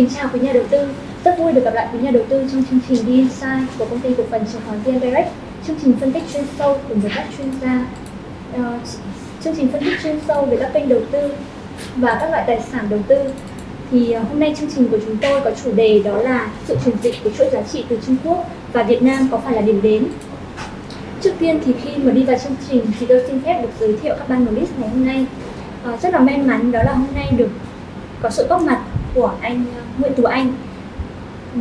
kính chào quý nhà đầu tư. Rất vui được gặp lại quý nhà đầu tư trong chương trình The Insight của công ty cổ phần chứng khoán VN Direct. Chương trình phân tích chuyên sâu cùng với các chuyên gia. Uh, chương trình phân tích chuyên sâu về các kênh đầu tư và các loại tài sản đầu tư. Thì uh, hôm nay chương trình của chúng tôi có chủ đề đó là sự chuyển dịch của chuỗi giá trị từ Trung Quốc và Việt Nam có phải là điểm đến Trước tiên thì khi mà đi vào chương trình thì tôi xin phép được giới thiệu các panelist ngày hôm nay. Ờ, rất là may mắn đó là hôm nay được có sự góp mặt của anh ờ, Nguyễn Tú Anh. Ừ.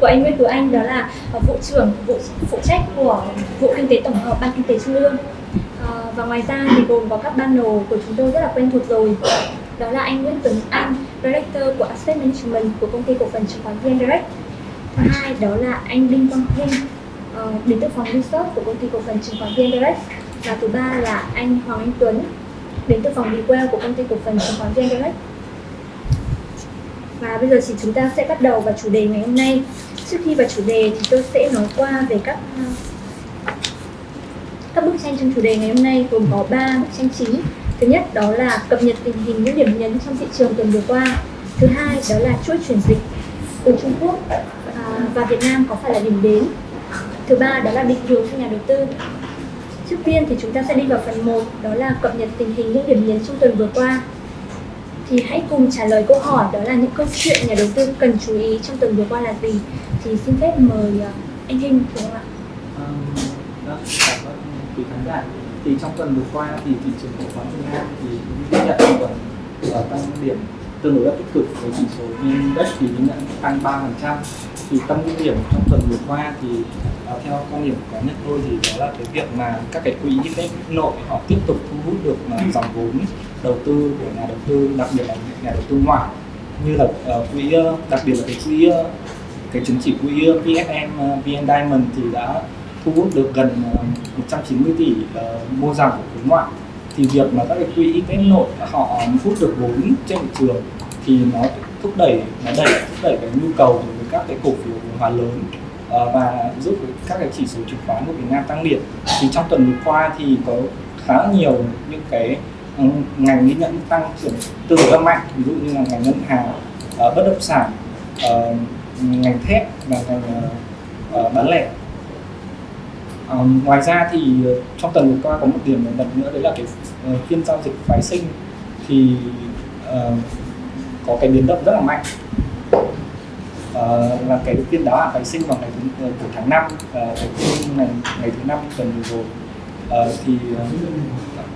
Của anh Nguyễn Tú Anh đó là ờ, vụ trưởng, vụ phụ trách của vụ kinh tế tổng hợp ban kinh tế trung ương. Ờ, và ngoài ra thì gồm có các panel của chúng tôi rất là quen thuộc rồi. Đó là anh Nguyễn Tuấn Anh, director của asset management của công ty cổ phần chứng khoán VN Direct. Thứ hai đó là anh Đinh Quang Hưng đến từ phòng research của công ty cổ phần chứng khoán VN Direct. Và thứ ba là anh Hoàng Anh Tuấn, đến từ phòng Bewell của công ty cổ phần chứng khoán VN Direct và bây giờ thì chúng ta sẽ bắt đầu vào chủ đề ngày hôm nay. Trước khi vào chủ đề thì tôi sẽ nói qua về các à, các bức tranh trong chủ đề ngày hôm nay, gồm có 3 bức tranh chính. Thứ nhất đó là cập nhật tình hình những điểm nhấn trong thị trường tuần vừa qua. Thứ hai đó là chuỗi chuyển dịch từ Trung Quốc à, và Việt Nam có phải là điểm đến. Thứ ba đó là định hướng cho nhà đầu tư. Trước tiên thì chúng ta sẽ đi vào phần 1 đó là cập nhật tình hình những điểm nhấn trong tuần vừa qua thì hãy cùng trả lời câu hỏi đó là những câu chuyện nhà đầu tư cần chú ý trong tuần vừa qua là gì thì xin phép mời ờ, anh Hinh đúng không ạ? đó cảm ơn quý khán giả. Thì trong tuần vừa qua thì thị trường cổ phiếu Việt Nam thì ghi nhận tuần ở tăng điểm tương đối là tích cực với chỉ số VN Index thì ghi nhận tăng 3% thì tâm điểm trong tuần vừa qua thì uh, theo quan điểm cá nhân tôi thì đó là cái việc mà các cái quỹ index nội họ tiếp tục thu hút được uh, dòng vốn đầu tư của nhà đầu tư đặc biệt là nhà đầu tư ngoại như là uh, quỹ ờ, đặc biệt là cái quỹ ờ, cái chứng chỉ quỹ PFM VN Diamond thì đã thu hút được gần 190 tỷ uh, mua dòng của khối ngoại. Thì việc mà các cái quỹ ETF nội họ hút được vốn trên thị trường thì nó thúc đẩy nó đẩy thúc đẩy cái nhu cầu với các cái cổ phiếu vốn hóa lớn và giúp các cái chỉ số chứng khoán của Việt Nam tăng điểm. Thì trong tuần vừa qua thì có khá nhiều những cái ngành ghi nhận tăng trưởng tương đối mạnh ví dụ như là ngành ngân hàng uh, bất động sản uh, ngành thép và ngành uh, bán lẻ. Uh, ngoài ra thì trong tuần vừa qua có một điểm nổi bật nữa đấy là cái uh, phiên giao dịch phái sinh thì uh, có cái biến động rất là mạnh. Uh, là cái phiên đáo hạn phái sinh vào ngày thứ, của tháng 5 uh, cái phiên ngày ngày thứ năm tuần vừa rồi. Uh, thì uh,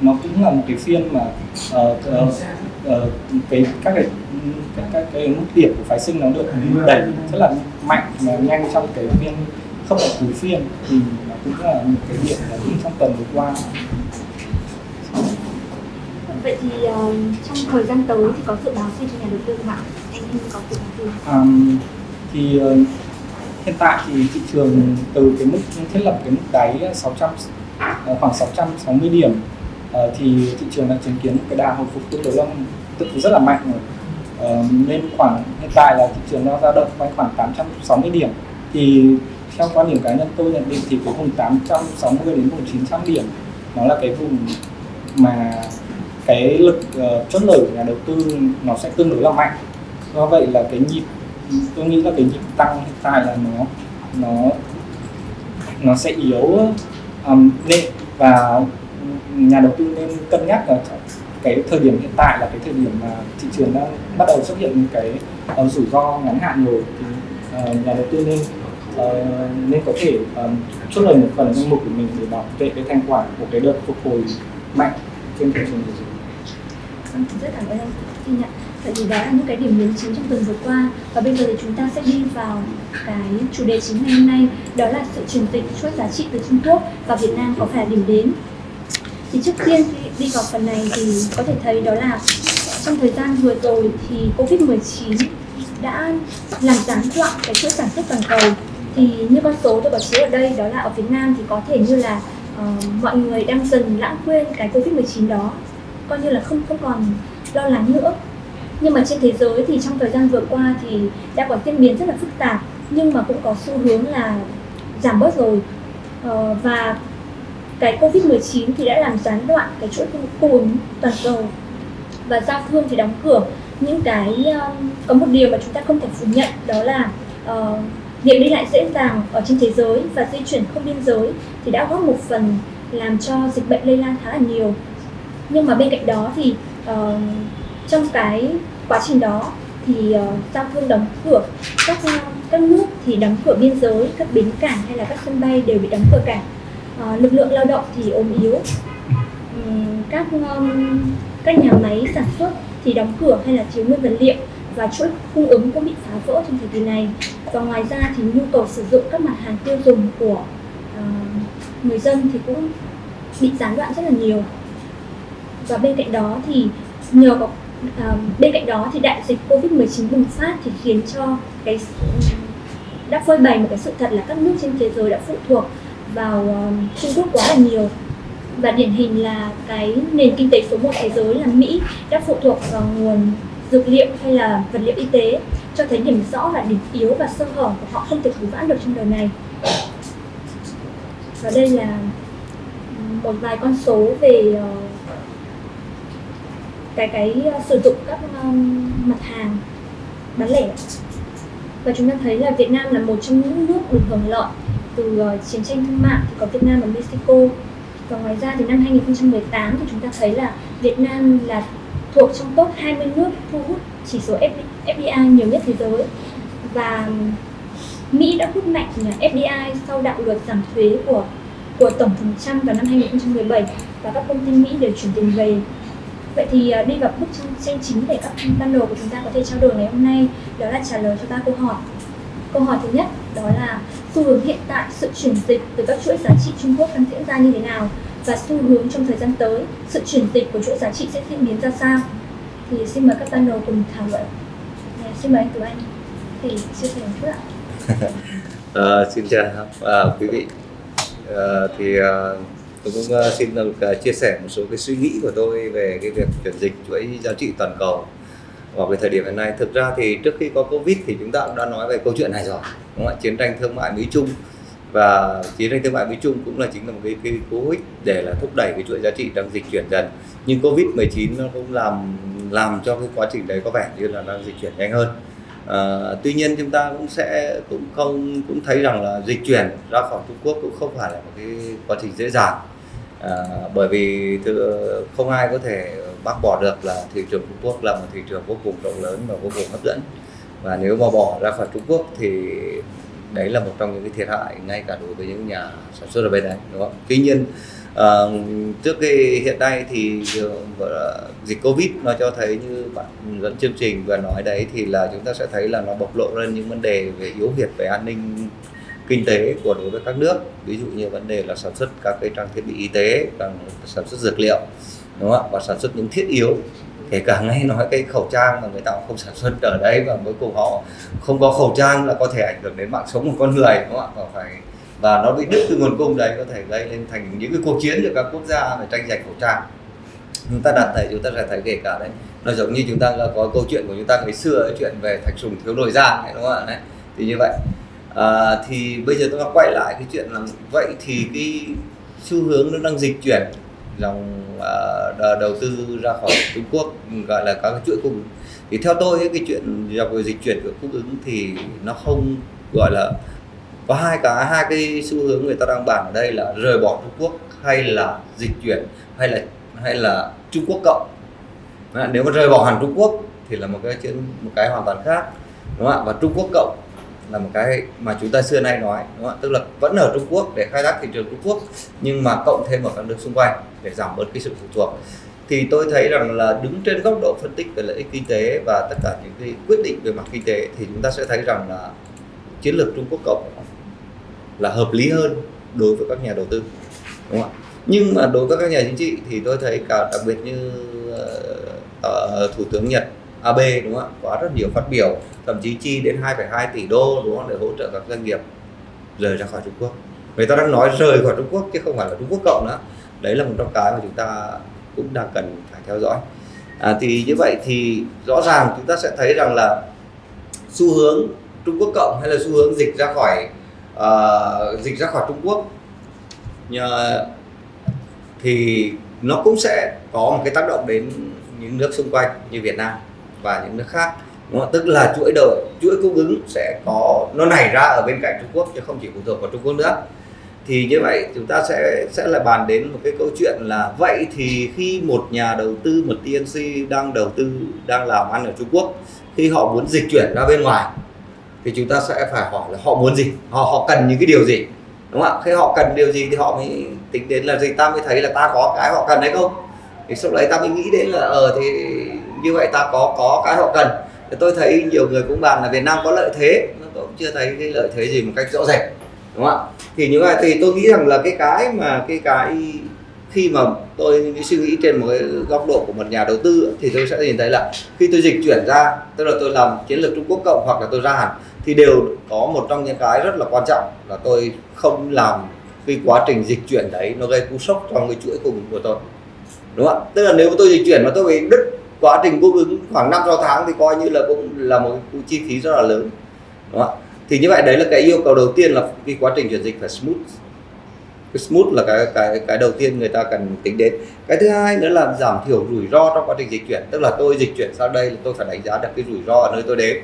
nó cũng là một cái phiên mà uh, uh, uh, cái các cái các, các cái mức điểm của phái sinh nó được đẩy rất là mạnh và nhanh trong cái phiên không phải cuối phiên thì nó cũng là một cái điểm là trong tuần vừa qua Vậy thì uh, trong thời gian tới thì có dự báo gì cho nhà đầu tư không ạ? Anh có dự báo gì? Um, thì uh, hiện tại thì thị trường từ cái mức thiết lập cái mức đáy 600 uh, khoảng 660 điểm Ờ, thì thị trường đang chứng kiến một cái đà hồi phục tương đối là tức rất là mạnh rồi. Uh, nên khoảng hiện tại là thị trường nó dao động quanh khoảng 860 điểm. Thì theo quan điểm cá nhân tôi nhận định thì cái vùng 860 đến vùng 900 điểm nó là cái vùng mà cái lực uh, chốt lời của nhà đầu tư nó sẽ tương đối là mạnh. Do vậy là cái nhịp tôi nghĩ là cái nhịp tăng hiện tại là nó nó nó sẽ yếu um, nên và nhà đầu tư nên cân nhắc là cái thời điểm hiện tại là cái thời điểm mà thị trường đang bắt đầu xuất hiện những cái uh, rủi ro ngắn hạn rồi thì uh, nhà đầu tư nên uh, nên có thể uh, chốt lời một phần danh mục của mình để bảo vệ cái thanh khoản của cái đợt phục hồi mạnh trên thị trường vâng, rất cảm ơn anh Xin nhận. Vậy thì đó là những cái điểm nhấn chính trong tuần vừa qua và bây giờ thì chúng ta sẽ đi vào cái chủ đề chính ngày hôm nay đó là sự chuyển dịch chuỗi giá trị từ Trung Quốc và Việt Nam có phải là điểm đến. Thì trước tiên khi đi vào phần này thì có thể thấy đó là trong thời gian vừa rồi thì Covid-19 đã làm gián đoạn cái chuỗi sản xuất toàn cầu. Thì như con số tôi có chiếu ở đây đó là ở Việt Nam thì có thể như là uh, mọi người đang dần lãng quên cái Covid-19 đó. Coi như là không không còn lo lắng nữa. Nhưng mà trên thế giới thì trong thời gian vừa qua thì đã có diễn biến rất là phức tạp nhưng mà cũng có xu hướng là giảm bớt rồi. Uh, và cái Covid-19 thì đã làm gián đoạn cái chuỗi cung ứng toàn cầu. Và giao thương thì đóng cửa. Những cái um, có một điều mà chúng ta không thể phủ nhận đó là uh, việc đi lại dễ dàng ở trên thế giới và di chuyển không biên giới thì đã góp một phần làm cho dịch bệnh lây lan khá là nhiều. Nhưng mà bên cạnh đó thì uh, trong cái quá trình đó thì uh, giao thương đóng cửa. Các um, các nước thì đóng cửa biên giới các bến cảng hay là các sân bay đều bị đóng cửa cả. Ờ, lực lượng lao động thì ốm yếu. Các các nhà máy sản xuất thì đóng cửa hay là thiếu nguyên vật liệu và chuỗi cung ứng cũng bị phá vỡ trong thời kỳ này. Và ngoài ra thì nhu cầu sử dụng các mặt hàng tiêu dùng của uh, người dân thì cũng bị gián đoạn rất là nhiều. Và bên cạnh đó thì nhờ có uh, bên cạnh đó thì đại dịch covid 19 bùng phát thì khiến cho cái đã phơi bày một cái sự thật là các nước trên thế giới đã phụ thuộc vào uh, Trung Quốc quá là nhiều. Và điển hình là cái nền kinh tế số 1 thế giới là Mỹ đã phụ thuộc vào nguồn dược liệu hay là vật liệu y tế cho thấy điểm rõ là điểm yếu và sơ hở của họ không thể cứu vãn được trong đời này. Và đây là một vài con số về ờ, cái cái ờ, sử dụng các mặt hàng bán lẻ. Và chúng ta thấy là Việt Nam là một trong những nước được hưởng lợi từ ờ, chiến tranh thương mại thì có Việt Nam và Mexico và ngoài ra thì năm 2018 thì chúng ta thấy là Việt Nam là thuộc trong top 20 nước thu hút chỉ số FDI nhiều nhất thế giới và Mỹ đã hút mạnh FDI sau đạo luật giảm thuế của của tổng thống Trump vào năm 2017 và các công ty Mỹ đều chuyển tiền về. Vậy thì ờ, đi vào bức tranh chính để các panel của chúng ta có thể trao đổi ngày hôm nay, đó là trả lời cho ba câu hỏi. Câu hỏi thứ nhất đó là xu hướng hiện tại sự chuyển dịch từ các chuỗi giá trị Trung Quốc đang diễn ra như thế nào và xu hướng trong thời gian tới sự chuyển dịch của chuỗi giá trị sẽ diễn biến ra sao? Thì xin mời các panel cùng thảo luận. À, xin mời anh Tú Anh. Thì chia sẻ một chút ạ. À, xin chào. À, quý vị. À, thì à, tôi cũng à, xin được chia sẻ một số cái suy nghĩ của tôi về cái việc chuyển dịch chuỗi giá trị toàn cầu vào cái thời điểm hiện nay. Thực ra thì trước khi có covid thì chúng ta cũng đã nói về câu chuyện này rồi đúng không ạ? Chiến tranh thương mại mỹ trung và chiến tranh thương mại Mỹ Trung cũng là chính là một cái, cái cú hích để là thúc đẩy cái chuỗi giá trị đang dịch chuyển dần. Nhưng Covid 19 nó cũng làm làm cho cái quá trình đấy có vẻ như là đang dịch chuyển nhanh hơn. À, tuy nhiên chúng ta cũng sẽ cũng không cũng thấy rằng là dịch chuyển ra khỏi Trung Quốc cũng không phải là một cái quá trình dễ dàng. À, bởi vì không ai có thể bác bỏ được là thị trường Trung Quốc là một thị trường vô cùng rộng lớn và vô cùng hấp dẫn. Và nếu mà bỏ ra khỏi Trung Quốc thì đấy là một trong những cái thiệt hại ngay cả đối với những nhà sản xuất ở bên đấy đúng không? Tuy nhiên à, trước cái hiện nay thì dịch covid nó cho thấy như bạn dẫn chương trình và nói đấy thì là chúng ta sẽ thấy là nó bộc lộ lên những vấn đề về yếu việt về an ninh kinh tế của đối với các nước. Ví dụ như vấn đề là sản xuất các cái trang thiết bị y tế sản xuất dược liệu đúng không ạ? Và sản xuất những thiết yếu. Kể cả ngay nói cái khẩu trang mà người ta cũng không sản xuất ở đây và cuối cùng họ không có khẩu trang là có thể ảnh hưởng đến mạng sống của con người đúng không ạ? Và phải và nó bị đứt từ nguồn cung đấy có thể gây lên thành những cái cuộc chiến giữa các quốc gia về tranh giành khẩu trang. Chúng ta đặt thấy chúng ta sẽ thấy kể cả đấy nó giống như chúng ta có câu chuyện của chúng ta ngày xưa ấy, chuyện về thạch sùng thiếu nồi giang đúng không ạ? Đấy thì như vậy. À, thì bây giờ tôi ta quay lại cái chuyện là vậy thì cái xu hướng nó đang dịch chuyển dòng uh, à, đầu tư ra khỏi Trung Quốc gọi là các chuỗi cung ứng. Thì theo tôi cái chuyện dòng dịch chuyển của cung ứng thì nó không gọi là có hai cả hai cái xu hướng người ta đang bàn ở đây là rời bỏ Trung Quốc hay là dịch chuyển hay là hay là Trung Quốc cộng. Nếu mà rời bỏ hẳn Trung Quốc thì là một cái chuyện một cái hoàn toàn khác đúng không ạ? Và Trung Quốc cộng là một cái mà chúng ta xưa nay nói đúng không? tức là vẫn ở Trung Quốc để khai thác thị trường Trung Quốc nhưng mà cộng thêm ở các nước xung quanh để giảm bớt cái sự phụ thuộc. Thì tôi thấy rằng là đứng trên góc độ phân tích về lợi ích kinh tế và tất cả những cái quyết định về mặt kinh tế thì chúng ta sẽ thấy rằng là chiến lược Trung Quốc cộng là hợp lý hơn đối với các nhà đầu tư đúng không ạ? Nhưng mà đối với các nhà chính trị thì tôi thấy cả đặc biệt như uh, thủ tướng Nhật Abe đúng không ạ? Có rất nhiều phát biểu thậm chí chi đến 2,2 tỷ đô đúng không? Để hỗ trợ các doanh nghiệp rời ra khỏi Trung Quốc. Người ta đang nói rời khỏi Trung Quốc chứ không phải là Trung Quốc cộng nữa đấy là một trong cái mà chúng ta cũng đang cần phải theo dõi à, thì như vậy thì rõ ràng chúng ta sẽ thấy rằng là xu hướng Trung Quốc cộng hay là xu hướng dịch ra khỏi uh, dịch ra khỏi Trung Quốc nhờ, thì nó cũng sẽ có một cái tác động đến những nước xung quanh như Việt Nam và những nước khác đúng không? tức là chuỗi đầu chuỗi cung ứng sẽ có nó nảy ra ở bên cạnh Trung Quốc chứ không chỉ phụ thuộc vào Trung Quốc nữa thì như vậy chúng ta sẽ sẽ là bàn đến một cái câu chuyện là vậy thì khi một nhà đầu tư, một TNC đang đầu tư, đang làm ăn ở Trung Quốc, khi họ muốn dịch chuyển ra bên ngoài, thì chúng ta sẽ phải hỏi là họ muốn gì? Họ họ cần những cái điều gì? Đúng không ạ? Khi họ cần điều gì thì họ mới tính đến là gì? Ta mới thấy là ta có cái họ cần hay không? Thì sau đấy ta mới nghĩ đến là ờ thì như vậy ta có có cái họ cần. Thì tôi thấy nhiều người cũng bàn là Việt Nam có lợi thế, tôi cũng chưa thấy cái lợi thế gì một cách rõ rệt. Đúng không ạ? Thì như vậy thì tôi nghĩ rằng là cái cái mà cái cái khi mà tôi suy nghĩ trên một cái góc độ của một nhà đầu tư thì tôi sẽ nhìn thấy là khi tôi dịch chuyển ra, tức là tôi làm chiến lược Trung Quốc cộng hoặc là tôi ra hẳn, thì đều có một trong những cái rất là quan trọng là tôi không làm cái quá trình dịch chuyển đấy nó gây cú sốc trong cái chuỗi cung ứng của tôi. Đúng không ạ? Tức là nếu tôi dịch chuyển mà tôi bị đứt quá trình cung ứng khoảng 5 6 tháng thì coi như là cũng là một cái chi phí rất là lớn. Đúng không ạ? Thì như vậy đấy là cái yêu cầu đầu tiên là cái quá trình chuyển dịch phải smooth. Cái smooth là cái cái cái đầu tiên người ta cần tính đến. Cái thứ hai nữa là giảm thiểu rủi ro trong quá trình dịch chuyển. Tức là tôi dịch chuyển sang đây là tôi phải đánh giá được cái rủi ro ở nơi tôi đến.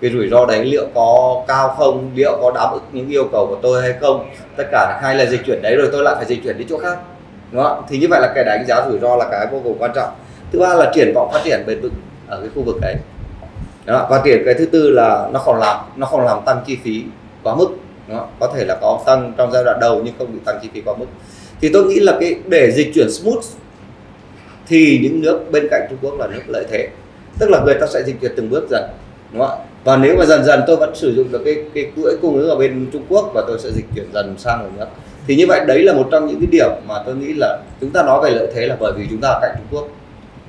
Cái rủi ro đấy liệu có cao không, liệu có đáp ứng những yêu cầu của tôi hay không. Tất cả hai là dịch chuyển đấy rồi tôi lại phải dịch chuyển đi chỗ khác. Đúng không? thì như vậy là cái đánh giá rủi ro là cái vô cùng quan trọng. Thứ ba là triển vọng phát triển bền vững ở cái khu vực đấy đó. và triển cái thứ tư là nó không làm, nó không làm tăng chi phí quá mức đó. có thể là có tăng trong giai đoạn đầu nhưng không bị tăng chi phí quá mức thì tôi nghĩ là cái, để dịch chuyển smooth thì những nước bên cạnh Trung Quốc là nước lợi thế tức là người ta sẽ dịch chuyển từng bước dần, đúng không ạ và nếu mà dần dần tôi vẫn sử dụng được cái cái chuỗi cung ứng ở bên Trung Quốc và tôi sẽ dịch chuyển dần sang ở nước thì như vậy, đấy là một trong những cái điểm mà tôi nghĩ là chúng ta nói về lợi thế là bởi vì chúng ta ở cạnh Trung Quốc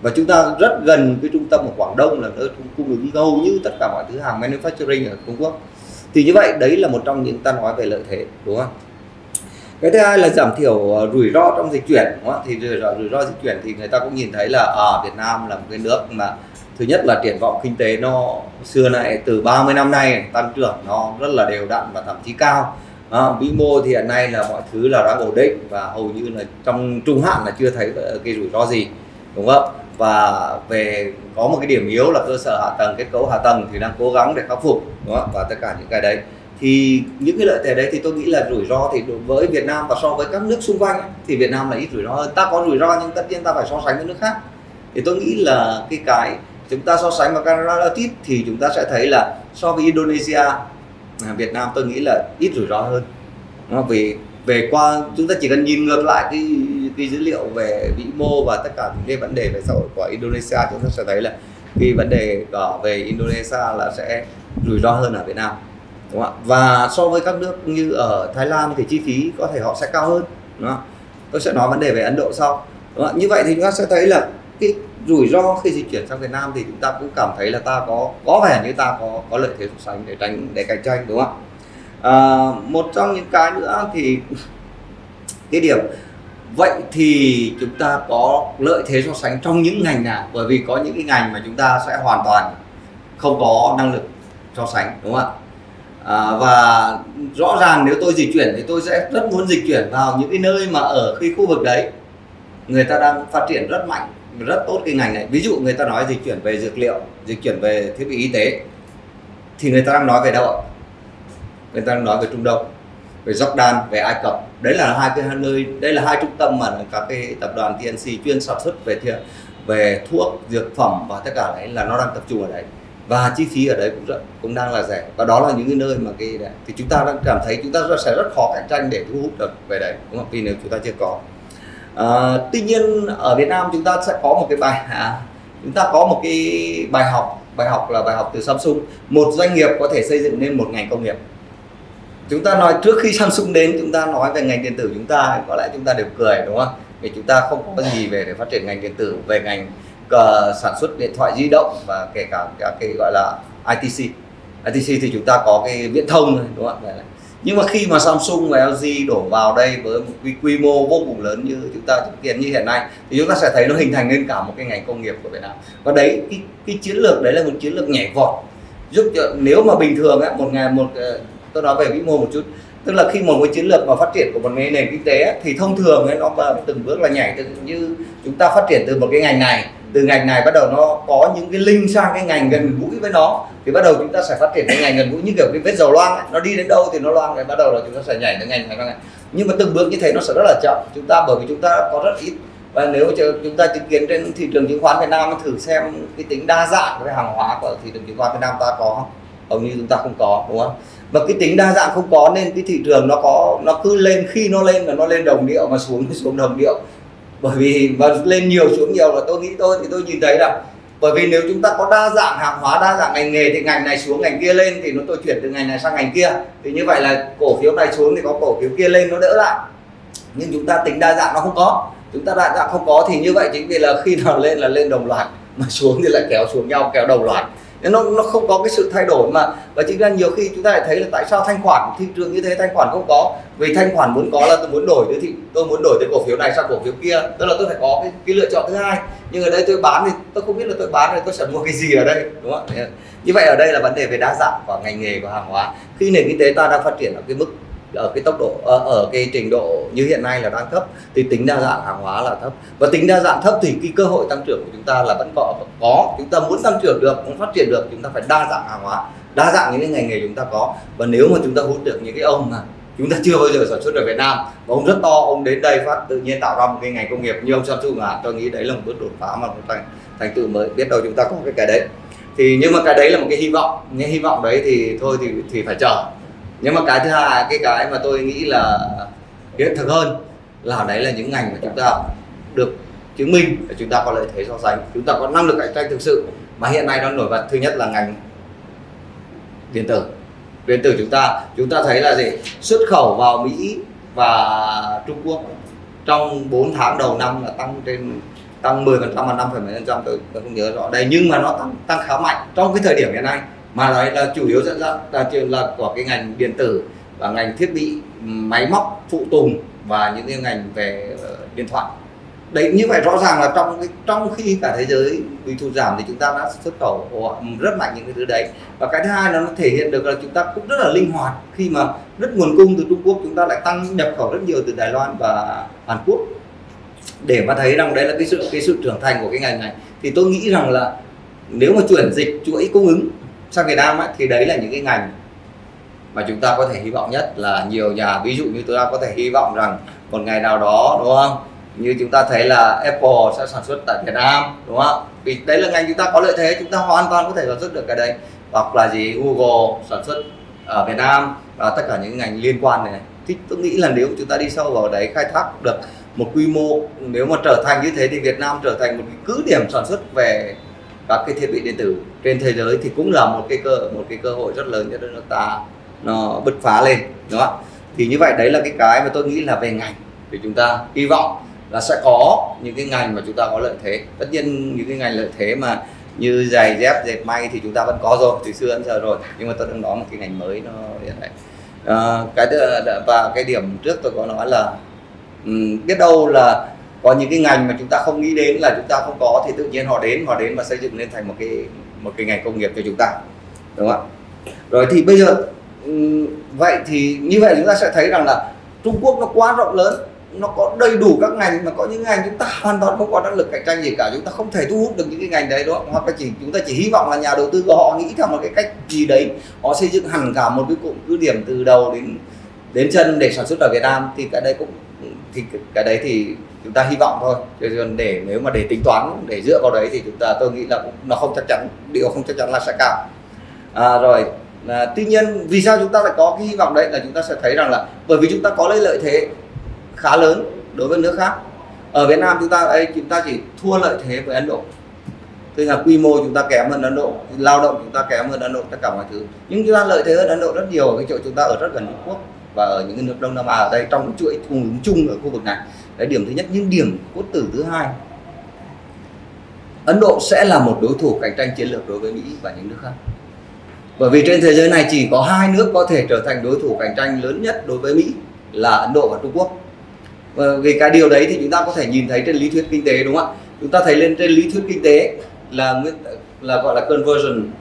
và chúng ta rất gần cái trung tâm ở Quảng Đông là nơi cung ứng hầu như tất cả mọi thứ hàng manufacturing ở Trung Quốc. Thì như vậy đấy là một trong những ta nói về lợi thế đúng không? Cái thứ hai là giảm thiểu ờ, rủi ro trong dịch chuyển đúng không? thì rủi ro, rủi ro dịch chuyển thì người ta cũng nhìn thấy là ở à, Việt Nam là một cái nước mà thứ nhất là triển vọng kinh tế nó xưa này từ 30 năm nay tăng trưởng nó rất là đều đặn và thậm chí cao. À, vĩ mô thì hiện nay là mọi thứ là đang ổn định và hầu như là trong trung hạn là chưa thấy ờ, cái rủi ro gì đúng không? Và về, có một cái điểm yếu là cơ sở hạ tầng, kết cấu hạ tầng thì đang cố gắng để khắc phục, đúng không? và tất cả những cái đấy. Thì những cái lợi thế đấy thì tôi nghĩ là rủi ro thì đối với Việt Nam và so với các nước xung quanh thì Việt Nam là ít rủi ro hơn. Ta có rủi ro nhưng tất nhiên ta phải so sánh với nước khác. Thì tôi nghĩ là cái cái chúng ta so sánh với Canada ít thì chúng ta sẽ thấy là so với Indonesia à, Việt Nam tôi nghĩ là ít rủi ro hơn. Vì về qua, chúng ta chỉ cần nhìn ngược lại cái cái dữ liệu về vĩ mô và tất cả những cái vấn đề về xã hội của Indonesia chúng ta sẽ thấy là cái vấn đề ở về Indonesia là sẽ rủi ro hơn ở Việt Nam đúng không ạ và so với các nước như ở Thái Lan thì chi phí có thể họ sẽ cao hơn đúng không? tôi sẽ nói vấn đề về Ấn Độ sau đúng không? như vậy thì chúng ta sẽ thấy là cái rủi ro khi di chuyển sang Việt Nam thì chúng ta cũng cảm thấy là ta có có vẻ như ta có có lợi thế so sánh để tránh để cạnh tranh đúng không ạ à, một trong những cái nữa thì cái điểm vậy thì chúng ta có lợi thế so sánh trong những ngành nào? Bởi vì có những cái ngành mà chúng ta sẽ hoàn toàn không có năng lực so sánh đúng không ạ? À, và rõ ràng nếu tôi dịch chuyển thì tôi sẽ rất muốn dịch chuyển vào những cái nơi mà ở khi khu vực đấy. Người ta đang phát triển rất mạnh rất tốt cái ngành này. Ví dụ người ta nói dịch chuyển về dược liệu dịch chuyển về thiết bị y tế thì người ta đang nói về đâu ạ? Người ta đang nói về Trung Đông về Jordan về Ai Cập. Đấy là hai cái nơi đây là hai trung tâm mà các cái tập đoàn TNC chuyên sản xuất về về thuốc dược phẩm và tất cả đấy là nó đang tập trung ở đấy. Và chi phí ở đấy cũng rất, cũng đang là rẻ. Và đó là những cái nơi mà cái đấy. thì chúng ta đang cảm thấy chúng ta sẽ rất khó cạnh tranh để thu hút được về đấy đúng không? Vì nếu chúng ta chưa có. À, tuy nhiên ở Việt Nam chúng ta sẽ có một cái bài à, chúng ta có một cái bài học bài học là bài học từ Samsung. Một doanh nghiệp có thể xây dựng nên một ngành công nghiệp chúng ta nói trước khi Samsung đến chúng ta nói về ngành điện tử chúng ta có lẽ chúng ta đều cười đúng không? Vì chúng ta không có gì về để phát triển ngành điện tử về ngành uh, sản xuất điện thoại di động và kể cả các cái gọi là ITC ITC thì chúng ta có cái viễn thông đúng không? Ạ nhưng mà khi mà Samsung và LG đổ vào đây với một cái quy mô vô cùng lớn như chúng ta chứng kiến như hiện nay thì chúng ta sẽ thấy nó hình thành nên cả một cái ngành công nghiệp của Việt Nam. Và đấy cái, cái chiến lược đấy là một chiến lược nhảy vọt. Giúp cho nếu mà bình thường á một ngày một ờ, tôi nói về vĩ mô một chút. Tức là khi một cái chiến lược mà phát triển của một nền kinh tế thì thông thường ấy, nó từng bước là nhảy từ như chúng ta phát triển từ một cái ngành này từ ngành này bắt đầu nó có những cái link sang cái ngành gần gũi với nó thì bắt đầu chúng ta sẽ phát triển cái ngành gần gũi như kiểu cái vết dầu loang ấy. nó đi đến đâu thì nó loang rồi bắt đầu là chúng ta sẽ nhảy đến ngành này ngành nhưng mà từng bước như thế nó sẽ rất là chậm. Chúng ta bởi vì chúng ta có rất ít. Và nếu chúng ta chứng kiến trên thị trường chứng khoán Việt Nam thử xem cái tính đa dạng về hàng hóa của thị trường chứng khoán Việt Nam ta có không? Hầu như chúng ta không có đúng không? Và cái tính đa dạng không có nên cái thị trường nó có, nó cứ lên, khi nó lên là nó lên đồng điệu mà xuống thì xuống đồng điệu. Bởi vì và lên nhiều xuống nhiều là tôi nghĩ tôi thì tôi nhìn thấy là bởi vì nếu chúng ta có đa dạng hàng hóa, đa dạng ngành nghề thì ngành này xuống, ngành kia lên thì nó tôi chuyển từ ngành này sang ngành kia. Thì như vậy là cổ phiếu này xuống thì có cổ phiếu kia lên nó đỡ lại. Nhưng chúng ta tính đa dạng nó không có. Chúng ta đa dạng không có thì như vậy chính vì là khi nào lên là lên đồng loạt, mà xuống thì lại kéo xuống nhau, kéo đồng loạt nên nó nó không có cái sự thay đổi mà và chính là nhiều khi chúng ta lại thấy là tại sao thanh khoản thị trường như thế thanh khoản không có? Vì thanh khoản muốn có là tôi muốn đổi thì thị tôi muốn đổi từ cổ phiếu này sang cổ phiếu kia tức là tôi phải có cái, cái lựa chọn thứ hai. Nhưng ở đây tôi bán thì tôi không biết là tôi bán thì tôi sẽ mua cái gì ở đây đúng không à? như vậy ở đây là vấn đề về đa dạng của ngành nghề của hàng hóa. Khi nền kinh tế ta đang phát triển ở cái mức ở cái tốc độ ở, ở cái trình độ như hiện nay là đang thấp thì tính đa dạng hàng hóa là thấp. Và tính đa dạng thấp thì cái cơ hội tăng trưởng của chúng ta là vẫn có có. Chúng ta muốn tăng trưởng được muốn phát triển được chúng ta phải đa dạng hàng hóa đa dạng những cái ngành nghề chúng ta có. Và nếu mà chúng ta hút được những cái ông mà chúng ta chưa bao giờ sản xuất ở Việt Nam và ông rất to ông đến đây phát tự nhiên tạo ra một cái ngành công nghiệp như ông Samsung à tôi nghĩ đấy là một bước đột phá mà một thành thành tựu mới. Biết đâu chúng ta có cái cái đấy. Thì nhưng mà cái đấy là một cái hy vọng nhưng hy vọng đấy thì thôi thì thì phải chờ nhưng mà cái thứ hai cái cái mà tôi nghĩ là hiện thực hơn là đấy là những ngành mà chúng ta được chứng minh là chúng ta có lợi thế so sánh. Chúng ta có năng lực cạnh tranh thực sự. Mà hiện nay nó nổi bật thứ nhất là ngành điện tử. Điện tử chúng ta chúng ta thấy là gì? Xuất khẩu vào Mỹ và Trung Quốc trong 4 tháng đầu năm là tăng trên tăng 10 phần trăm và 5 phần trăm. Tôi, tôi không nhớ rõ đây nhưng mà nó tăng tăng khá mạnh. Trong cái thời điểm hiện nay mà nói là chủ yếu dẫn dắt là, là của cái ngành điện tử và ngành thiết bị máy móc phụ tùng và những cái ngành về ờ, điện thoại. Đấy như vậy rõ ràng là trong cái trong khi cả thế giới bị thu giảm thì chúng ta đã xuất khẩu rất mạnh những cái thứ đấy. Và cái thứ hai là nó thể hiện được là chúng ta cũng rất là linh hoạt. Khi mà rất nguồn cung từ Trung Quốc chúng ta lại tăng nhập khẩu rất nhiều từ Đài Loan và Hàn Quốc. Để mà thấy rằng đấy là cái sự cái sự trưởng thành của cái ngành này thì tôi nghĩ rằng là nếu mà chuyển dịch chuỗi cung ứng sang Việt Nam ấy, thì đấy là những cái ngành mà chúng ta có thể hy vọng nhất là nhiều nhà ví dụ như chúng ta có thể hy vọng rằng một ngày nào đó đúng không? Như chúng ta thấy là Apple sẽ sản xuất tại Việt Nam đúng không? Vì đấy là ngành chúng ta có lợi thế chúng ta hoàn toàn có thể sản xuất được cái đấy. Hoặc là gì Google sản xuất ở Việt Nam và tất cả những ngành liên quan này. Thì tôi nghĩ là nếu chúng ta đi sâu vào đấy khai thác được một quy mô nếu mà trở thành như thế thì Việt Nam trở thành một cái cứ điểm sản xuất về các cái thiết bị điện tử. Trên thế giới thì cũng là một cái cơ một cái cơ hội rất lớn cho nước ta nó bứt phá lên đúng không thì như vậy đấy là cái cái mà tôi nghĩ là về ngành. Thì chúng ta hy vọng là sẽ có những cái ngành mà chúng ta có lợi thế. Tất nhiên những cái ngành lợi thế mà như giày dép dệt may thì chúng ta vẫn có rồi từ xưa đến giờ rồi. Nhưng mà tôi đang nói một cái ngành mới nó hiện nay à, ờ, cái và cái điểm trước tôi có nói là um, biết đâu là có những cái ngành mà chúng ta không nghĩ đến là chúng ta không có thì tự nhiên họ đến họ đến và xây dựng lên thành một cái một cái ngành công nghiệp cho chúng ta, đúng không ạ? Rồi thì bây giờ vậy thì như vậy chúng ta sẽ thấy rằng là Trung Quốc nó quá rộng lớn, nó có đầy đủ các ngành mà có những ngành chúng ta hoàn toàn không có năng lực cạnh tranh gì cả, chúng ta không thể thu hút được những cái ngành đấy đó hoặc là chỉ, chúng ta chỉ hy vọng là nhà đầu tư của họ nghĩ theo một cái cách gì đấy, họ xây dựng hẳn cả một cái cụm cứ điểm từ đầu đến đến chân để sản xuất ở Việt Nam thì cái đấy cũng, thì cái đấy thì chúng ta hy vọng thôi. Chứ để nếu mà để tính toán để dựa vào đấy thì chúng ta tôi nghĩ là cũng nó không chắc chắn điều không chắc chắn là sẽ cao. À, rồi à, tuy nhiên vì sao chúng ta lại có cái hy vọng đấy là chúng ta sẽ thấy rằng là bởi vì chúng ta có lấy lợi thế khá lớn đối với nước khác. Ở Việt Nam chúng ta ấy chúng ta chỉ thua lợi thế với Ấn Độ. Tức là quy mô chúng ta kém hơn Ấn Độ lao động chúng ta kém hơn Ấn Độ tất cả mọi thứ. Nhưng chúng ta lợi thế hơn Ấn Độ rất nhiều ở cái chỗ chúng ta ở rất gần Trung Quốc và ở những nước Đông Nam Á ở đây trong chuỗi cung ứng chung ở khu vực này đấy, điểm thứ nhất. Nhưng điểm cốt tử thứ hai, Ấn Độ sẽ là một đối thủ cạnh tranh chiến lược đối với Mỹ và những nước khác. Bởi vì trên thế giới này chỉ có hai nước có thể trở thành đối thủ cạnh tranh lớn nhất đối với Mỹ là Ấn Độ và Trung Quốc. Vì cái điều đấy thì chúng ta có thể nhìn thấy trên lý thuyết kinh tế, đúng không ạ? Chúng ta thấy lên trên lý thuyết kinh tế là là gọi là conversion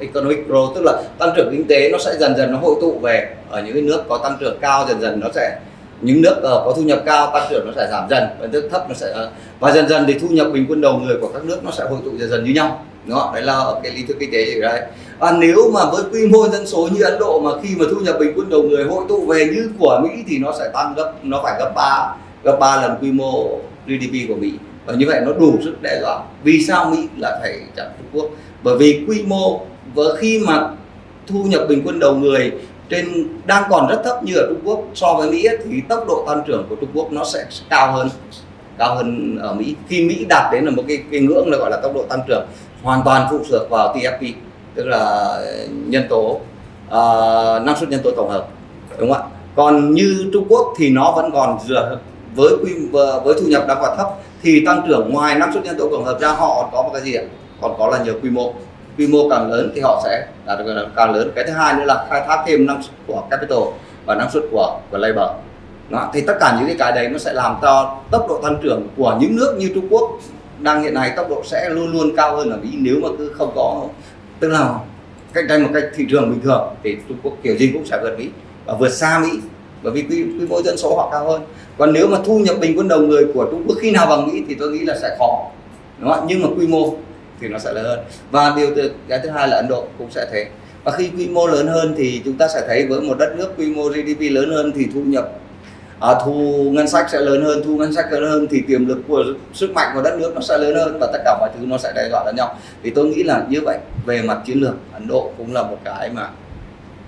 economic growth, tức là tăng trưởng kinh tế nó sẽ dần dần nó hội tụ về ở những cái nước có tăng trưởng cao, dần dần nó sẽ những nước uh, có thu nhập cao tăng trưởng nó sẽ giảm dần và nước thấp nó sẽ ờ, và dần dần thì thu nhập bình quân đầu người của các nước nó sẽ hội tụ dần dần như nhau. Đó đấy là cái lý thuyết kinh tế ở đây. Và nếu mà với quy mô dân số như Ấn Độ mà khi mà thu nhập bình quân đầu người hội tụ về như của Mỹ thì nó sẽ tăng gấp nó phải gấp 3 gấp 3 lần quy mô GDP của Mỹ. Và như vậy nó đủ sức đe dọa. Vì sao Mỹ lại phải chặn Trung Quốc? Bởi vì quy mô và khi mà thu nhập bình quân đầu người trên đang còn rất thấp như ở Trung Quốc so với Mỹ thì tốc độ tăng trưởng của Trung Quốc nó sẽ cao hơn cao hơn ở Mỹ. Khi Mỹ đạt đến là một cái, cái ngưỡng là gọi là tốc độ tăng trưởng hoàn toàn phụ thuộc vào TFP tức là nhân tố uh, năng suất nhân tố tổng hợp đúng không ạ? Còn như Trung Quốc thì nó vẫn còn dựa với quy với thu nhập đang còn thấp thì tăng trưởng ngoài năng suất nhân tố tổng hợp ra họ có một cái gì ạ? Còn có là nhờ quy mô quy mô càng lớn thì họ sẽ đạt được càng lớn. Cái thứ hai nữa là khai thác thêm năng suất của capital và năng suất của của labor. Đó, thì tất cả những cái cái đấy nó sẽ làm cho tốc độ tăng trưởng của những nước như Trung Quốc đang hiện nay tốc độ sẽ luôn luôn cao hơn ở Mỹ nếu mà cứ không có tức là cạnh tranh một cách thị trường bình thường thì Trung Quốc kiểu gì cũng sẽ vượt Mỹ và vượt xa Mỹ bởi vì quy, quy mô dân số họ cao hơn. Còn nếu mà thu nhập bình quân đầu người của Trung Quốc khi nào bằng Mỹ thì tôi nghĩ là sẽ khó. Đúng không? nhưng mà quy mô thì nó sẽ lớn hơn. Và điều cái thứ hai là Ấn Độ cũng sẽ thế. Và khi quy mô lớn hơn thì chúng ta sẽ thấy với một đất nước quy mô GDP lớn hơn thì thu nhập à, thu ngân sách sẽ lớn hơn thu ngân sách lớn hơn thì tiềm lực của sức mạnh của đất nước nó sẽ lớn hơn và tất cả mọi thứ nó sẽ đe dọa lẫn nhau. Thì tôi nghĩ là như vậy về mặt chiến lược Ấn Độ cũng là một cái mà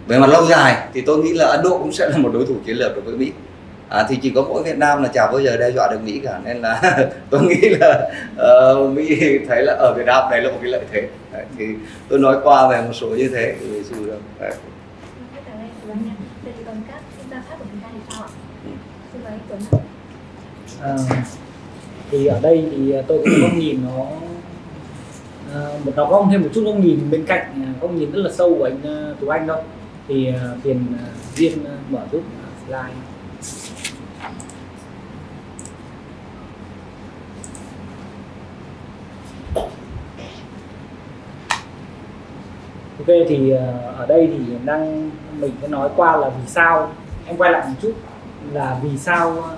về mặt lâu dài thì tôi nghĩ là Ấn Độ cũng sẽ là một đối thủ chiến lược đối với Mỹ à, thì chỉ có mỗi Việt Nam là chả bao giờ đe dọa được Mỹ cả nên là tôi nghĩ là uh, Mỹ thấy là ở Việt Nam này là một cái lợi thế. Đấy, thì tôi nói qua về một số như thế về sự đấy. À, thì ở đây thì tôi cũng có nhìn nó một nó có thêm một chút góc nhìn bên cạnh à, góc nhìn rất là sâu của anh à, Tú Anh đâu. Thì tiền viên mở giúp slide. Ok, thì ờ, ở đây thì đang, mình sẽ nói qua là vì sao. Em quay lại một chút, là vì sao ờ,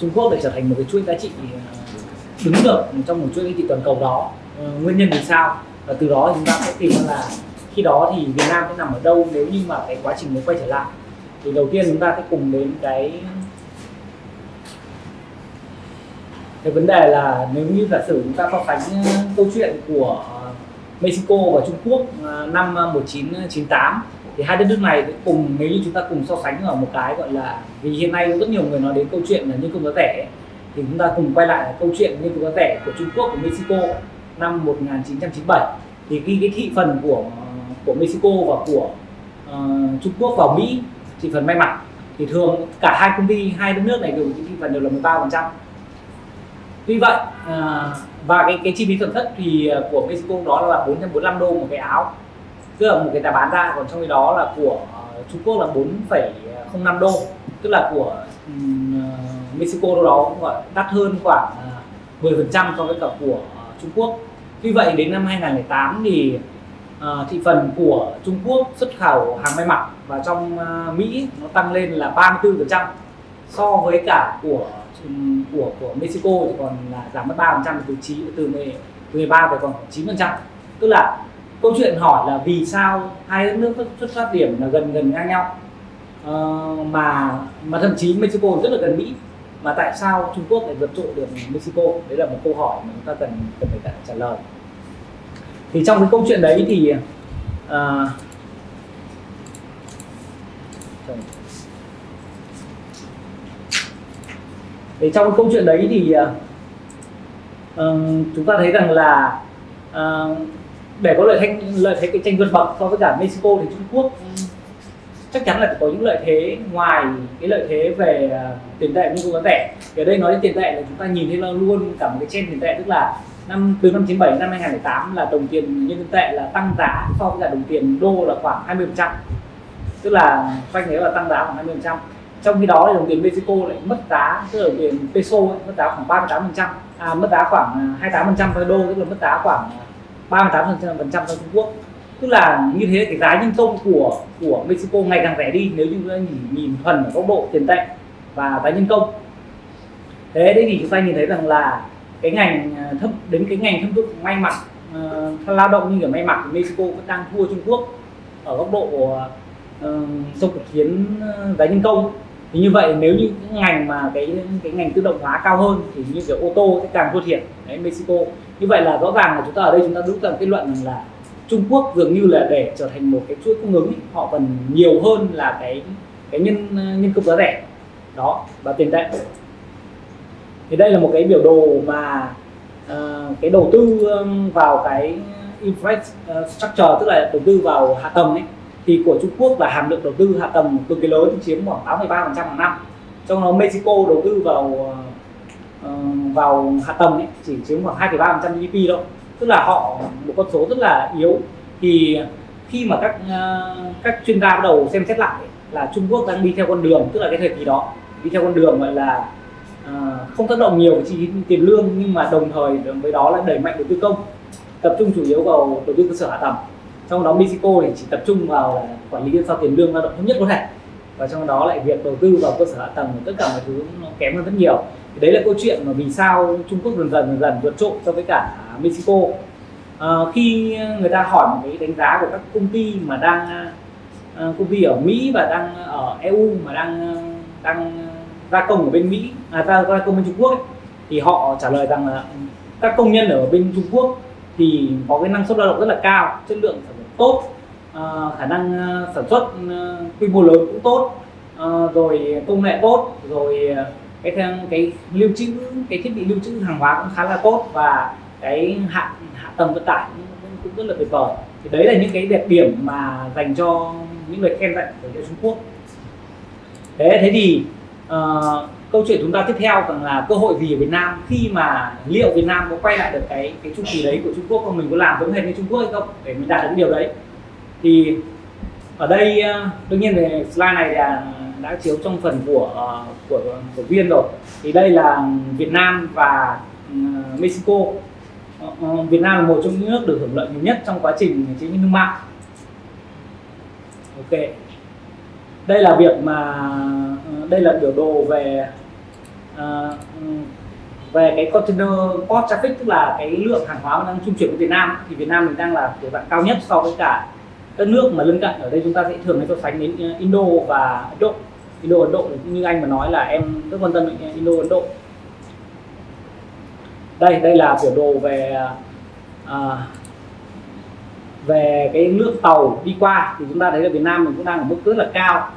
Trung Quốc lại trở thành một cái chuỗi giá trị ờ, đứng được trong một chuỗi giá trị toàn cầu đó. Nguyên nhân vì sao? Và từ đó chúng ta sẽ tìm ra là khi đó thì Việt Nam sẽ nằm ở đâu nếu như mà cái quá trình mới quay trở lại. Thì đầu tiên chúng ta sẽ cùng đến cái cái vấn đề là nếu như giả sử chúng ta so sánh câu chuyện của Mexico và Trung Quốc à, năm à, 1998 thì hai đất nước này cùng nếu như chúng ta cùng so sánh ở một cái gọi là vì hiện nay rất nhiều người nói đến câu chuyện là nhân công giá rẻ thì chúng ta cùng quay lại câu chuyện nhân công giá rẻ của Trung Quốc của Mexico năm 1997 thì khi cái thị phần của của Mexico và của uh, Trung Quốc vào Mỹ thị phần may mặc thì thường cả hai công ty hai đất nước này đều thị phần đều là 13 phần trăm. Tuy vậy uh, và cái cái chi phí sản xuất thì à, của Mexico đó là 445 đô một cái áo. Tức là một cái giá bán ra còn trong khi đó là của à, Trung Quốc là 4,05 đô. Tức là của um, Mexico đâu đó cũng gọi đắt hơn khoảng 10 phần trăm so với cả của Trung Quốc. Tuy vậy đến năm 2008 thì uh, thị phần của Trung Quốc xuất khẩu hàng may mặc và trong uh, Mỹ nó tăng lên là 34 phần trăm so với cả của của của Mexico thì còn là giảm mất 3 phần trăm từ 9 từ 13 về còn 9 phần trăm. Tức là câu chuyện hỏi là vì sao hai đất nước xuất phát điểm là gần gần ngang nhau. Uh, mà mà thậm chí Mexico rất là gần Mỹ. Mà tại sao Trung Quốc lại vượt trội được Mexico? Đấy là một câu hỏi mà chúng ta cần cần phải trả lời. Thì trong cái câu chuyện đấy thì uh, thì trong câu chuyện đấy thì uh, chúng ta thấy rằng là uh, để có lợi thế lợi thế cạnh tranh vượt bậc so với cả Mexico thì Trung Quốc chắc chắn là có những lợi thế ngoài cái lợi thế về uh, tiền tệ như giá rẻ thì ở đây nói đến tiền tệ là chúng ta nhìn thấy là luôn cả một cái trend tiền tệ tức là năm từ năm 97 năm 2008 là đồng tiền nhân dân tệ là tăng giá so với cả đồng tiền đô là khoảng 20 phần trăm. Tức là quanh đấy là tăng giá khoảng 20 phần trăm trong khi đó thì đồng tiền Mexico lại mất giá tức là đồng tiền peso ấy, mất giá khoảng 38 phần trăm. À, mất giá khoảng à, 28 phần trăm với đô tức là mất giá khoảng à, 38 phần trăm cho Trung Quốc. Tức là như thế cái giá nhân công của của Mexico ngày càng rẻ đi nếu như chúng ta nhìn, nhìn thuần ở góc độ tiền tệ và giá nhân công. Thế đấy thì chúng ta nhìn thấy rằng là cái ngành thấp thâm đến cái ngành thâm dụng may mặc uh, lao động như kiểu may mặc Mexico vẫn đang thua Trung Quốc ở góc độ ờ, uh, trong cuộc chiến giá nhân công thì như vậy nếu như những ngành mà cái cái ngành tự động hóa cao hơn thì như kiểu ô tô sẽ càng thua thiệt. Đấy Mexico. Như vậy là rõ ràng là chúng ta ở đây chúng ta rút ra kết luận rằng là Trung Quốc dường như là để trở thành một cái chuỗi cung ứng ấy, họ cần nhiều hơn là cái cái nhân nhân công giá rẻ. Đó và tiền tệ. Thì đây là một cái biểu đồ mà uh, cái đầu tư vào cái infrastructure tức là đầu tư vào hạ tầng ấy thì của Trung Quốc là hàm lượng đầu tư hạ tầng cực kỳ lớn chiếm khoảng 83% hàng năm. Trong đó Mexico đầu tư vào ờ, vào hạ tầng ấy chỉ chiếm khoảng 2,3% GDP thôi. Tức là họ một con số rất là yếu. Thì khi mà các ờ, các chuyên gia bắt đầu xem xét lại là Trung Quốc đang đi theo con đường tức là cái thời kỳ đó đi theo con đường gọi là ờ, không tác động nhiều với chi phí tiền lương nhưng mà đồng thời với đó là đẩy mạnh đầu tư công tập trung chủ yếu vào đầu tư cơ sở hạ tầng trong đó Mexico thì chỉ tập trung vào là quản lý sao tiền lương lao động thấp nhất có thể và trong đó lại việc đầu tư vào cơ sở hạ tầng tất cả mọi thứ nó kém hơn rất nhiều. Thì đấy là câu chuyện mà vì sao Trung Quốc dần dần dần dần vượt trội so với cả Mexico. À, khi người ta hỏi một cái đánh giá của các công ty mà đang à, công ty ở Mỹ và đang ở EU mà đang đang gia công ở bên Mỹ à gia, gia công bên Trung Quốc ấy, thì họ trả lời rằng là các công nhân ở bên Trung Quốc thì có cái năng suất lao động rất là cao chất lượng sản tốt à, khả năng à, sản xuất à, quy mô lớn cũng tốt à, rồi công nghệ tốt rồi à, cái cái lưu trữ cái thiết bị lưu trữ hàng hóa cũng khá là tốt và cái hạ hạ tầng vận tải cũng, cũng rất là tuyệt vời. Thì đấy là những cái đẹp điểm mà dành cho những người khen dạy của Trung Quốc. Thế thế thì uh, câu chuyện chúng ta tiếp theo rằng là cơ hội gì ở Việt Nam. Khi mà liệu Việt Nam có quay lại được cái cái chu kỳ đấy của Trung Quốc không mình có làm giống hệt như Trung Quốc hay không, để mình đạt được điều đấy. Thì ở đây ờ, đương nhiên về slide này là đã chiếu trong phần của ờ, của của viên rồi. Thì đây là Việt Nam và ờ, Mexico. Việt Nam là một trong những nước được hưởng lợi nhiều nhất trong quá trình chiến tranh thương mại. Ok đây là việc mà đây là biểu đồ về uh, về cái container port traffic tức là cái lượng hàng hóa đang trung chuyển của Việt Nam. Thì Việt Nam mình đang là kiểu dạng cao nhất so với cả các nước mà lân cận. Ở đây chúng ta sẽ thường so sánh đến à, Indo và Ấn Độ. Indo Ấn Độ như anh mà nói là em rất quan tâm đến à, Indo Ấn Độ. Đây đây là biểu đồ về uh, về cái lượng tàu đi qua. Thì chúng ta thấy là Việt Nam mình cũng đang ở mức rất là cao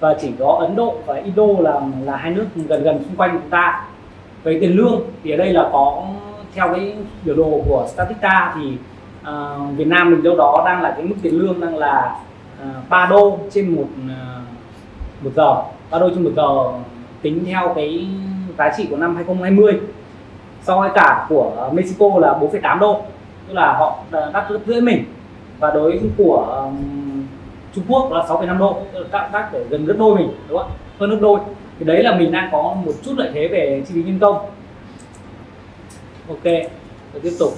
và chỉ có Ấn Độ và Indo là là hai nước gần gần xung quanh chúng ta. Về tiền lương thì ở đây là có theo cái biểu đồ của Statista thì uh, Việt Nam mình đâu đó đang là cái mức tiền lương đang là ờ, uh, 3 đô trên một uh, một giờ. 3 đô trên một giờ tính theo cái giá trị của năm 2020 so với cả của Mexico là 4,8 đô. Tức là họ đắt gấp rưỡi mình. Và đối của um, Trung Quốc là 6,5 độ đắt các để gần gấp đôi mình đúng không hơn gấp đôi. Thì đấy là mình đang có một chút lợi thế về chi phí nhân công. Ok rồi tiếp tục.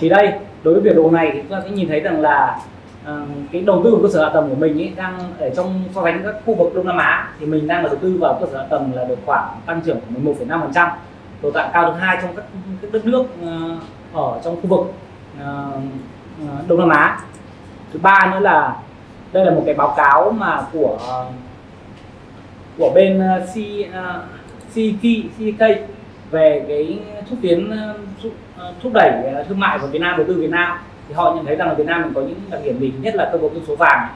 Thì đây đối với biểu đồ này thì chúng ta sẽ nhìn thấy rằng là uh, cái đầu tư của cơ sở hạ tầng của mình ấy đang ở trong so sánh các khu vực Đông Nam Á thì mình đang đầu tư vào cơ sở hạ tầng là được khoảng tăng trưởng của 11,5% tồn tại cao thứ hai trong các, các đất nước uh, ở trong khu vực uh, Đông Nam Á. Thứ ba nữa là đây là một cái báo cáo mà của của bên ờ, C ờ, CK, CK về cái thúc tiến ờ, thúc đẩy thương mại của Việt Nam đầu tư Việt Nam. Thì họ nhận thấy rằng là Việt Nam mình có những đặc điểm gì? Nhất là cơ cấu dân số vàng.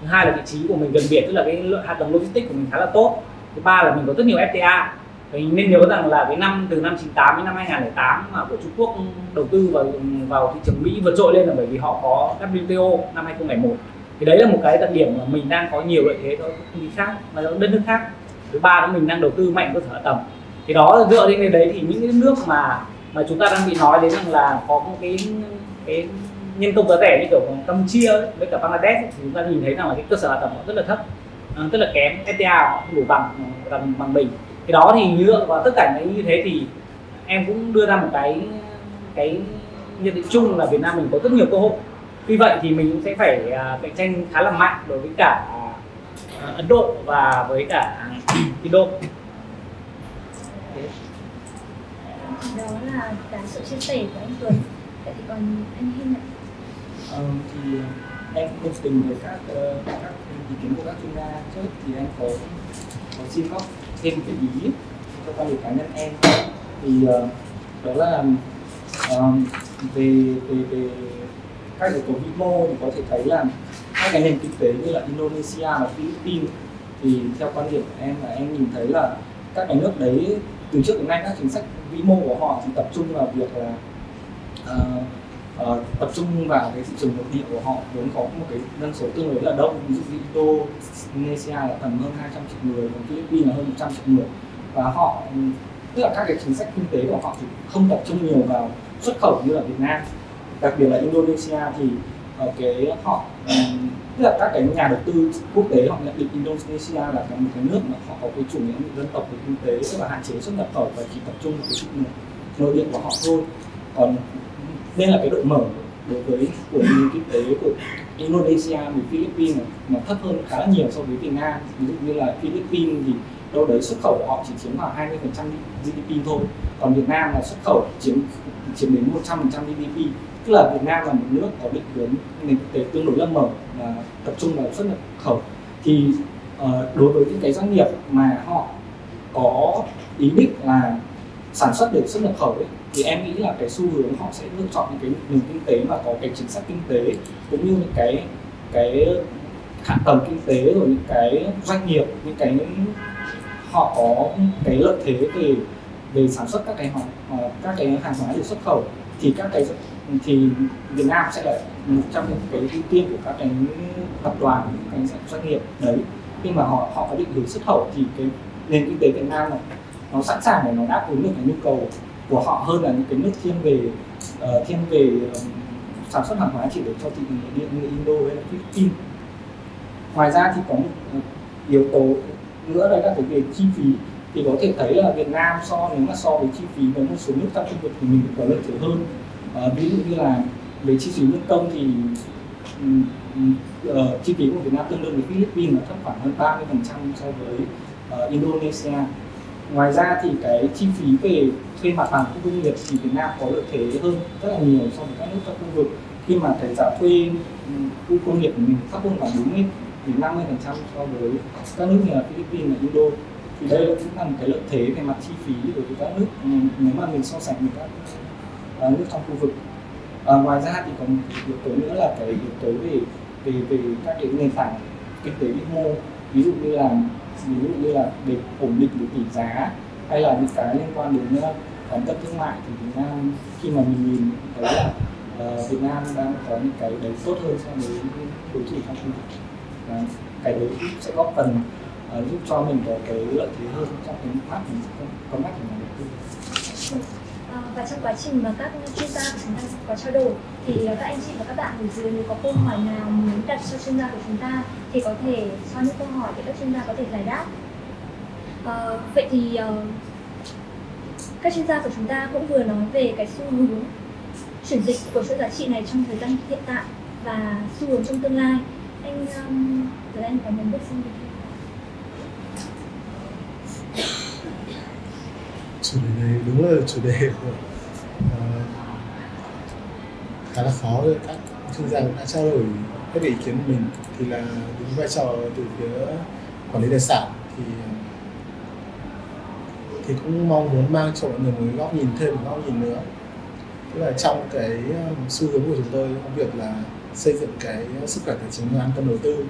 Thứ hai là vị trí của mình gần biển tức là cái hạ tầng logistics của mình khá là tốt. Thứ ba là mình có rất nhiều FTA mình nên nhớ rằng là cái năm từ năm 98 đến năm 2008 mà của Trung Quốc đầu tư vào vào thị trường Mỹ vượt trội lên là bởi vì họ có WTO năm 2001 thì đấy là một cái đặc điểm mà mình đang có nhiều lợi thế so với công ty khác và đất nước khác. Thứ ba là mình đang đầu tư mạnh cơ sở hạ tầng. Thì đó, dựa trên cái đấy thì những cái nước mà mà chúng ta đang bị nói đến rằng là có một cái cái nhân công giá rẻ như kiểu Campuchia với cả Bangladesh thì chúng ta nhìn thấy rằng là cái cơ sở hạ tầng họ rất là thấp rất là kém. FTA họ không đủ bằng bằng bằng mình. Thì đó thì dựa vào tất cả những như thế thì em cũng đưa ra một cái cái nhận định chung là Việt Nam mình có rất nhiều cơ hội vì vậy thì mình cũng sẽ phải à, cạnh tranh khá là mạnh đối với cả à, Ấn Độ và với cả hết thì đó là cái sự chia sẻ của anh Tuấn. Vậy thì còn anh Hiên ạ? Ờ, thì ờ, em cũng đồng tình với các ờ, các ý kiến của các chuyên gia. Trước thì em có có xin góp thêm cái ý cho quan điểm cá nhân em. Thì ờ, đó là ờ, về về về các yếu tố vĩ mô thì có thể thấy là hai cái nền kinh tế như là Indonesia và Philippines thì theo quan điểm của em là em nhìn thấy là các cái nước đấy từ trước đến nay các chính sách vĩ mô của họ thì tập trung vào việc là uh, uh, tập trung vào cái thị trường nội địa của họ vốn có một cái dân số tương đối là đông ví dụ như Indonesia là tầm hơn 200 triệu người còn Philippines là hơn 100 triệu người. Và họ tức là các cái chính sách kinh tế của họ thì không tập trung nhiều vào xuất khẩu như là Việt Nam đặc biệt là Indonesia thì ờ, cái họ ừ, tức là các cái nhà đầu tư quốc tế họ nhận định Indonesia là cái một cái nước mà họ có cái chủ nghĩa dân tộc về kinh tế tức là hạn chế xuất nhập khẩu và chỉ tập trung vào cái thị nội địa của họ thôi. Còn nên là cái độ mở đối với của nền kinh tế của Indonesia với Philippines này, thấp hơn khá là nhiều so với Việt Nam. Ví dụ như là Philippines thì đâu đấy xuất khẩu của họ chỉ chiếm khoảng 20% GDP thôi còn Việt Nam là xuất khẩu chiếm chiếm đến 100% GDP tức là Việt Nam là một nước có định hướng nền kinh tế tương đối là mở và tập trung vào xuất nhập khẩu. Thì uh, đối với những cái doanh nghiệp mà họ có ý định là sản xuất để xuất nhập khẩu ấy, thì em nghĩ là cái xu hướng họ sẽ lựa chọn những cái nền kinh tế mà có cái chính sách kinh tế cũng như những cái cái hạ tầng kinh tế rồi những cái doanh nghiệp những cái họ có cái lợi thế về về sản xuất các cái họ ờ, các cái hàng hóa để xuất khẩu thì các cái thì Việt Nam sẽ là một trong những cái ưu tiên của các cái tập đoàn các cái doanh nghiệp đấy. Khi mà họ họ có định hướng xuất khẩu thì cái nền kinh tế Việt Nam này nó sẵn sàng để nó đáp ứng được cái nhu cầu của họ hơn là những cái nước thiên về uh, thiên về uh, sản xuất hàng hóa chỉ để cho thị trường nội địa như Indo hay là Philippines. Ngoài ra thì có một ờ, yếu tố nữa là các cái về chi phí. Thì có thể thấy là Việt Nam so nếu mà so với chi phí với một số nước trong khu vực thì mình có lợi thế hơn. Ờ, ví dụ như là về chi phí nhân công thì uh, chi phí của Việt Nam tương đương với Philippines là thấp khoảng hơn 30% so với uh, Indonesia. Ngoài ra thì cái chi phí về thuê mặt bằng khu công nghiệp thì Việt Nam có lợi thế hơn rất là nhiều so với các nước trong khu vực. Khi mà cái giá thuê khu công nghiệp của mình thấp hơn khoảng 40 đến 50 phần trăm so với các nước như là Philippines và Indo. Thì đây cũng là một cái lợi thế về mặt chi phí đối với các nước nếu mà mình so sánh với các Ờ, nước trong khu vực. À, ngoài ra thì còn một yếu tố nữa là cái yếu tố về về về các cái nền tảng kinh tế vĩ mô. Ví dụ như là ví dụ như là để ổn định được tỷ giá hay là những cái liên quan đến ờ, cán cân thương mại thì Việt Nam khi mà mình nhìn thấy là uh, Việt Nam đang có những cái đấy tốt hơn so với đối thủ trong khu vực. Và cái đấy cũng sẽ góp phần uh, giúp cho mình có cái lợi thế hơn trong cái mắt mình có mắt của nhà đầu tư Vâng, và trong quá trình mà các chuyên gia của chúng ta có trao đổi thì các anh chị và các bạn ở dưới nếu có câu hỏi nào muốn đặt cho chuyên gia của chúng ta thì có thể cho những câu hỏi để các chuyên gia có thể giải đáp. À, vậy thì ờ, các chuyên gia của chúng ta cũng vừa nói về cái xu hướng chuyển dịch của chuỗi giá trị này trong thời gian hiện tại và xu hướng trong tương lai. Anh um, Tuấn Anh có muốn biết xem gì không? Chủ đề này đúng là chủ đề của uh, khá là khó rồi. Các chuyên gia cũng đã trao đổi các ý kiến của mình. Thì là đúng vai trò từ phía quản lý tài sản thì thì cũng mong muốn mang cho mọi người một góc nhìn thêm một góc nhìn nữa. Tức là trong cái ờ, xu hướng của chúng tôi trong việc là xây dựng cái sức khỏe tài chính và an tâm đầu tư.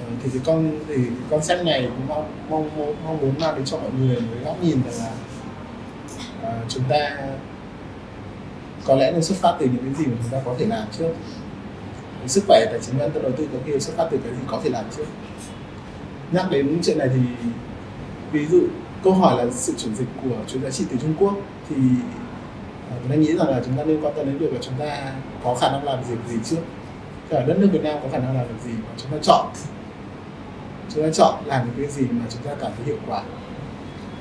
Thì thì cái con thì cái concept này cũng mong mong mong, mong muốn mang đến cho mọi người một cái góc nhìn rằng là ờ, chúng ta có lẽ nên xuất phát từ những cái gì mà chúng ta có thể làm trước. Sức khỏe tài chính an tâm đầu tư có khi xuất phát từ cái gì có thể làm trước. Nhắc đến chuyện này thì ví dụ câu hỏi là sự chuyển dịch của chuỗi giá trị từ Trung Quốc thì ờ, chúng tôi nghĩ rằng là chúng ta nên quan tâm đến việc là chúng ta có khả năng làm gì gì trước. Tức là đất nước Việt Nam có khả năng làm được gì mà chúng ta chọn? Chúng ta chọn làm những cái gì mà chúng ta cảm thấy hiệu quả?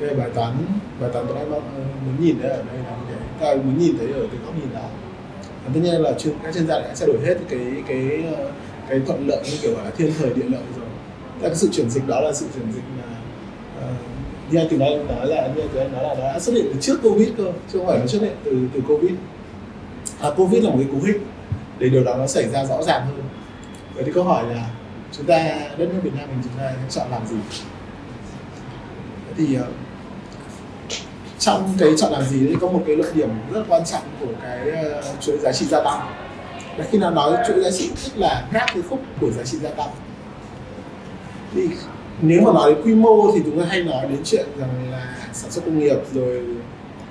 Đây bài toán bài toán tôi đang muốn nhìn thấy ở đây là như thế ta muốn nhìn thấy ở cái góc nhìn đó. Và tất nhiên là chuyên, các chuyên gia đã sẽ đổi hết cái cái cái thuận lợi như kiểu là thiên thời địa lợi rồi. Tức là cái sự chuyển dịch đó là sự chuyển dịch mà ờ, như anh từ nói nói là như anh từ anh nói là đã xuất hiện từ trước covid cơ chứ không phải là xuất hiện từ từ covid. À, covid là một cái cú hích để điều đó nó xảy ra rõ ràng hơn. Vậy thì câu hỏi là chúng ta đất nước Việt Nam mình chúng ta chọn làm gì? Thì ờ, trong cái chọn làm gì đấy có một cái luận điểm rất quan trọng của cái ờ, chuỗi giá trị gia tăng. Là khi nào nói chuỗi giá trị, tức là các cái khúc của giá trị gia tăng. Thì nếu mà nói đến quy mô thì chúng ta hay nói đến chuyện rằng là sản xuất công nghiệp rồi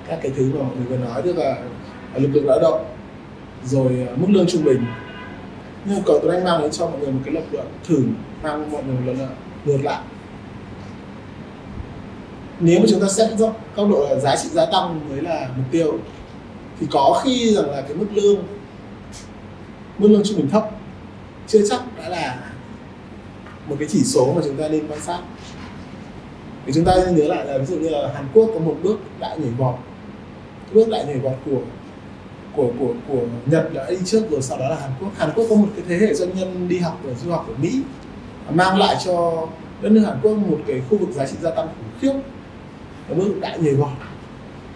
các cái thứ mà mọi người vừa nói, tức là ờ, lực lượng lao động, rồi ờ, mức lương trung bình. Nhưng mà cầu tôi đang mang đến cho mọi người một cái lập luận thử, mang mọi người một lần ngược lại nếu mà chúng ta xét dốc góc độ là giá trị gia tăng mới là mục tiêu, thì có khi rằng là cái mức lương mức lương trung bình thấp chưa chắc đã là một cái chỉ số mà chúng ta nên quan sát. Thì chúng ta nên nhớ lại là ví dụ như là Hàn Quốc có một bước đại nhảy vọt bước đại nhảy vọt của của của của Nhật đã đi trước rồi, sau đó là Hàn Quốc. Hàn Quốc có một cái thế hệ doanh nhân đi học và du học ở Mỹ mang lại cho đất nước Hàn Quốc một cái khu vực giá trị gia tăng khủng khiếp nó bước đại nhảy vọt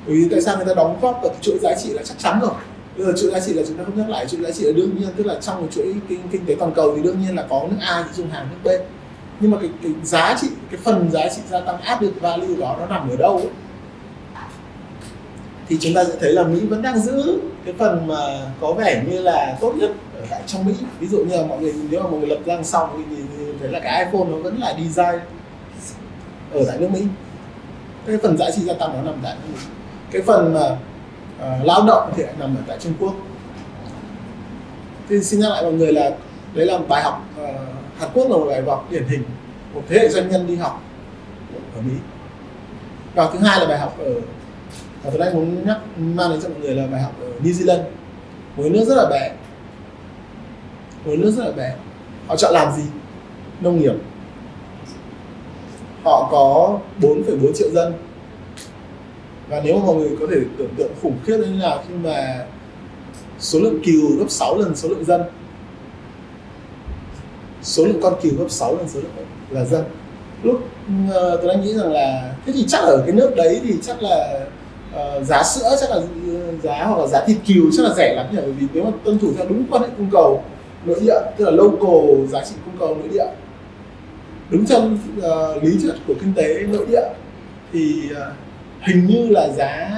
bởi vì tại sao người ta đóng góp vào chuỗi giá trị là chắc chắn rồi. Bây giờ chuỗi giá trị là chúng ta không nhắc lại chuỗi giá trị là đương nhiên tức là trong một chuỗi kinh, kinh tế toàn cầu thì đương nhiên là có nước A thì dùng hàng nước B nhưng mà cái, cái giá trị cái phần giá trị gia tăng added value đó nó nằm ở đâu ấy? thì chúng ta sẽ thấy là Mỹ vẫn đang giữ cái phần mà có vẻ như là tốt nhất ở tại trong Mỹ. Ví dụ như là mọi người nếu mà mọi người lập ra xong thì, thì thấy là cái iPhone nó vẫn là design ở tại nước Mỹ cái phần giá trị gia tăng nó nằm tại cái phần mà uh, lao động thì lại nằm ở tại Trung Quốc. Thì xin nhắc lại mọi người là đấy là bài học uh, Hàn Quốc là một bài học điển hình. Một thế hệ doanh nhân đi học ở Mỹ. Và thứ hai là bài học ở và tôi đang muốn nhắc mang đến cho mọi người là bài học ở New Zealand. Một nước rất là bé một nước rất là bé họ chọn làm gì? Nông nghiệp họ có 4,4 triệu dân. Và nếu mà mọi người có thể tưởng tượng khủng khiếp như nào khi mà số lượng cừu gấp 6 lần số lượng dân. Số lượng con cừu gấp 6 lần số lượng là dân. Lúc uh, tôi đang nghĩ rằng là thế thì chắc ở cái nước đấy thì chắc là uh, giá sữa chắc là ờ, giá hoặc là giá thịt cừu chắc là rẻ lắm nhỉ? Bởi vì nếu mà tuân thủ theo đúng quan hệ cung cầu nội địa tức là local giá trị cung cầu nội địa đúng trong uh, lý thuyết của kinh tế nội địa thì uh, hình như là giá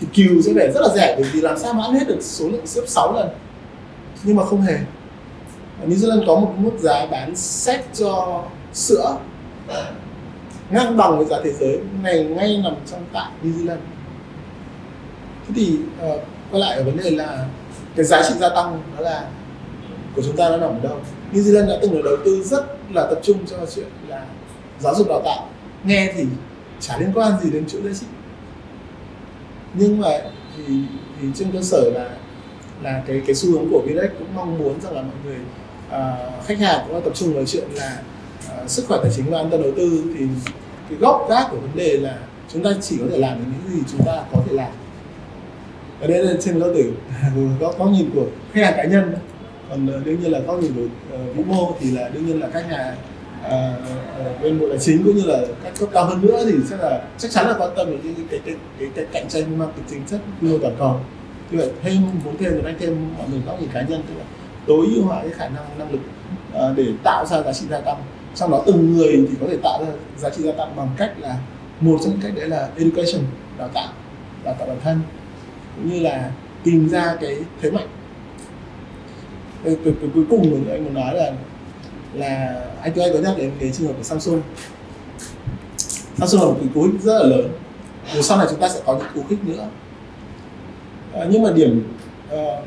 thịt cừu sẽ phải rất là rẻ bởi vì làm sao mà ăn hết được số lượng xếp 6 lần. Nhưng mà không hề. New Zealand có một mức giá bán xét cho sữa ngang bằng với giá thế giới này ngay nằm trong tại New Zealand. Thế thì uh, quay lại ở vấn đề là cái giá trị gia tăng đó là của chúng ta nó nằm ở đâu? New Zealand đã từng được đầu tư rất là tập trung cho chuyện là giáo dục đào tạo. Nghe thì chả liên quan gì đến chuỗi giá trị nhưng mà thì, thì trên cơ sở là là cái cái xu hướng của Vinex cũng mong muốn rằng là mọi người uh, khách hàng cũng tập trung vào chuyện là uh, sức khỏe tài chính và an toàn đầu tư thì cái gốc gác của vấn đề là chúng ta chỉ có thể làm được những gì chúng ta có thể làm. Ở đây là trên góc tử góc góc nhìn của khách hàng cá nhân còn ờ, đương nhiên là góc nhìn của uh, vĩ mô thì là đương nhiên là các nhà à, bên bộ tài chính cũng như là các cấp cao hơn nữa thì sẽ là chắc chắn là quan tâm đến cái cái cái, cái, cái cạnh tranh mang tính chính chất quy mô toàn cầu. Như vậy thêm muốn thêm thì anh thêm mọi người góc nhìn cá nhân tức là tối ưu hóa cái khả năng năng lực à, để tạo ra giá trị gia tăng. Trong đó từng người thì có thể tạo ra giá trị gia tăng bằng cách là một trong những cách đấy là education đào tạo đào tạo bản thân cũng như là tìm ra cái thế mạnh cái, cái, cái cuối cùng mà anh muốn nói là là anh tôi anh có nhắc đến cái trường hợp của Samsung. Samsung là một cái cú hích rất là lớn. Rồi sau này chúng ta sẽ có những cú hích nữa. À, nhưng mà điểm à,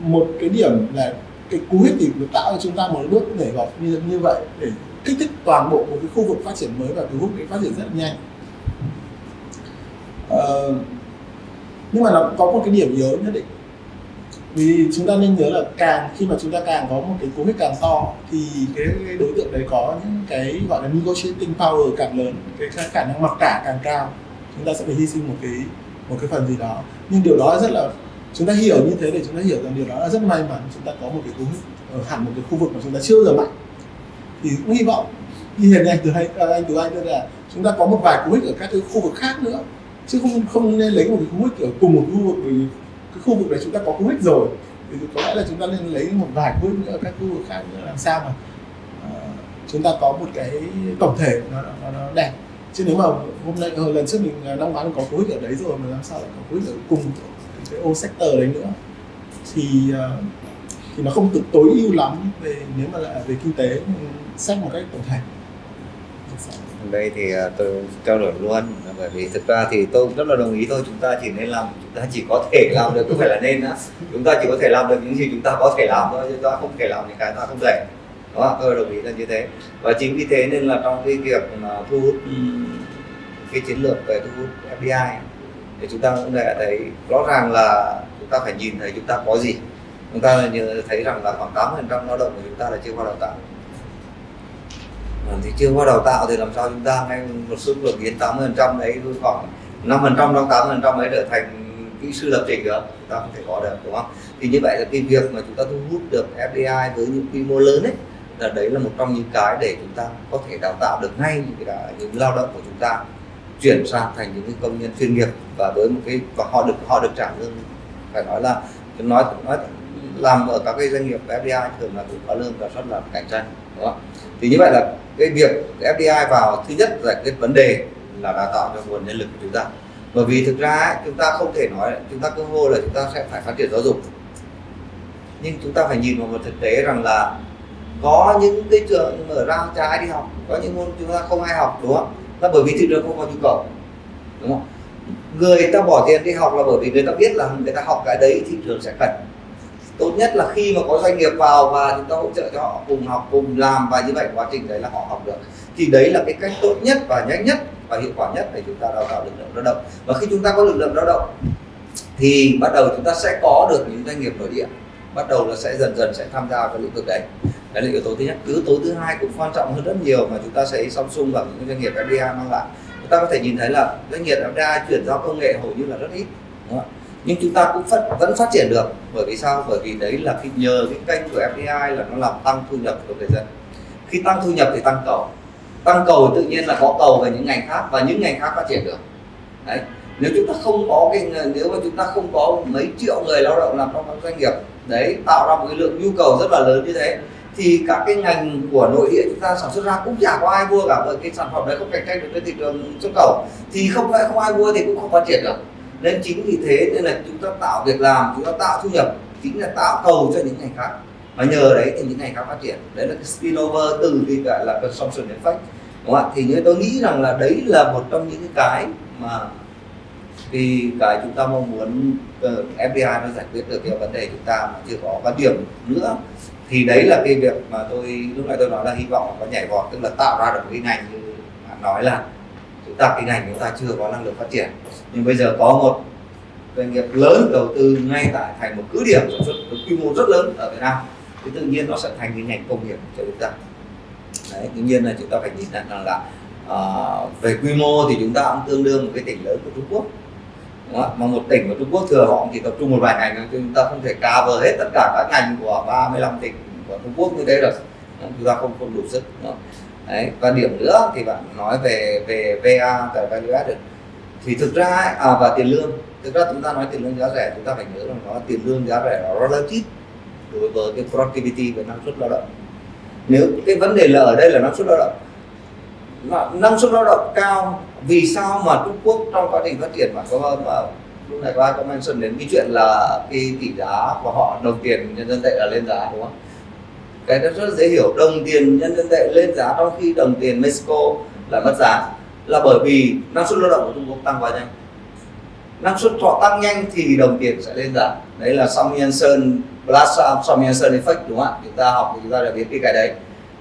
một cái điểm là cái cú hích thì tạo cho chúng ta một bước nhảy vọt như như vậy để kích thích toàn bộ một cái khu vực phát triển mới và thu hút để phát triển rất là nhanh. À, nhưng mà nó có một cái điểm yếu nhất định vì chúng ta nên nhớ là càng khi mà chúng ta càng có một cái cú hích càng to thì cái, cái đối tượng đấy có những cái gọi là negotiating power càng lớn cái khả năng mặc cả càng cao chúng ta sẽ phải hy sinh một cái một cái phần gì đó. Nhưng điều đó rất là chúng ta hiểu như thế để chúng ta hiểu rằng điều đó là rất may mắn chúng ta có một cái cú hích ở hẳn một cái khu vực mà chúng ta chưa giờ mạnh thì cũng hy vọng như hiện nay từ anh à, anh từ anh tức là chúng ta có một vài cú hích ở các cái khu vực khác nữa chứ không không nên lấy một cái cú hích ở cùng một khu vực vì cái khu vực này chúng ta có cú hích rồi thì có lẽ là chúng ta nên lấy một vài cú hích nữa ở các khu vực khác nữa làm sao mà uh, chúng ta có một cái tổng thể nó, nó, nó đẹp. Chứ nếu mà hôm nay hồi lần trước mình ờ, năm ngoái có cú hích ở đấy rồi mà làm sao lại có cú hích ở cùng cái ô sector đấy nữa thì uh, thì nó không được tối ưu lắm về nếu mà là về kinh tế xét một cách tổng thể đây thì à, tôi trao đổi luôn, bởi vì thực ra thì tôi cũng rất là đồng ý thôi, chúng ta chỉ nên làm, chúng ta chỉ có thể làm được, không phải là nên á. Chúng ta chỉ có thể làm được những gì chúng ta có thể làm thôi chúng ta không thể làm những cái ta không thể. Đó tôi đồng ý là như thế. Và chính vì thế nên là trong cái việc mà thu hút ừ, cái chiến lược về thu hút FDI thì chúng ta cũng đã thấy rõ ràng là chúng ta phải nhìn thấy chúng ta có gì. Chúng ta thấy rằng là khoảng 8 phần trăm lao động của chúng ta là chưa qua đào tạo thì chưa qua đào tạo thì làm sao chúng ta ngay một số lượng biến 80 phần trăm đấy khoảng 5 phần trăm trong 8 phần trăm ấy trở thành kỹ sư lập trình được. Chúng ta không thể có được, đúng không? Thì như vậy là cái việc mà chúng ta thu hút được FDI với những quy mô lớn ấy, là đấy là một trong những cái để chúng ta có thể đào tạo được ngay những cái những lao động của chúng ta, chuyển sang thành những công nhân chuyên nghiệp và với một cái và họ được họ được trả lương. Phải nói là nói nói làm ở các cái doanh nghiệp FDI thường là cũng có lương và rất là cạnh tranh, đúng không? thì như vậy là cái việc FDI vào thứ nhất giải quyết vấn đề là đào tạo cho nguồn nhân lực của chúng ta. Bởi vì thực ra chúng ta không thể nói, chúng ta cứ hô là chúng ta sẽ phải phát triển giáo dục. Nhưng chúng ta phải nhìn vào một thực tế rằng là có những cái trường mở ra trái đi học, có những môn chúng ta không ai học, đúng không? Là bởi vì thị trường không có nhu cầu, đúng không? Người ta bỏ tiền đi học là bởi vì người ta biết là người ta học cái đấy thị trường sẽ cần tốt nhất là khi mà có doanh nghiệp vào và chúng ta hỗ trợ cho họ cùng học, cùng làm và như vậy quá trình đấy là họ học được. Thì đấy là cái cách tốt nhất và nhanh nhất và hiệu quả nhất để chúng ta đào tạo lực lượng lao động. Và khi chúng ta có lực lượng lao động, thì bắt đầu chúng ta sẽ có được những doanh nghiệp nội địa. Bắt đầu là sẽ dần dần sẽ tham gia vào lĩnh vực đấy. Đấy là yếu tố thứ nhất. Yếu tố thứ hai cũng quan trọng hơn rất nhiều mà chúng ta sẽ Samsung và những doanh nghiệp FDI mang lại. Chúng ta có thể nhìn thấy là doanh nghiệp FDI chuyển giao công nghệ hầu như là rất ít, đúng không? Nhưng chúng ta cũng phát, vẫn phát triển được. Bởi vì sao? Bởi vì đấy là khi nhờ cái kênh của FDI là nó làm tăng thu nhập của người dân. Khi tăng thu nhập thì tăng cầu. Tăng cầu tự nhiên là có cầu về những ngành khác và những ngành khác phát triển được. Đấy. Nếu chúng ta không có cái nếu mà chúng ta không có mấy triệu người lao động làm trong các doanh nghiệp đấy tạo ra một cái lượng nhu cầu rất là lớn như thế thì các cái ngành của nội địa chúng ta sản xuất ra cũng chả có ai mua cả bởi cái sản phẩm đấy không cạnh tranh được trên thị trường xuất khẩu. Thì không phải không ai mua thì cũng không phát triển được nên chính vì thế nên là chúng ta tạo việc làm chúng ta tạo thu nhập chính là tạo cầu cho những ngành khác. Và nhờ đấy thì những ngành khác phát triển. Đấy là cái spillover từ cái gọi là consumption effect đúng không ạ? Thì như tôi nghĩ rằng là đấy là một trong những cái mà thì cái chúng ta mong muốn ờ, uh, FDI nó giải quyết được cái vấn đề chúng ta mà chưa có quan điểm nữa. Thì đấy là cái việc mà tôi lúc nãy tôi nói là hy vọng có nhảy vọt tức là tạo ra được cái ngành như bạn nói là chúng ta cái ngành chúng ta chưa có năng lực phát triển nhưng bây giờ có một doanh nghiệp lớn đầu tư ngay tại thành một cứ điểm sản xuất với quy mô rất lớn ở Việt Nam thì tự nhiên nó sẽ thành cái ngành công nghiệp cho chúng ta đấy tự nhiên là chúng ta phải nhìn nhận rằng là uh, về quy mô thì chúng ta cũng tương đương một cái tỉnh lớn của Trung Quốc Đúng không? mà một tỉnh của Trung Quốc thừa họ chỉ tập trung một vài ngành chúng ta không thể cover hết tất cả các ngành của 35 tỉnh của Trung Quốc như thế được chúng ta không không đủ sức Đúng không? Đấy. và điểm nữa thì bạn nói về về VA tại value added. Thì thực ra à, và tiền lương. Thực ra chúng ta nói tiền lương giá rẻ chúng ta phải nhớ rằng nó tiền lương giá rẻ là relative đối với cái productivity về năng suất lao động. Nếu cái vấn đề là ở đây là năng suất lao động. Năng suất lao động cao vì sao mà Trung Quốc trong quá trình phát triển mà có mà lúc này có ai có mention đến cái chuyện là cái tỷ giá của họ đồng tiền nhân dân tệ là lên giá đúng không? Cái đó rất dễ hiểu. Đồng tiền nhân dân tệ lên giá trong khi đồng tiền Mexico là mất giá là bởi vì năng suất lao động của Trung Quốc tăng quá nhanh. Năng suất họ tăng nhanh thì đồng tiền sẽ lên giá. Đấy là Samuelson plus Samuelson effect đúng không ạ? Chúng ta học thì chúng ta đã biết cái cái đấy.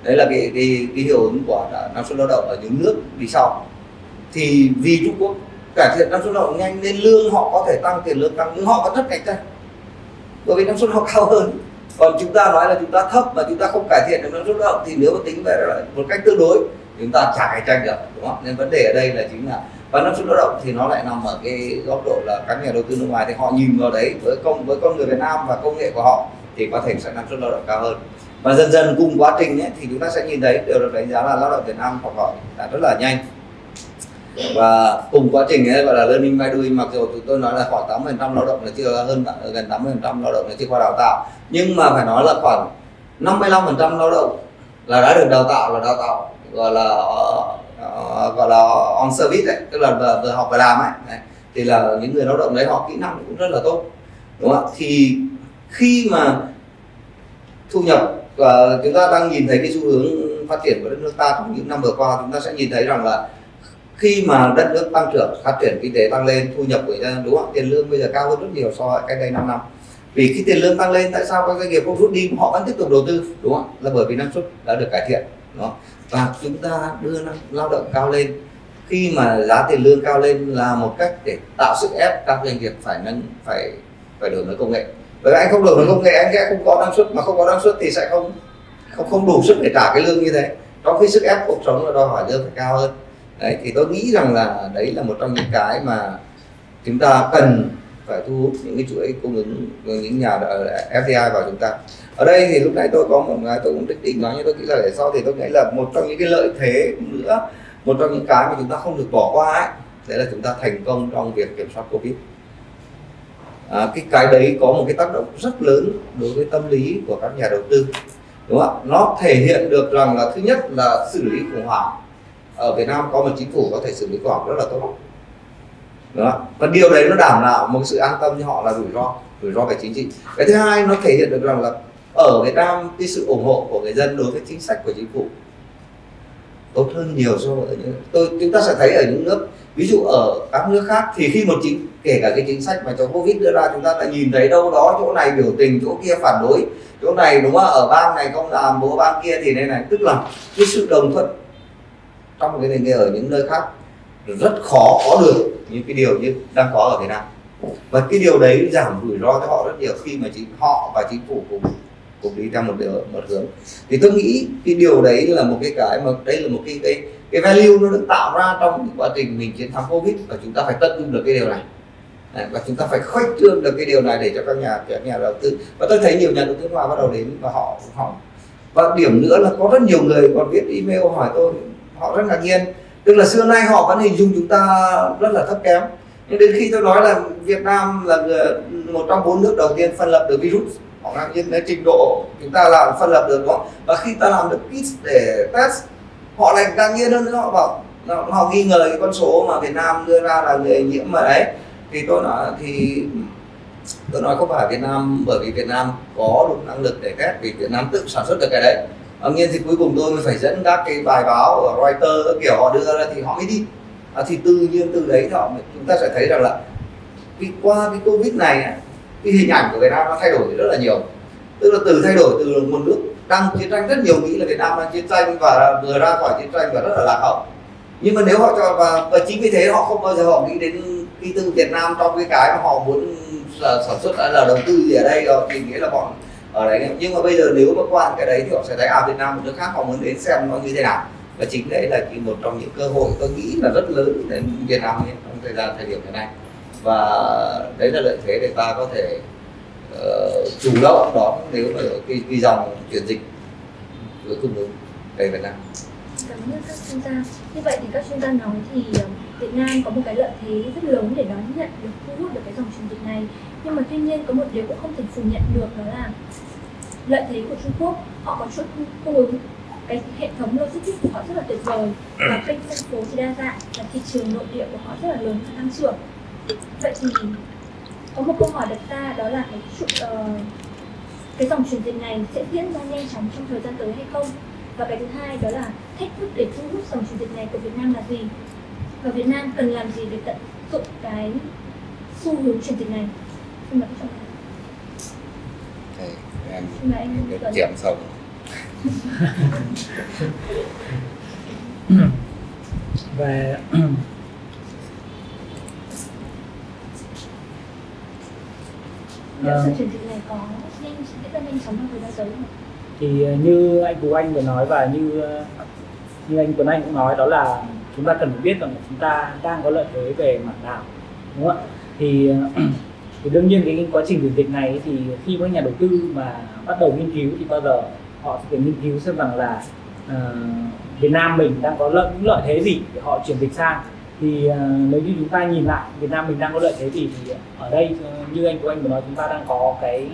Đấy là cái cái, cái hiệu ứng của năng suất lao động ở những nước đi sau. Thì vì Trung Quốc cải thiện năng suất lao động nhanh nên lương họ có thể tăng tiền lương tăng nhưng họ vẫn rất cạnh tranh. Bởi vì năng suất họ cao hơn còn chúng ta nói là chúng ta thấp mà chúng ta không cải thiện được năng suất lao động thì nếu mà tính về một cách tương đối chúng ta chả cạnh tranh được đúng không? Nên vấn đề ở đây là chính là và năng suất lao động thì nó lại nằm ở cái góc độ là các nhà đầu tư nước ngoài thì họ nhìn vào đấy với công với con người Việt Nam và công nghệ của họ thì có thể sẽ năng suất lao động cao hơn. Và dần dần cùng quá trình ấy, thì chúng ta sẽ nhìn thấy đều được đánh giá là lao động Việt Nam học hỏi là rất là nhanh và cùng quá trình ấy gọi là learning by doing mặc dù chúng tôi nói là khoảng 80% lao động là chưa hơn gần 80% lao động là chưa qua đào tạo nhưng mà phải nói là khoảng 55% lao động là đã được đào tạo là đào tạo gọi là uh, gọi là on service ấy tức là vừa, vừa học vừa làm ấy đấy. thì là những người lao động đấy họ kỹ năng cũng rất là tốt đúng không ạ thì khi mà thu nhập và chúng ta đang nhìn thấy cái xu hướng phát triển của đất nước ta trong những năm vừa qua chúng ta sẽ nhìn thấy rằng là khi mà đất nước tăng trưởng, phát triển kinh tế tăng lên, thu nhập của người dân đúng không? Tiền lương bây giờ cao hơn rất nhiều so với cách đây 5 năm. Vì khi tiền lương tăng lên, tại sao các doanh nghiệp không rút đi? Họ vẫn tiếp tục đầu tư, đúng không? Là bởi vì năng suất đã được cải thiện, đúng không? và chúng ta đưa năng, lao động cao lên. Khi mà giá tiền lương cao lên là một cách để tạo sức ép các doanh nghiệp phải nâng, phải phải đổi mới công nghệ. Bởi anh không đổi mới công nghệ, anh sẽ không có năng suất. Mà không có năng suất thì sẽ không không không đủ sức để trả cái lương như thế. Trong khi sức ép cuộc sống là đòi hỏi lương phải cao hơn đấy thì tôi nghĩ rằng là đấy là một trong những cái mà chúng ta cần phải thu hút những cái chuỗi cung ứng những nhà FDI vào chúng ta. Ở đây thì lúc nãy tôi có một cái tôi cũng định định nói nhưng tôi nghĩ là để sau thì tôi nghĩ là một trong những cái lợi thế nữa một trong những cái mà chúng ta không được bỏ qua ấy đấy là chúng ta thành công trong việc kiểm soát covid. À, cái cái đấy có một cái tác động rất lớn đối với tâm lý của các nhà đầu tư đúng không ạ? Nó thể hiện được rằng là thứ nhất là xử lý khủng hoảng ở Việt Nam có một chính phủ có thể xử lý khủng rất là tốt. Đó. và điều đấy nó đảm bảo một sự an tâm cho họ là rủi ro rủi ro về chính trị. Cái thứ hai nó thể hiện được rằng là ở Việt Nam cái sự ủng hộ của người dân đối với chính sách của chính phủ tốt hơn nhiều so với những, tôi, chúng ta sẽ thấy ở những nước, ví dụ ở các nước khác thì khi một chính, kể cả cái chính sách mà cho covid đưa ra, chúng ta lại nhìn thấy đâu đó chỗ này biểu tình, chỗ kia phản đối, chỗ này đúng không ở bang này không làm, bố bang kia thì đây này. Tức là cái sự đồng thuận trong cái nền ở những nơi khác, rất khó có được những cái điều như đang có ở Việt Nam. Và cái điều đấy giảm rủi ro cho họ rất nhiều khi mà chính họ và chính phủ cùng cùng đi theo một điều, một hướng. Thì tôi nghĩ cái điều đấy là một cái cái mà, đây là một cái cái cái value nó được tạo ra trong quá trình mình chiến thắng covid và chúng ta phải tận dụng được cái điều này. Và chúng ta phải khuếch trương được cái điều này để cho các nhà các nhà đầu tư. Và tôi thấy nhiều nhà đầu tư ngoài bắt đầu đến và họ họ. Và điểm nữa là có rất nhiều người còn viết email hỏi tôi họ rất ngạc nhiên. Tức là xưa nay họ vẫn hình dung chúng ta rất là thấp kém. Nhưng đến khi tôi nói là Việt Nam là ờ, một trong bốn nước đầu tiên phân lập được virus, họ ngạc nhiên đến trình độ chúng ta làm phân lập được đó và khi ta làm được kit để test, họ lại ngạc nhiên hơn nữa. Họ bảo họ nghi ngờ cái con số mà Việt Nam đưa ra là người nhiễm mà đấy. Thì tôi nói, thì tôi nói không phải Việt Nam bởi vì Việt Nam có đủ năng lực để test, vì Việt Nam tự sản xuất được cái đấy. Ờ, Tuy nhiên thì cuối cùng tôi mới phải dẫn các cái bài báo ở Reuters kiểu họ đưa ra thì họ mới đi. À, thì tự nhiên từ đấy họ chúng ta sẽ thấy rằng là vì qua cái Covid này cái hình ảnh của Việt Nam nó thay đổi rất là nhiều. Tức là từ thay đổi từ một nước đang chiến tranh rất nhiều nghĩ là Việt Nam đang chiến tranh và vừa ra khỏi chiến tranh và rất là lạc hậu. Nhưng mà nếu họ cho và, và chính vì thế họ không bao giờ họ nghĩ đến cái từ Việt Nam trong cái cái mà họ muốn sản xuất là đầu tư gì ở đây rồi thì nghĩa là bọn ở đấy nhưng mà bây giờ nếu mà qua cái đấy thì họ sẽ thấy à Việt Nam một nước khác họ muốn đến xem nó như thế nào và chính đấy là một trong những cơ hội tôi nghĩ là rất lớn đến Việt Nam trong thời gian thời điểm hiện nay và đấy là lợi thế để ta có thể uh, chủ động đón nếu mà cái, cái dòng chuyển dịch với cung ứng về Việt Nam. Cảm ơn các chuyên gia. Như vậy thì các chuyên gia nói thì ờ, Việt Nam có một cái lợi thế rất lớn để đón nhận được thu hút được cái dòng chuyển dịch này nhưng mà tuy nhiên có một điều cũng không thể phủ nhận được đó là lợi thế của Trung Quốc họ có chuỗi cung ứng cái hệ thống logistics của họ rất là tuyệt vời. Và kênh phân phối thì đa dạng và thị trường nội địa của họ rất là lớn và tăng trưởng. Vậy thì có một câu hỏi đặt ra đó là cái uh, cái dòng chuyển dịch này sẽ diễn ra nhanh chóng trong thời gian tới hay không? Và cái thứ hai đó là thách thức để thu hút dòng chuyển dịch này của Việt Nam là gì? Và Việt Nam cần làm gì để tận dụng cái xu hướng chuyển dịch này? Xin mời các Thầy, em được chém xong về liệu Ờ. sự chuyển dịch này có nhanh diễn ra nhanh chóng trong thời gian tới không ạ? thì ờ, như anh Tú Anh vừa nói và như ờ, như anh Tuấn Anh cũng nói đó là chúng ta cần phải biết rằng là chúng ta đang có lợi thế về mặt nào đúng không ạ thì thì đương nhiên cái quá trình chuyển dịch này thì khi các nhà đầu tư mà bắt đầu nghiên cứu thì bao giờ họ sẽ phải nghiên cứu xem rằng là uh, Việt Nam mình đang có lợi những lợi thế gì để họ chuyển dịch sang. Thì uh, nếu như chúng ta nhìn lại Việt Nam mình đang có lợi thế gì thì ở đây như anh của anh vừa nói chúng ta đang có cái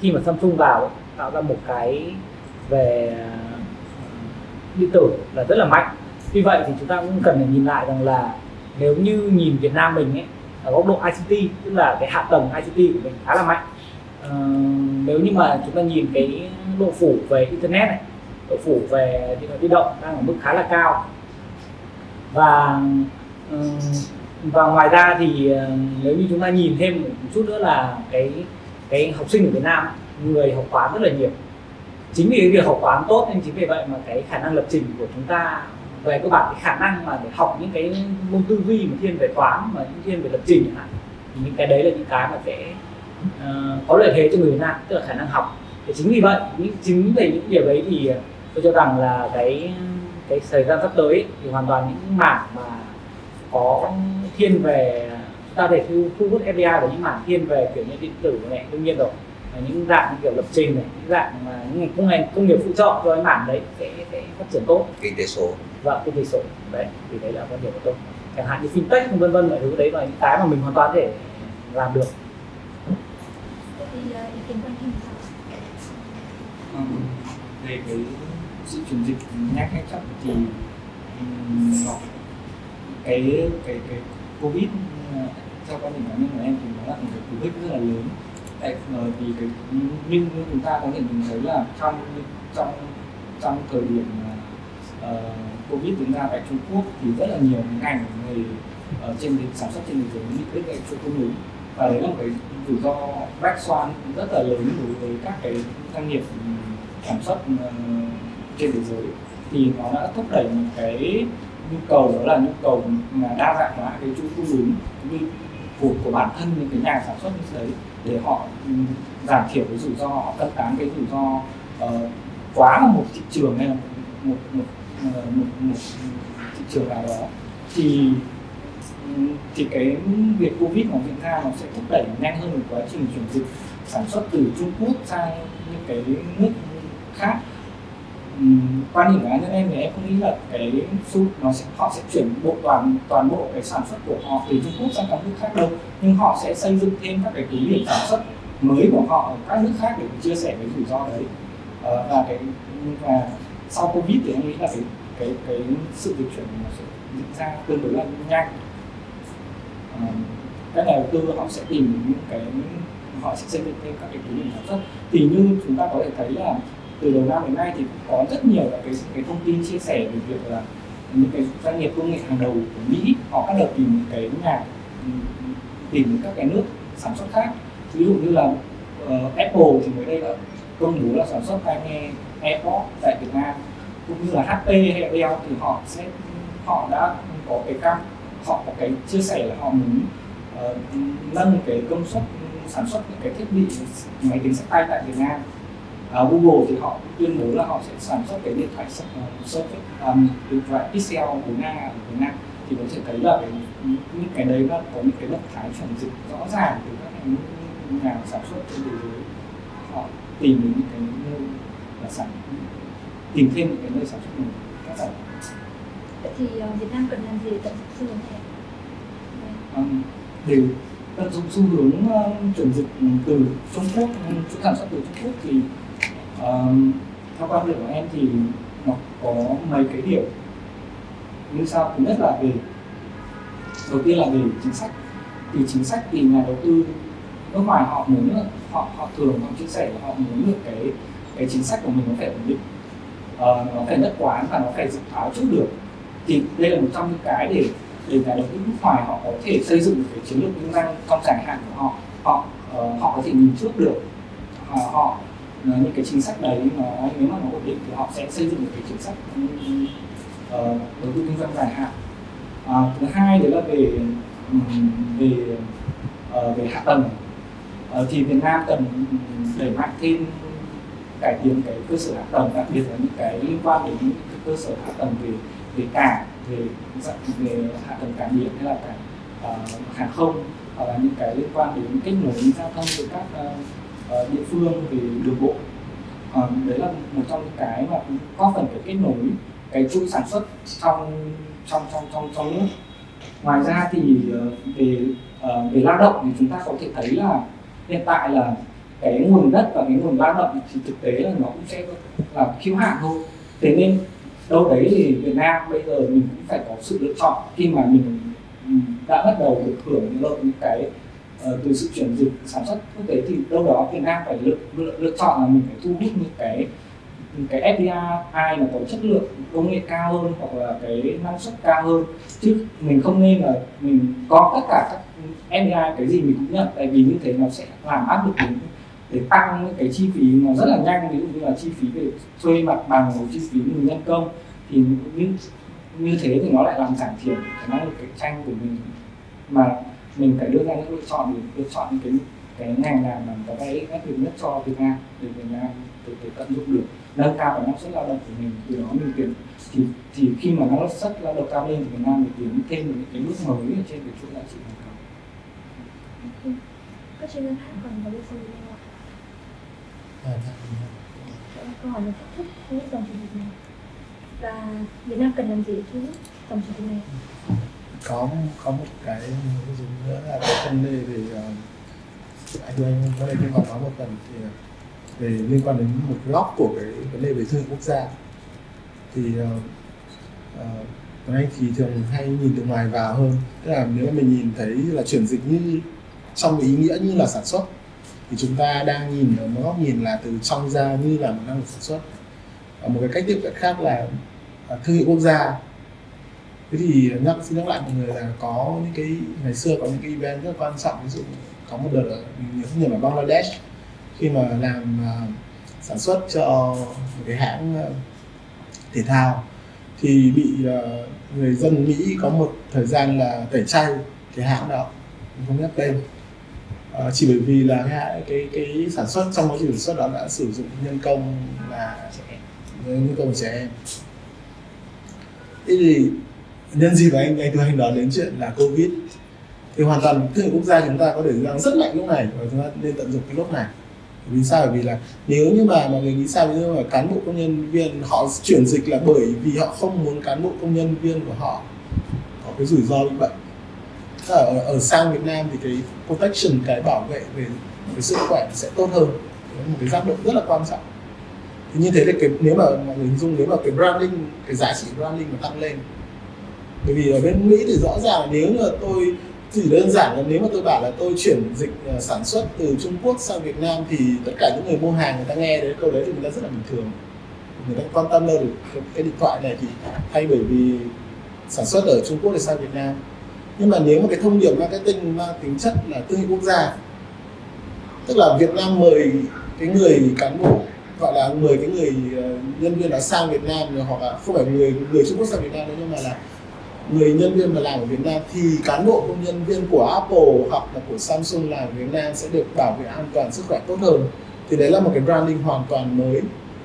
khi mà Samsung vào ấy, tạo ra một cái về ờ, điện tử là rất là mạnh. Vì vậy thì chúng ta cũng cần phải nhìn lại rằng là nếu như nhìn Việt Nam mình ấy ở góc độ ICT tức là cái hạ tầng ICT của mình khá là mạnh. Ờ, nếu như mà chúng ta nhìn cái độ phủ về internet này độ phủ về điện thoại di động đang ở mức khá là cao. Và ờ, và ngoài ra thì ờ, nếu như chúng ta nhìn thêm một chút nữa là cái cái học sinh ở Việt Nam người học toán rất là nhiều. Chính vì cái việc học toán tốt nên chính vì vậy mà cái khả năng lập trình của chúng ta về cơ bản cái khả năng mà để học những cái môn tư duy mà thiên về toán mà những thiên về lập trình chẳng hạn thì những cái đấy là những cái mà sẽ uh, có lợi thế cho người Việt Nam tức là khả năng học. Thì chính vì vậy những chính về những điều đấy thì tôi cho rằng là cái cái thời gian sắp tới ấy, thì hoàn toàn những mảng mà có thiên về chúng ta để thu, thu hút FDI vào những mảng thiên về kiểu như điện tử này đương nhiên rồi. Và những dạng kiểu lập trình này những dạng mà những ngành công ngành công nghiệp phụ trợ cho cái mảng đấy sẽ, sẽ phát triển tốt. Kinh tế số và kinh tế số đấy thì đấy là quan điểm của tôi. Chẳng hạn như fintech vân vân mọi thứ đấy là những cái mà mình hoàn toàn có thể làm được. Ờ? Ừm, về cái sự chuyển dịch nhanh hay chậm thì cái cái cái covid ờ, theo quan điểm cá nhân của em thì nó là một cái cú hích rất là lớn. Tại ờ, vì cái nhưng chúng ta có thể nhìn thấy là trong trong trong thời điểm ờ, covid diễn ra tại Trung Quốc thì rất là nhiều ngành nghề ở trên sản xuất trên thế giới bị đứt gãy chuỗi cung ứng. Và đấy là một cái rủi ro black swan rất là lớn đối với các cái doanh nghiệp ừ, sản xuất ừ, trên thế giới. Thì nó đã thúc đẩy một cái nhu cầu đó là nhu cầu mà đa dạng hóa cái chuỗi cung ứng như của của bản thân những cái nhà sản xuất như đấy để họ ừ, giảm thiểu cái rủi ro họ cân tán cái rủi ro uh, quá là một thị trường hay là một một một, một, một thị trường nào đó thì thì cái việc covid nó diễn ra nó sẽ thúc đẩy nhanh hơn một quá trình chuyển dịch sản xuất từ Trung Quốc sang những cái nước khác. Quan điểm của cá nhân em thì em không nghĩ là cái xu nó sẽ họ sẽ chuyển bộ toàn toàn bộ cái sản xuất của họ từ Trung Quốc sang các nước khác đâu nhưng họ sẽ xây dựng thêm các cái cứ điểm sản xuất mới của họ ở các nước khác để chia sẻ cái rủi ro đấy. Ờ, và cái và sau covid thì em nghĩ là cái cái cái sự dịch chuyển nó sẽ diễn ra tương đối là nhanh. À, các nhà đầu tư họ sẽ tìm những cái họ sẽ xây dựng thêm các cái cứ điểm sản xuất. Thì như chúng ta có thể thấy là từ đầu năm đến nay thì cũng có rất nhiều các cái cái thông tin chia sẻ về việc là những cái doanh nghiệp công nghệ hàng đầu của Mỹ họ bắt đầu tìm những cái nhà tìm các cái nước sản xuất khác. Ví dụ như là uh, Apple thì mới đây là công bố là sản xuất tai nghe AirPods tại Việt Nam cũng như là HP hay Dell thì họ sẽ họ đã có cái cam họ có cái chia sẻ là họ muốn uh, nâng cái công suất sản xuất những cái thiết bị máy tính sách tay tại Việt Nam. Uh, Google thì họ tuyên bố là họ sẽ sản xuất cái điện thoại uh, Surface um, điện thoại Pixel 4A ở Việt Nam. Thì có thể thấy là cái, những cái đấy là có những cái động thái chuyển dịch rõ ràng từ các cái nhà sản xuất trên thế giới. Họ tìm đến những cái là sản tìm thêm những cái nơi sản xuất mình các sản Vậy thì ờ, Việt Nam cần làm gì để tận dụng xu hướng này? um, tận dụng xu hướng um, chuyển dịch từ Trung Quốc chuỗi sản xuất từ Trung Quốc thì um, theo quan điểm của em thì nó có mấy cái điểm. Như sau thứ nhất là về đầu tiên là về chính sách. Thì chính sách thì nhà đầu tư nước ngoài họ muốn họ họ thường họ chia sẻ là họ muốn được cái cái chính sách của mình nó phải ổn định. Uh, nó phải nhất quán và nó phải dự báo trước được. Thì đây là một trong những cái để để nhà đầu tư nước ngoài họ có thể xây dựng được cái chiến lược kinh doanh trong dài hạn của họ. Họ uh, họ có thể nhìn trước được. Họ, họ uh, những cái chính sách đấy nó nếu mà nó ổn định thì họ sẽ xây dựng được cái chính sách uh, đầu tư kinh doanh dài hạn. Uh, thứ hai đấy là về ừ, về uh, về hạ tầng. Uh, thì Việt Nam cần đẩy mạnh thêm cải thiện cái cơ sở hạ tầng đặc biệt là những cái liên quan đến những cái cơ sở hạ tầng về về cảng về về hạ tầng cảng biển hay là cảng uh, hàng không hoặc là những cái liên quan đến kết nối giao thông với các uh, địa phương về đường bộ. Uh, đấy là một trong những cái mà có phần để kết nối cái chuỗi sản xuất trong trong trong trong trong nước. Ngoài ra thì uh, về uh, về lao động thì chúng ta có thể thấy là hiện tại là cái nguồn đất và cái nguồn lao động thì thực tế là nó cũng sẽ là khiếu hạn thôi. Thế nên đâu đấy thì Việt Nam bây giờ mình cũng phải có sự lựa chọn. Khi mà mình đã bắt đầu được hưởng lợi những cái uh, từ sự chuyển dịch sản xuất quốc tế thì đâu đó Việt Nam phải lựa, lựa, lựa chọn là mình phải thu hút những cái những cái FDI ai mà có chất lượng công nghệ cao hơn hoặc là cái năng suất cao hơn. Chứ mình không nên là mình có tất cả các FDI cái gì mình cũng nhận tại vì như thế nó sẽ làm áp lực đến để tăng những cái chi phí nó rất là nhanh. Ví dụ như là chi phí về thuê mặt bằng hoặc chi phí người nhân công thì như như thế thì nó lại làm giảm thiểu cái năng lực cạnh tranh của mình. Mà mình phải đưa ra những lựa chọn để lựa chọn những cái cái ngành nào mà có cái áp lực nhất cho Việt Nam để Việt Nam để, để tận dụng được nâng cao cái năng suất lao động của mình. Từ đó mình tiến thì thì khi mà năng suất lao động cao lên thì Việt Nam mình tiến thêm những cái bước mới ở trên cái chuỗi giá trị toàn cầu. các chuyên gia khác còn có điều gì không? Câu hỏi là thách thức thu dòng chủ tịch này và Việt Nam cần làm gì để thu hút dòng chủ tịch này có có một cái ví dụ nữa là cái vấn đề về uh, anh anh có thể hỏi nói một phần thì ờ, về liên quan đến một góc của cái vấn đề về thương hiệu quốc gia. Thì uh, uh, Anh thì thường hay nhìn từ ngoài vào hơn. Tức là nếu mà mình nhìn thấy là chuyển dịch như trong ý nghĩa như là sản xuất thì chúng ta đang nhìn ở một góc nhìn là từ trong ra như là một năng lực sản xuất. Và một cái cách tiếp cận khác là à, thương hiệu quốc gia. Thế thì à, nhắc xin nhắc lại mọi người là có những cái ngày xưa có những cái event rất là quan trọng. Ví dụ có một đợt ở nhiều nhớ ở Bangladesh. Khi mà làm uh, sản xuất cho một cái hãng uh, thể thao thì bị uh, người dân Mỹ có một thời gian là tẩy chay cái hãng đó. Mình không nhắc tên à, chỉ bởi vì là cái, cái cái sản xuất trong quá trình sản xuất đó đã sử dụng nhân công là nhân công của trẻ em. Thế thì nhân dịp anh anh tôi anh nói đến chuyện là covid thì hoàn toàn thương quốc gia chúng ta có thể rằng rất mạnh lúc này và chúng ta nên tận dụng cái lúc này. Vì sao? Bởi vì là nếu như mà mọi người nghĩ sao ví dụ mà cán bộ công nhân viên họ chuyển dịch là bởi vì họ không muốn cán bộ công nhân viên của họ có cái rủi ro bị bệnh Ờ, ở, ở sang Việt Nam thì cái protection cái bảo vệ về cái sức khỏe sẽ tốt hơn. Đấy một cái giác độ rất là quan trọng. Thì như thế thì cái nếu mà mọi người hình dung nếu mà cái branding cái giá trị branding mà tăng lên. Bởi vì ở bên Mỹ thì rõ ràng là nếu mà tôi chỉ đơn giản là nếu mà tôi bảo là tôi chuyển dịch ờ, sản xuất từ Trung Quốc sang Việt Nam thì tất cả những người mua hàng người ta nghe đến câu đấy thì người ta rất là bình thường. Người ta quan tâm đâu được cái, cái điện thoại này thì hay bởi vì sản xuất ở Trung Quốc để sang Việt Nam nhưng mà nếu mà cái thông điệp marketing mang tính chất là thương hiệu quốc gia, tức là Việt Nam mời cái người cán bộ, gọi là mời cái người ờ, nhân viên đã sang Việt Nam rồi hoặc là không phải người người Trung Quốc sang Việt Nam đâu nhưng mà là người nhân viên mà làm ở Việt Nam, thì cán bộ công nhân viên của Apple hoặc là của Samsung làm ở Việt Nam sẽ được bảo vệ an toàn, sức khỏe tốt hơn. Thì đấy là một cái branding hoàn toàn mới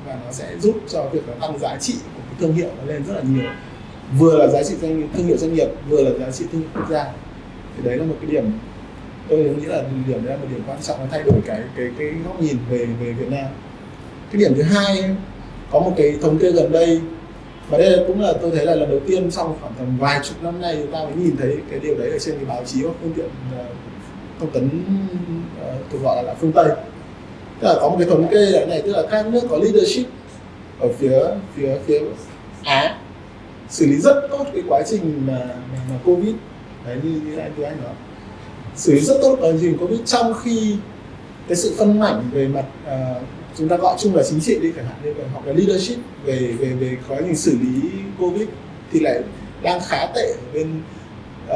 và nó sẽ giúp cho việc tăng giá trị của cái thương hiệu nó lên rất là nhiều vừa là giá trị doanh thương hiệu doanh nghiệp vừa là giá trị thương hiệu quốc gia. Thì đấy là một cái điểm tôi nghĩ là điểm đấy là một điểm quan trọng nó thay đổi cái cái cái góc nhìn về về Việt Nam. Cái điểm thứ hai có một cái thống kê gần đây và đây là cũng là tôi thấy là lần đầu tiên sau khoảng tầm vài chục năm nay chúng ta mới nhìn thấy cái điều đấy ở trên cái báo chí hoặc phương tiện ờ, thông tấn uh, gọi là, là phương Tây. Tức là có một cái thống kê là này tức là các nước có leadership ở phía phía phía Á xử lý rất tốt cái quá trình mà, mà, mà covid. Đấy như như anh tôi anh nói. Xử lý rất tốt quá trình covid trong khi cái sự phân mảnh về mặt uh, chúng ta gọi chung là chính trị đi chẳng hạn như vậy hoặc là leadership về về về quá trình xử lý covid thì lại đang khá tệ ở bên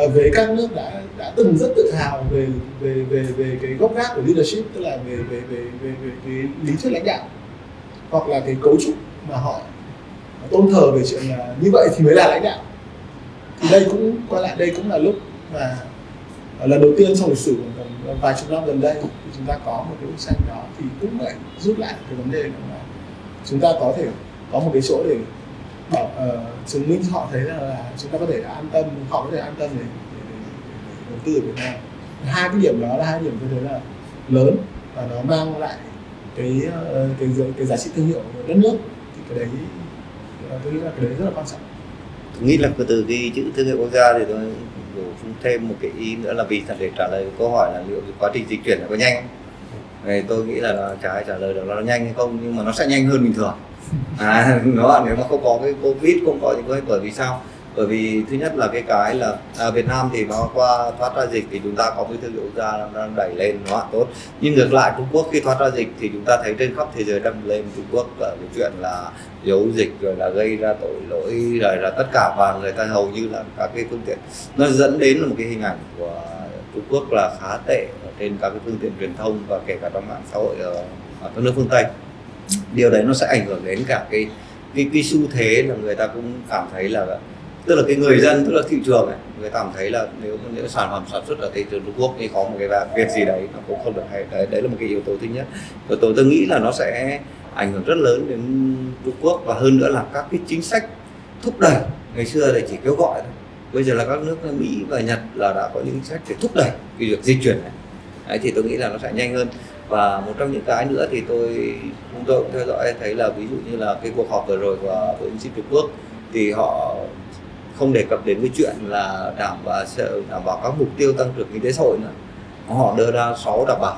uh, về các nước đã đã từng rất tự hào về về về về cái gốc gác của leadership tức là về về về về, về cái lý thuyết lãnh đạo hoặc là cái cấu trúc mà họ tôn thờ về chuyện là như vậy thì mới là lãnh đạo. Thì đây cũng quay lại đây cũng là lúc mà à, lần đầu tiên trong lịch sử gần vài chục năm gần đây thì chúng ta có một cái bức tranh đó thì cũng lại rút lại cái vấn đề là chúng ta có thể có một cái chỗ để bảo uh, chứng minh cho họ thấy là, là chúng ta có thể an tâm họ có thể an tâm để, để, để, để đầu tư ở Việt Nam. Hai cái điểm đó là hai điểm tôi thấy là lớn và nó mang lại cái ờ, cái cái giá trị thương hiệu của đất nước. Thì cái đấy tôi nghĩ là cái đấy rất là quan trọng. Tôi nghĩ là từ cái chữ thương hiệu quốc gia thì tôi bổ sung thêm một cái ý nữa là vì để trả lời câu hỏi là liệu quá trình dịch chuyển là có nhanh. Thì tôi nghĩ là nó ai trả lời được nó nhanh hay không nhưng mà nó sẽ nhanh hơn bình thường. À, nó nếu mà không có cái covid không có những cái bởi vì sao bởi vì thứ nhất là cái cái là à, Việt Nam thì nó qua thoát ra dịch thì chúng ta có cái thương hiệu ra đang đẩy lên nó tốt. Nhưng ngược lại Trung Quốc khi thoát ra dịch thì chúng ta thấy trên khắp thế giới đâm lên Trung Quốc ở cái chuyện là giấu dịch rồi là gây ra tội lỗi rồi là tất cả và người ta hầu như là các cái phương tiện. Nó dẫn đến một cái hình ảnh của Trung Quốc là khá tệ ở trên các cái phương tiện truyền thông và kể cả trong mạng xã hội ở, ở các nước phương Tây. Điều đấy nó sẽ ảnh hưởng đến cả cái cái, cái xu thế là người ta cũng cảm thấy là tức là cái người dân tức là thị trường này người ta cảm thấy là nếu những sản phẩm sản xuất ở thị trường Trung Quốc thì có một cái việc gì đấy nó cũng không được hay. Đấy đấy là một cái yếu tố thứ nhất. Yếu tố tôi nghĩ là nó sẽ ảnh hưởng rất lớn đến Trung Quốc và hơn nữa là các cái chính sách thúc đẩy. Ngày xưa thì chỉ kêu gọi thôi. Bây giờ là các nước Mỹ và Nhật là đã có những chính sách để thúc đẩy cái việc di chuyển này. Đấy, thì tôi nghĩ là nó sẽ nhanh hơn. Và một trong những cái nữa thì tôi chúng tôi cũng theo dõi thấy là ví dụ như là cái cuộc họp vừa rồi của bộ chính trị Trung Quốc thì họ không đề cập đến cái chuyện là đảm bảo đảm bảo các mục tiêu tăng trưởng kinh tế xã hội nữa. Họ đưa ra 6 đảm bảo.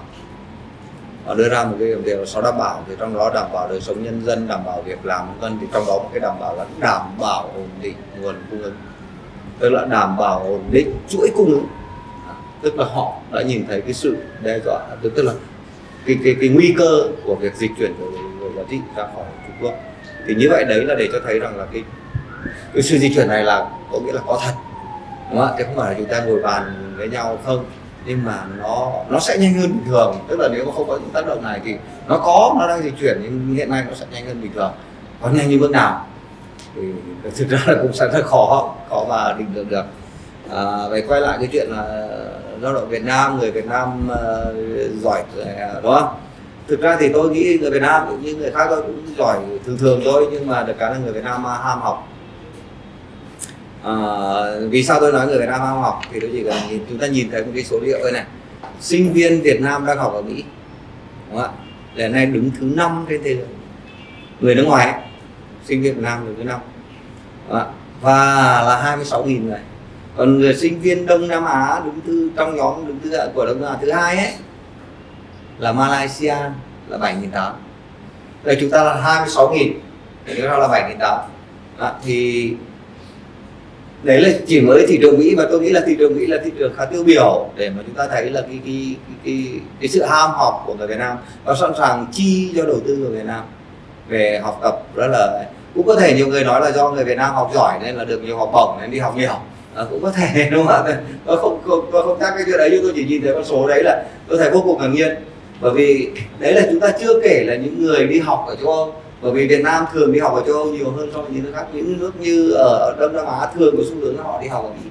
Họ đưa ra một cái điều sáu đảm bảo, thì trong đó đảm bảo đời sống nhân dân, đảm bảo việc làm vân thì trong đó một cái đảm bảo là đảm bảo ổn định nguồn cung ứng. Tức là đảm bảo ổn định chuỗi cung ứng. À, tức là họ đã nhìn thấy cái sự đe dọa à, tức là cái cái cái nguy cơ của việc dịch chuyển của người giá trị ra khỏi Trung Quốc. Thì như vậy đấy là để cho thấy rằng là cái cái sự di chuyển này là có nghĩa là có thật. Đúng không ạ? Chứ không phải là chúng ta ngồi bàn với nhau không? Nhưng mà nó nó sẽ nhanh hơn bình thường. Tức là nếu mà không có những tác động này thì nó có nó đang di chuyển nhưng hiện nay nó sẽ nhanh hơn bình thường. Có nhanh như bước nào? Thì thực ra là cũng sẽ rất khó khó mà định lượng được. À, về quay lại cái chuyện là lao động Việt Nam người Việt Nam uh, giỏi ờ, đúng không? Thực ra thì tôi nghĩ người Việt Nam cũng như người khác tôi cũng giỏi thường thường thôi nhưng mà được cái là người Việt Nam ham học uh, vì sao tôi nói người Việt Nam ham học thì tôi chỉ cần nhìn chúng ta nhìn thấy một cái số liệu đây này. Sinh viên Việt Nam đang học ở Mỹ đúng không ạ? Hiện nay đứng thứ năm trên thế giới. Người nước ngoài ấy, sinh viên Việt Nam đứng thứ năm và là 26.000 người. Còn người sinh viên Đông Nam Á đứng thứ trong nhóm đứng thứ của Đông Nam Á thứ hai ấy là Malaysia là 7.800 đây chúng ta là 26.000 thì chúng ta là 7.800 thì đấy là chỉ mới thị trường Mỹ và tôi nghĩ là thị trường Mỹ là thị trường khá tiêu biểu để mà chúng ta thấy là cái cái cái, cái, cái sự ham học của người Việt Nam và sẵn sàng chi cho đầu tư của Việt Nam về học tập. Rất là cũng có thể nhiều người nói là do người Việt Nam học giỏi nên là được nhiều học bổng nên đi học nhiều. À, cũng có thể đúng không ạ? Tôi không không tôi không chắc cái chuyện đấy nhưng tôi chỉ nhìn thấy con số đấy là tôi thấy vô cùng ngạc nhiên. Bởi vì đấy là chúng ta chưa kể là những người đi học ở châu Âu bởi vì Việt Nam thường đi học ở châu Âu nhiều hơn so với những nước khác. Những nước như ở Đông Nam Á thường có xu hướng là họ đi học ở Mỹ.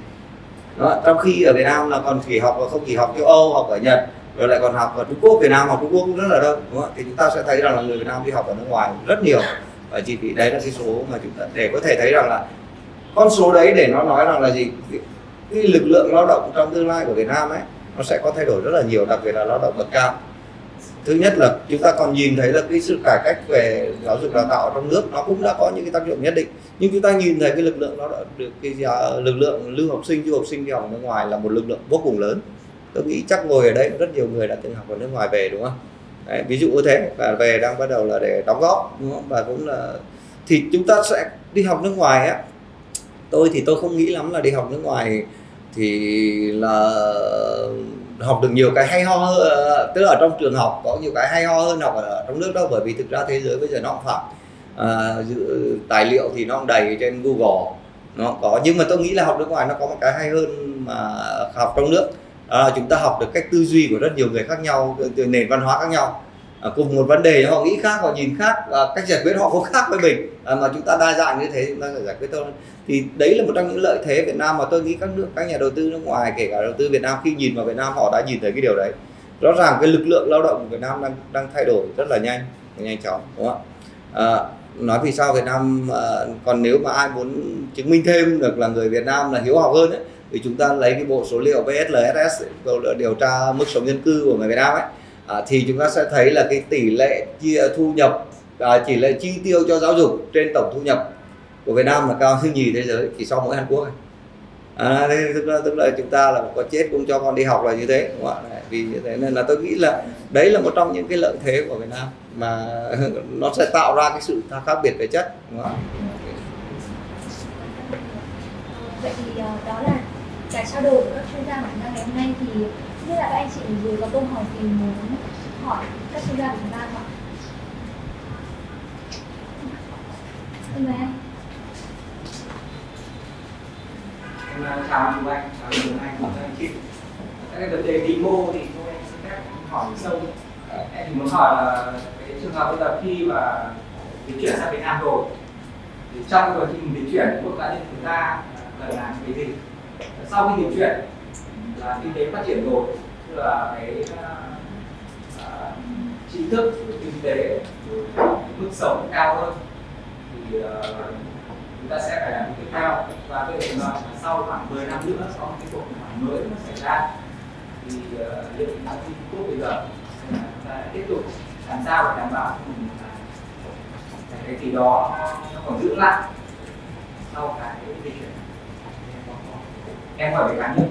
Đó, trong khi ở Việt Nam là còn chỉ học và không chỉ học châu Âu học ở Nhật rồi lại còn học ở Trung Quốc. Việt Nam học Trung Quốc cũng rất là đông đúng không? thì chúng ta sẽ thấy rằng là người Việt Nam đi học ở nước ngoài rất nhiều. Và chỉ vì đấy là cái số mà chúng ta để có thể thấy rằng là con số đấy để nó nói rằng là gì? Cái lực lượng lao động trong tương lai của Việt Nam ấy nó sẽ có thay đổi rất là nhiều đặc biệt là lao động bậc cao thứ nhất là chúng ta còn nhìn thấy là cái sự cải cách về giáo dục đào tạo trong nước nó cũng đã có những cái tác dụng nhất định. Nhưng chúng ta nhìn thấy cái lực lượng nó đã được cái ờ, lực lượng lưu học sinh du học sinh đi học nước ngoài là một lực lượng vô cùng lớn. Tôi nghĩ chắc ngồi ở đây rất nhiều người đã từng học ở nước ngoài về đúng không? Đấy, ví dụ như thế. Và về đang bắt đầu là để đóng góp đúng không? Và cũng là thì chúng ta sẽ đi học nước ngoài á. Tôi thì tôi không nghĩ lắm là đi học nước ngoài thì là học được nhiều cái hay ho hơn ờ, tức là ở trong trường học có nhiều cái hay ho hơn học ở trong nước đó bởi vì thực ra thế giới bây giờ nó cũng phạm à, tài liệu thì nó đầy trên Google nó có. Nhưng mà tôi nghĩ là học nước ngoài nó có một cái hay hơn mà học trong nước. Đó là chúng ta học được cách tư duy của rất nhiều người khác nhau từ nền văn hóa khác nhau à, cùng một vấn đề họ nghĩ khác họ nhìn khác và cách giải quyết họ cũng khác với mình. À, mà chúng ta đa dạng như thế chúng ta giải quyết thôi thì đấy là một trong những lợi thế Việt Nam mà tôi nghĩ các nước các nhà đầu tư nước ngoài kể cả đầu tư Việt Nam khi nhìn vào Việt Nam họ đã nhìn thấy cái điều đấy. Rõ ràng cái lực lượng lao động của Việt Nam đang đang thay đổi rất là nhanh nhanh chóng đúng không ạ? À, nói vì sao Việt Nam à, còn nếu mà ai muốn chứng minh thêm được là người Việt Nam là hiếu học hơn ấy, thì chúng ta lấy cái bộ số liệu VSLSS điều tra mức sống dân cư của người Việt Nam ấy à, thì chúng ta sẽ thấy là cái tỷ lệ chia à, thu nhập à, tỷ lệ chi tiêu cho giáo dục trên tổng thu nhập của Việt Nam là cao thứ nhì thế giới chỉ sau mỗi Hàn Quốc à, thế tức là tức là chúng ta là có chết cũng cho con đi học là như thế đúng không ạ? Vì như thế nên là tôi nghĩ là đấy là một trong những cái lợi thế của Việt Nam mà nó sẽ tạo ra cái sự khác biệt về chất đúng không ạ? Vậy thì ờ, đó là cái trao đổi của các chuyên gia của chúng ta ngày hôm nay thì không là các anh chị ở dưới có câu hỏi gì muốn hỏi các chuyên gia của chúng ta không ạ? Xin mời anh. Em chào anh Anh, chào anh Anh, chào anh chị. Cái vấn đề vĩ mô thì tôi xin phép hỏi sâu. Ờ, em chỉ muốn hỏi là cái trường hợp bây giờ khi mà di chuyển sang Việt Nam rồi thì trong quá trình di chuyển quốc cá nhân chúng ta cần làm cái gì? Sau khi di chuyển là kinh tế phát triển rồi, tức là cái uh, uh, thức kinh tế mức sống cao hơn thì uh, chúng ta sẽ phải làm cái cao. và cái trường hợp mà sau khoảng 10 năm nữa có một cái cuộc khủng hoảng mới nó xảy ra thì uh, liệu chúng ta Trung Quốc bây giờ chúng ta tiếp tục làm sao để đảm bảo cho mình là cái gì đó nó còn giữ lại sau cái di chuyển em hỏi về cá nhân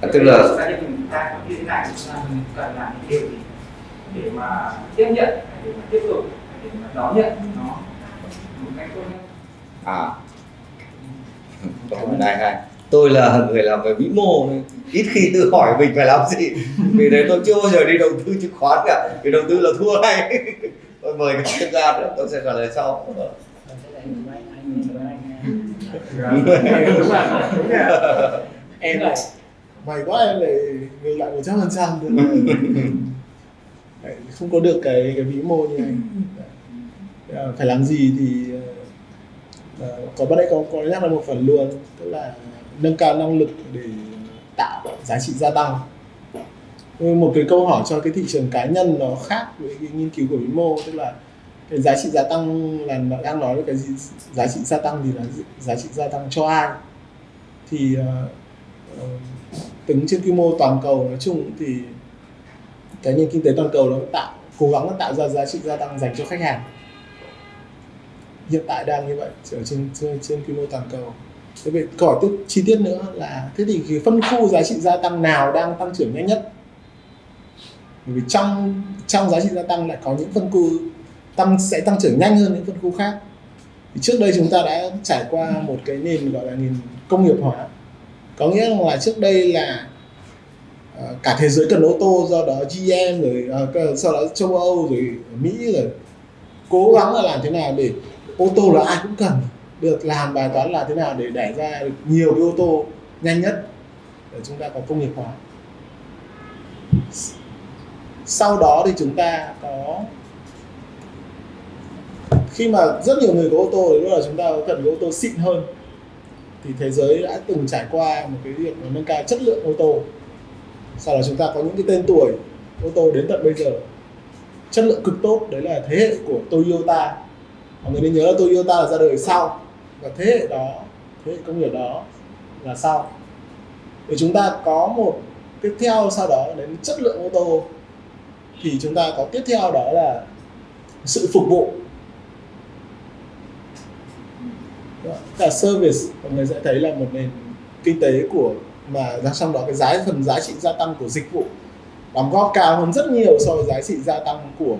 À, tức là cá nhân mình ta có như thế này chúng ta cần làm những điều gì để mà tiếp nhận để mà tiếp tục để mà đón nhận nó một cách tốt nhất? À. Anh hai tôi là người làm về vĩ mô ít khi tự hỏi mình phải làm gì. Vì thế tôi chưa bao giờ đi đầu tư chứng khoán cả. Vì đầu tư là thua ngay. Tôi mời các chuyên gia nữa tôi sẽ trả lời sau em may quá em lại người lại một trăm phần trăm không có được cái cái vĩ mô như anh. À, phải làm gì thì à, có bắt đấy có có nhắc là một phần luôn. Tức là nâng cao năng lực để tạo giá trị gia tăng. Một cái câu hỏi cho cái thị trường cá nhân nó khác với cái nghiên cứu của vĩ mô tức là cái giá trị gia tăng là nó đang nói về cái gì? Giá trị gia tăng thì là giá trị gia tăng cho ai? Thì uh, tính trên quy mô toàn cầu nói chung thì cái nền kinh tế toàn cầu nó tạo cố gắng nó tạo ra giá trị gia tăng dành cho khách hàng. Hiện tại đang như vậy ở trên trên, trên quy mô toàn cầu. Thế về câu hỏi tiếp chi tiết nữa là thế thì cái phân khu giá trị gia tăng nào đang tăng trưởng nhanh nhất? Bởi vì trong trong giá trị gia tăng lại có những phân khu tăng sẽ tăng trưởng nhanh hơn những phân khu khác. Thì trước đây chúng ta đã trải qua một cái nền gọi là nền công nghiệp hóa. Có nghĩa là trước đây là uh, cả thế giới cần ô tô do đó GM rồi uh, sau đó châu Âu rồi Mỹ rồi. Cố gắng là làm thế nào để ô tô là ai cũng cần được làm bài toán là thế nào để đẩy ra được nhiều cái ô tô nhanh nhất để chúng ta có công nghiệp hóa. Sau đó thì chúng ta có khi mà rất nhiều người có ô tô thì lúc là chúng ta cần cái ô tô xịn hơn, thì thế giới đã từng trải qua một cái việc nâng cao chất lượng ô tô. Sau đó chúng ta có những cái tên tuổi, ô tô đến tận bây giờ. Chất lượng cực tốt, đấy là thế hệ của Toyota. Mọi người nên nhớ là Toyota là ra đời sau, và thế hệ đó, thế hệ công nghiệp đó là sau. Để chúng ta có một tiếp theo sau đó đến chất lượng ô tô, thì chúng ta có tiếp theo đó là sự phục vụ. Dạ, cả service mọi người sẽ thấy là một nền kinh tế của mà trong đó cái giá phần giá trị gia tăng của dịch vụ đóng góp cao hơn rất nhiều so với giá trị gia tăng của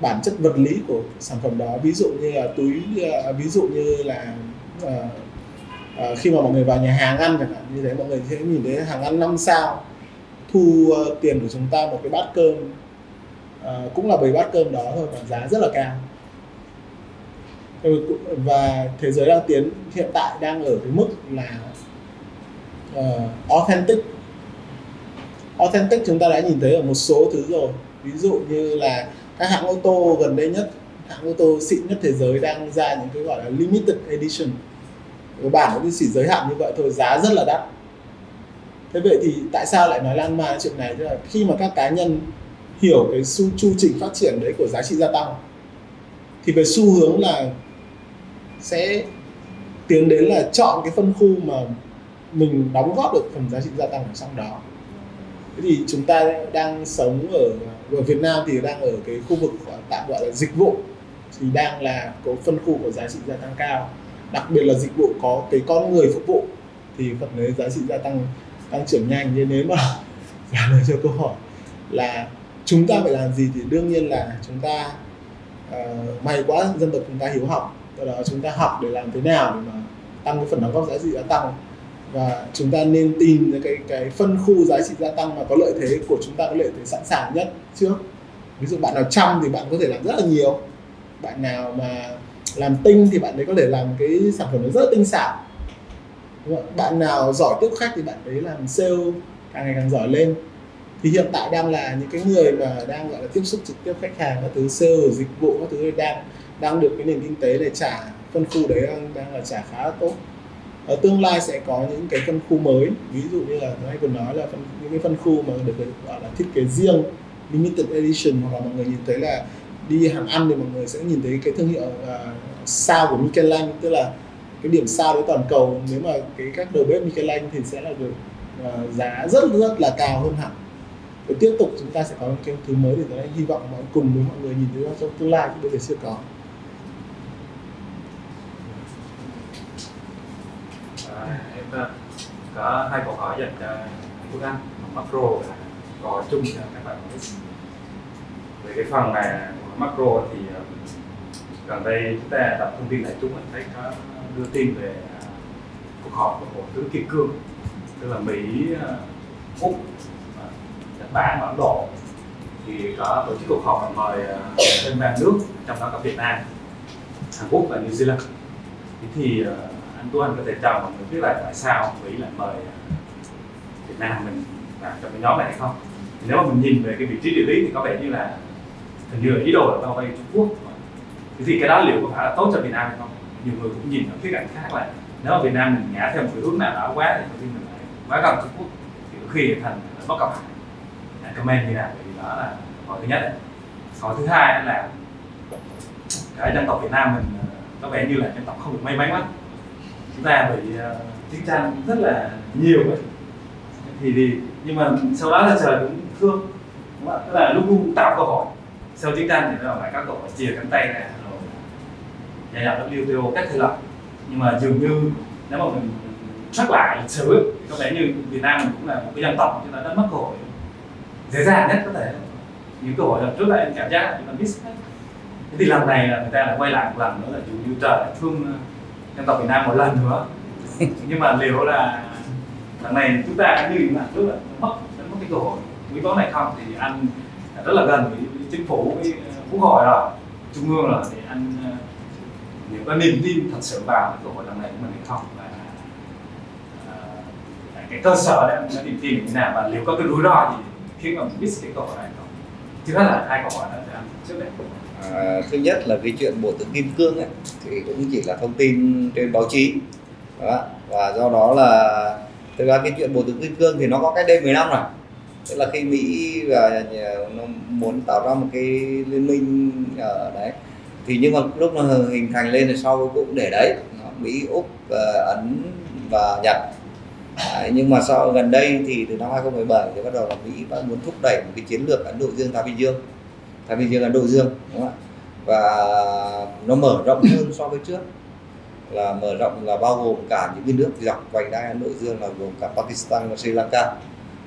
bản chất vật lý của sản phẩm đó. Ví dụ như là túi à, ví dụ như là uh, uh, khi mà mọi người vào nhà hàng ăn chẳng hạn như thế mọi người sẽ nhìn thấy hàng ăn năm sao thu uh, tiền của chúng ta một cái bát cơm uh, cũng là bởi bát cơm đó thôi còn giá rất là cao. Ừ, và thế giới đang tiến hiện tại đang ở cái mức là uh, authentic. Authentic chúng ta đã nhìn thấy ở một số thứ rồi. Ví dụ như là các hãng ô tô gần đây nhất hãng ô tô xịn nhất thế giới đang ra những cái gọi là limited edition. Cái bản nó chỉ giới hạn như vậy thôi giá rất là đắt. Thế vậy thì tại sao lại nói lan man chuyện này? Tức là khi mà các cá nhân hiểu cái chu trình phát triển đấy của giá trị gia tăng thì về xu hướng là sẽ tiến đến là chọn cái phân khu mà mình đóng góp được phần giá trị gia tăng ở trong đó. Thế thì chúng ta đang sống ở ở Việt Nam thì đang ở cái khu vực tạm gọi là dịch vụ thì đang là có phân khu của giá trị gia tăng cao. Đặc biệt là dịch vụ có cái con người phục vụ thì phần đấy giá trị gia tăng tăng trưởng nhanh. Nên nếu mà trả lời cho câu hỏi là chúng ta phải làm gì thì đương nhiên là chúng ta uh, may quá dân tộc chúng ta hiếu học do đó chúng ta học để làm thế nào để mà tăng cái phần đóng góp giá trị gia tăng. Và chúng ta nên tìm cái cái phân khu giá trị gia tăng mà có lợi thế của chúng ta, có lợi thế sẵn sàng nhất trước ví dụ bạn nào chăm thì bạn có thể làm rất là nhiều. Bạn nào mà làm tinh thì bạn đấy có thể làm cái sản phẩm nó rất là tinh xảo. Bạn nào giỏi tiếp khách thì bạn đấy làm sale càng ngày càng giỏi lên. Thì hiện tại đang là những cái người mà đang, gọi là, tiếp xúc trực tiếp khách hàng, các thứ sale, dịch vụ, các thứ đang đang được cái nền kinh tế để trả phân khu đấy đang, đang là trả khá là tốt. Ở tương lai sẽ có những cái phân khu mới ví dụ như là tôi còn nói là phân, những cái phân khu mà được gọi là thiết kế riêng limited edition hoặc là mọi người nhìn thấy là đi hàng ăn thì mọi người sẽ nhìn thấy cái thương hiệu uh, sao của Michelin tức là cái điểm sao với toàn cầu. Nếu mà cái các đầu bếp Michelin thì sẽ là được uh, giá rất rất là cao hơn hẳn. Và tiếp tục chúng ta sẽ có những cái thứ mới để tôi hy vọng mọi cùng với mọi người nhìn thấy trong tương lai chứ bây giờ chưa có. Em ờ, có hai câu hỏi dành cho Quốc Anh macro và chung cho các bạn về cái phần mà macro thì ờ, gần đây chúng ta đọc thông tin đại chúng mình thấy có đưa tin về ờ, cuộc họp của bộ tứ kim cương, tức là mỹ úc nhật bản và ấn độ. Thì có tổ chức cuộc họp và mời thêm ba nước, trong đó có việt nam, hàn quốc và new zealand. Thế thì anh Tuấn, Anh có thể cho mọi người biết là tại sao Mỹ lại mời Việt Nam mình vào trong cái nhóm này hay không? Nếu mà mình nhìn về cái vị trí địa lý thì có vẻ như là hình như là ý đồ là bao vây Trung Quốc. Thế thì cái đó liệu có phải là tốt cho Việt Nam hay không? Nhiều người cũng nhìn ở khía cạnh khác là nếu mà Việt Nam mình ngã theo một cái hướng nào đó quá thì khi mình lại quá gần Trung Quốc. Thì có khi thành bất cập hại. Comment như nào? Thì đó là hỏi thứ nhất. Hỏi thứ hai là cái dân tộc Việt Nam mình ờ, có vẻ như là dân tộc không được may mắn lắm chúng ta bị uh, chiến tranh rất là nhiều ấy. thì thì nhưng mà sau đó là trời cũng thương đúng không? tức là lúc luôn tạo cơ hội sau chiến tranh thì nó lại các cơ hội chia cánh tay ra rồi giải nhập WTO các thể lập nhưng mà dường như nếu mà mình nhắc lại lịch sử thì có vẻ như Việt Nam mình cũng là một cái dân tộc chúng ta đã mất cơ hội dễ dàng nhất có thể những cơ hội lần trước là em cảm giác là chúng ta miss hết thế thì lần này là người ta lại quay lại một lần nữa là dường như trời thương dân tộc Việt Nam một lần nữa. Nhưng mà liệu là lần này chúng ta như lần trước là mất mất cái cơ hội. Quý báu này không? Thì anh rất là gần với, chính phủ với quốc hội rồi. Trung ương rồi. Thì anh liệu có niềm tin thật sự vào cái cơ hội lần này của mình hay không? Và uh, cái cơ sở đấy nó niềm tin như thế nào? Và liệu có cái rủi ro gì khiến mà mình miss cái cơ hội này không? Trước hết là hai câu hỏi đó cho anh trước đây À, thứ nhất là cái chuyện bộ tướng kim cương ấy, thì cũng chỉ là thông tin trên báo chí. Đó. và do đó là thực ra cái chuyện bộ tướng kim cương thì nó có cách đây 10 năm rồi. Tức là khi Mỹ và nó muốn tạo ra một cái liên minh ở đấy thì nhưng mà lúc nó hình thành lên thì sau cũng để đấy Mỹ Úc ờ, Ấn và Nhật. Đấy, nhưng mà sau gần đây thì từ năm 2017 thì bắt đầu là Mỹ bắt muốn thúc đẩy một cái chiến lược Ấn Độ Dương Thái Bình Dương. Thái Bình Dương Ấn Độ Dương đúng không ạ? Và nó mở rộng hơn so với trước. Là mở rộng là bao gồm cả những cái nước dọc vành đai Ấn Độ Dương là gồm cả Pakistan và Sri Lanka.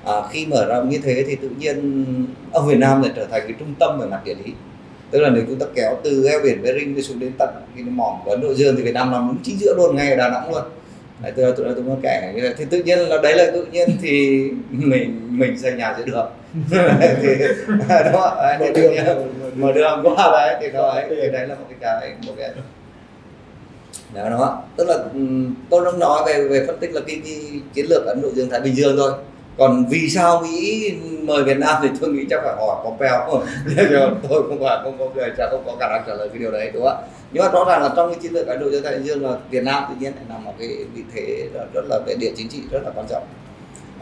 À, khi mở rộng như thế thì tự nhiên ở Việt Nam lại trở thành cái trung tâm về mặt địa lý. Tức là nếu chúng ta kéo từ eo biển Bering đi xuống đến tận cái mỏm của Ấn Độ Dương thì Việt Nam nằm đúng chính giữa luôn ngay ở Đà Nẵng luôn đấy, tôi tôi tôi có kể như thế thì tự nhiên là đấy là tự nhiên thì mình mình xây nhà giữa đường. Thì đó đấy, thì tự nhiên mở đường qua đấy thì đó ấy, thì đấy là một cái cái một cái đó đó tức là tôi đang nói về về phân tích là cái, cái chiến lược Ấn Độ Dương Thái Bình Dương thôi còn vì sao Mỹ mời Việt Nam thì tôi nghĩ chắc phải hỏi Pompeo. Tôi không phải không có người chắc không có khả năng trả lời cái điều đấy đúng không ạ? Nhưng mà rõ ràng là trong cái chiến lược Ấn Độ Dương Thái Bình Dương là Việt Nam tự nhiên lại nằm ở cái vị thế rất là về địa chính trị rất là quan trọng.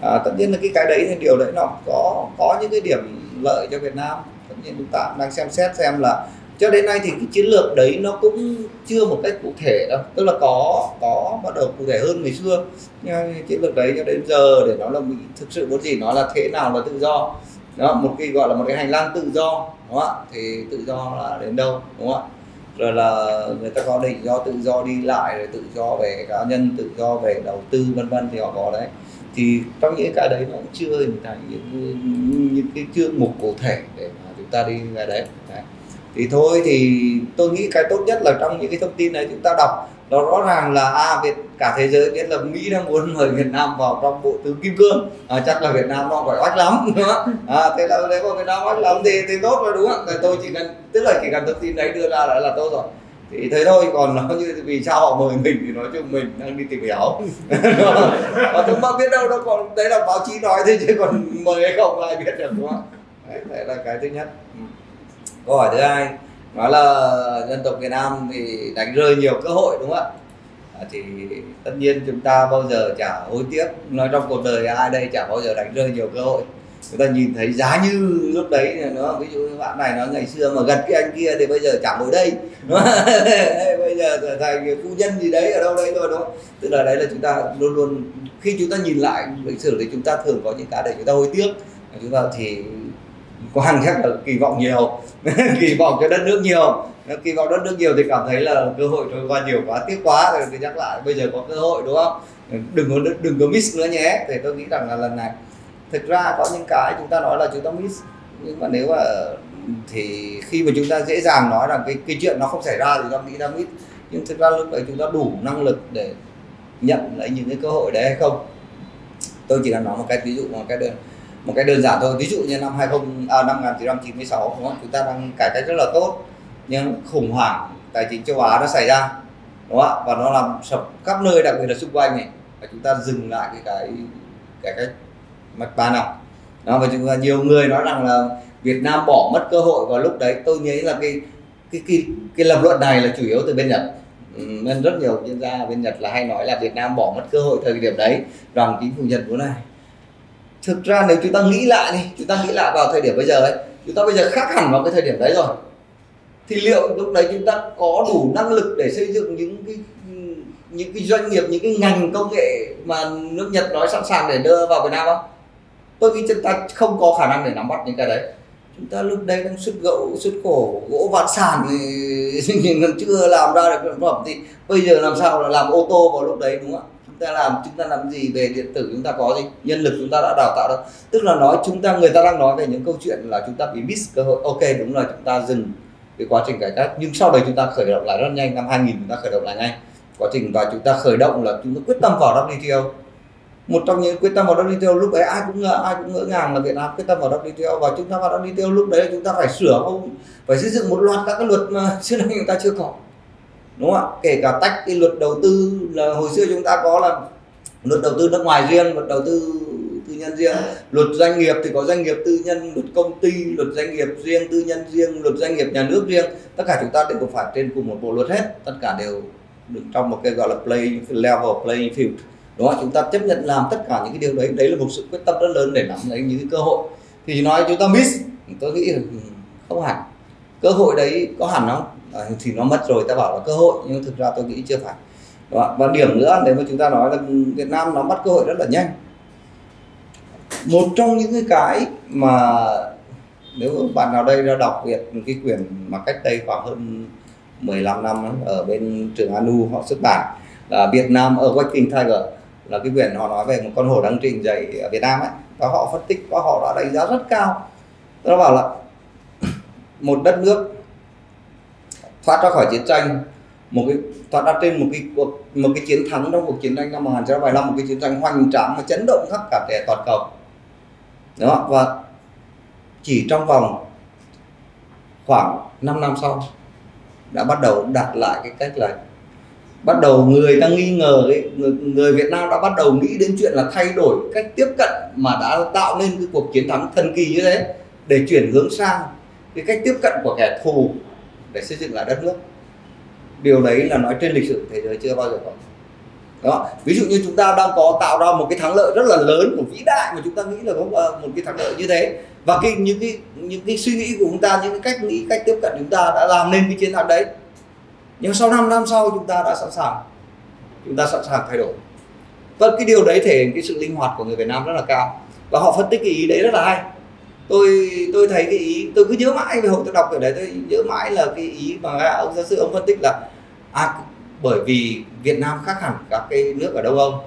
À, tất nhiên là cái cái đấy thì điều đấy nó có có những cái điểm lợi cho Việt Nam. Tất nhiên chúng ta đang xem xét xem là cho đến nay thì cái chiến lược đấy nó cũng chưa một cách cụ thể đâu. Tức là có có bắt đầu cụ thể hơn ngày xưa. Nhưng chiến lược đấy cho đến giờ để nói là mình thực sự muốn gì, nó là thế nào là tự do. Đó, một cái gọi là một cái hành lang tự do, đúng không ạ? Thì tự do là đến đâu, đúng không ạ? Rồi là người ta có định do tự do đi lại, rồi tự do về cá nhân, tự do về đầu tư, vân vân thì họ có đấy. Thì trong những cái đấy nó cũng chưa hình thành những những cái chương mục cụ thể để mà chúng ta đi về đấy. đấy thì thôi thì tôi nghĩ cái tốt nhất là trong những cái thông tin này chúng ta đọc nó rõ ràng là à Việt cả thế giới biết là Mỹ đang muốn mời Việt Nam vào trong bộ tứ kim cương à, chắc là Việt Nam nó phải oách lắm đúng không? à, thế là nếu mà Việt Nam oách lắm thì thì tốt rồi đúng không? tôi chỉ cần tức là chỉ cần thông tin đấy đưa ra là là tốt rồi thì thế thôi còn nó như vì sao họ mời mình thì nói chung mình đang đi tìm hiểu và chúng ta biết đâu đâu còn đấy là báo chí nói thế chứ còn mời hay không ai biết được đúng không đấy, đấy là cái thứ nhất ừ câu hỏi thứ hai nói là dân tộc Việt Nam thì đánh rơi nhiều cơ hội đúng không ạ? À, thì tất nhiên chúng ta bao giờ chả hối tiếc. Nói trong cuộc đời ai đây chả bao giờ đánh rơi nhiều cơ hội. Chúng ta nhìn thấy giá như lúc đấy nó ví dụ bạn này nó ngày xưa mà gần cái anh kia thì bây giờ chẳng ngồi đây bây giờ trở thành phu nhân gì đấy ở đâu đấy rồi đúng không? Tức là đấy là chúng ta luôn luôn khi chúng ta nhìn lại lịch sử thì chúng ta thường có những cái để chúng ta hối tiếc. Chúng ta thì quan chắc là kỳ vọng nhiều, kỳ vọng cho đất nước nhiều. Kỳ vọng đất nước nhiều thì cảm thấy là cơ hội trôi qua nhiều quá, tiếc quá. Rồi thì nhắc lại, bây giờ có cơ hội, đúng không? Đừng có đừng có miss nữa nhé. Thì tôi nghĩ rằng là lần này, thực ra có những cái chúng ta nói là chúng ta miss, nhưng mà nếu mà, thì khi mà chúng ta dễ dàng nói rằng cái cái chuyện nó không xảy ra thì ta nghĩ ta miss. Nhưng thực ra lúc đấy chúng ta đủ năng lực để nhận lấy những cái cơ hội đấy hay không? Tôi chỉ là nói một cái ví dụ, một cái đơn một cái đơn giản thôi. Ví dụ như năm 20 à, năm 1996 đúng không? chúng ta đang cải cách rất là tốt nhưng khủng hoảng tài chính châu Á nó xảy ra đúng không ạ? Và nó làm sập khắp nơi đặc biệt là xung quanh này. Và chúng ta dừng lại cái cái cải cách mạch ba năm đó và chúng ta nhiều người nói rằng là Việt Nam bỏ mất cơ hội vào lúc đấy. Tôi nghĩ là cái cái cái cái lập luận này là chủ yếu từ bên Nhật. Nên rất nhiều chuyên gia bên Nhật là hay nói là Việt Nam bỏ mất cơ hội thời điểm đấy. Rằng chính phủ Nhật muốn này thực ra nếu chúng ta nghĩ lại đi, chúng ta nghĩ lại vào thời điểm bây giờ ấy, chúng ta bây giờ khác hẳn vào cái thời điểm đấy rồi. Thì liệu lúc đấy chúng ta có đủ năng lực để xây dựng những cái những cái doanh nghiệp, những cái ngành công nghệ mà nước Nhật nói sẵn sàng để đưa vào Việt Nam không? Tôi nghĩ chúng ta không có khả năng để nắm bắt những cái đấy. Chúng ta lúc đấy đang xuất gỗ xuất khổ gỗ vạn sản thì còn chưa làm ra được sản phẩm thì bây giờ làm sao là làm ô tô vào lúc đấy, đúng không ạ? Ta làm chúng ta làm gì về điện tử chúng ta có gì nhân lực chúng ta đã đào tạo đâu tức là nói chúng ta người ta đang nói về những câu chuyện là chúng ta bị miss cơ hội ok đúng là chúng ta dừng cái quá trình cải cách nhưng sau đấy chúng ta khởi động lại rất nhanh năm 2000 chúng ta khởi động lại ngay quá trình và chúng ta khởi động là chúng ta quyết tâm vào WTO một trong những quyết tâm vào WTO lúc đấy ai cũng ngỡ ai cũng ngỡ ngàng là Việt Nam quyết tâm vào WTO và chúng ta vào WTO lúc đấy chúng ta phải sửa không phải xây dựng một loạt các cái luật mà xưa nay chúng ta chưa có đúng không ạ? Kể cả tách cái luật đầu tư là hồi xưa chúng ta có là luật đầu tư nước ngoài riêng, luật đầu tư tư nhân riêng. Luật doanh nghiệp thì có doanh nghiệp tư nhân, luật công ty, luật doanh nghiệp riêng, tư nhân riêng, luật doanh nghiệp nhà nước riêng. Tất cả chúng ta đều phải trên cùng một bộ luật hết. Tất cả đều được trong một cái gọi là play level playing field. Đúng không chúng ta chấp nhận làm tất cả những cái điều đấy. Đấy là một sự quyết tâm rất lớn để nắm lấy những cái cơ hội. Thì nói chúng ta miss, tôi nghĩ là không hẳn. Cơ hội đấy có hẳn không? À, thì nó mất rồi ta bảo là cơ hội nhưng thực ra tôi nghĩ chưa phải. Đó. và điểm nữa nếu mà chúng ta nói là Việt Nam nó mất cơ hội rất là nhanh. Một trong những cái mà nếu bạn nào đây ra đọc Việt cái quyển mà cách đây khoảng hơn 15 năm ở bên trường Anu họ xuất bản là Việt Nam ở Waking Tiger là cái quyển họ nói về một con hổ đang trình dậy ở Việt Nam ấy. Và họ phân tích và họ đã đánh giá rất cao. Nó bảo là một đất nước thoát ra khỏi chiến tranh một cái thoát ra trên một cái cuộc một cái chiến thắng trong cuộc chiến tranh năm 1975 một cái chiến tranh hoành tráng và chấn động khắp cả thể toàn cầu. Đó và chỉ trong vòng khoảng 5 năm sau đã bắt đầu đặt lại cái cách là bắt đầu người ta nghi ngờ ấy, người, người Việt Nam đã bắt đầu nghĩ đến chuyện là thay đổi cách tiếp cận mà đã tạo nên cái cuộc chiến thắng thần kỳ như thế để chuyển hướng sang cái cách tiếp cận của kẻ thù để xây dựng lại đất nước. Điều đấy là nói trên lịch sử thế giới chưa bao giờ có. Đó, ví dụ như chúng ta đang có tạo ra một cái thắng lợi rất là lớn, một vĩ đại mà chúng ta nghĩ là có ờ, một cái thắng lợi như thế. Và cái, những cái những cái suy nghĩ của chúng ta, những cái cách nghĩ, cách tiếp cận chúng ta đã làm nên cái chiến thắng đấy. Nhưng sau 5 năm sau chúng ta đã sẵn sàng. Chúng ta sẵn sàng thay đổi. Và cái điều đấy thể hiện cái sự linh hoạt của người Việt Nam rất là cao. Và họ phân tích cái ý đấy rất là hay tôi tôi thấy cái ý tôi cứ nhớ mãi về hồi tôi đọc ở đấy tôi nhớ mãi là cái ý mà ông giáo sư ông phân tích là à, bởi vì Việt Nam khác hẳn các cái nước ở Đông Âu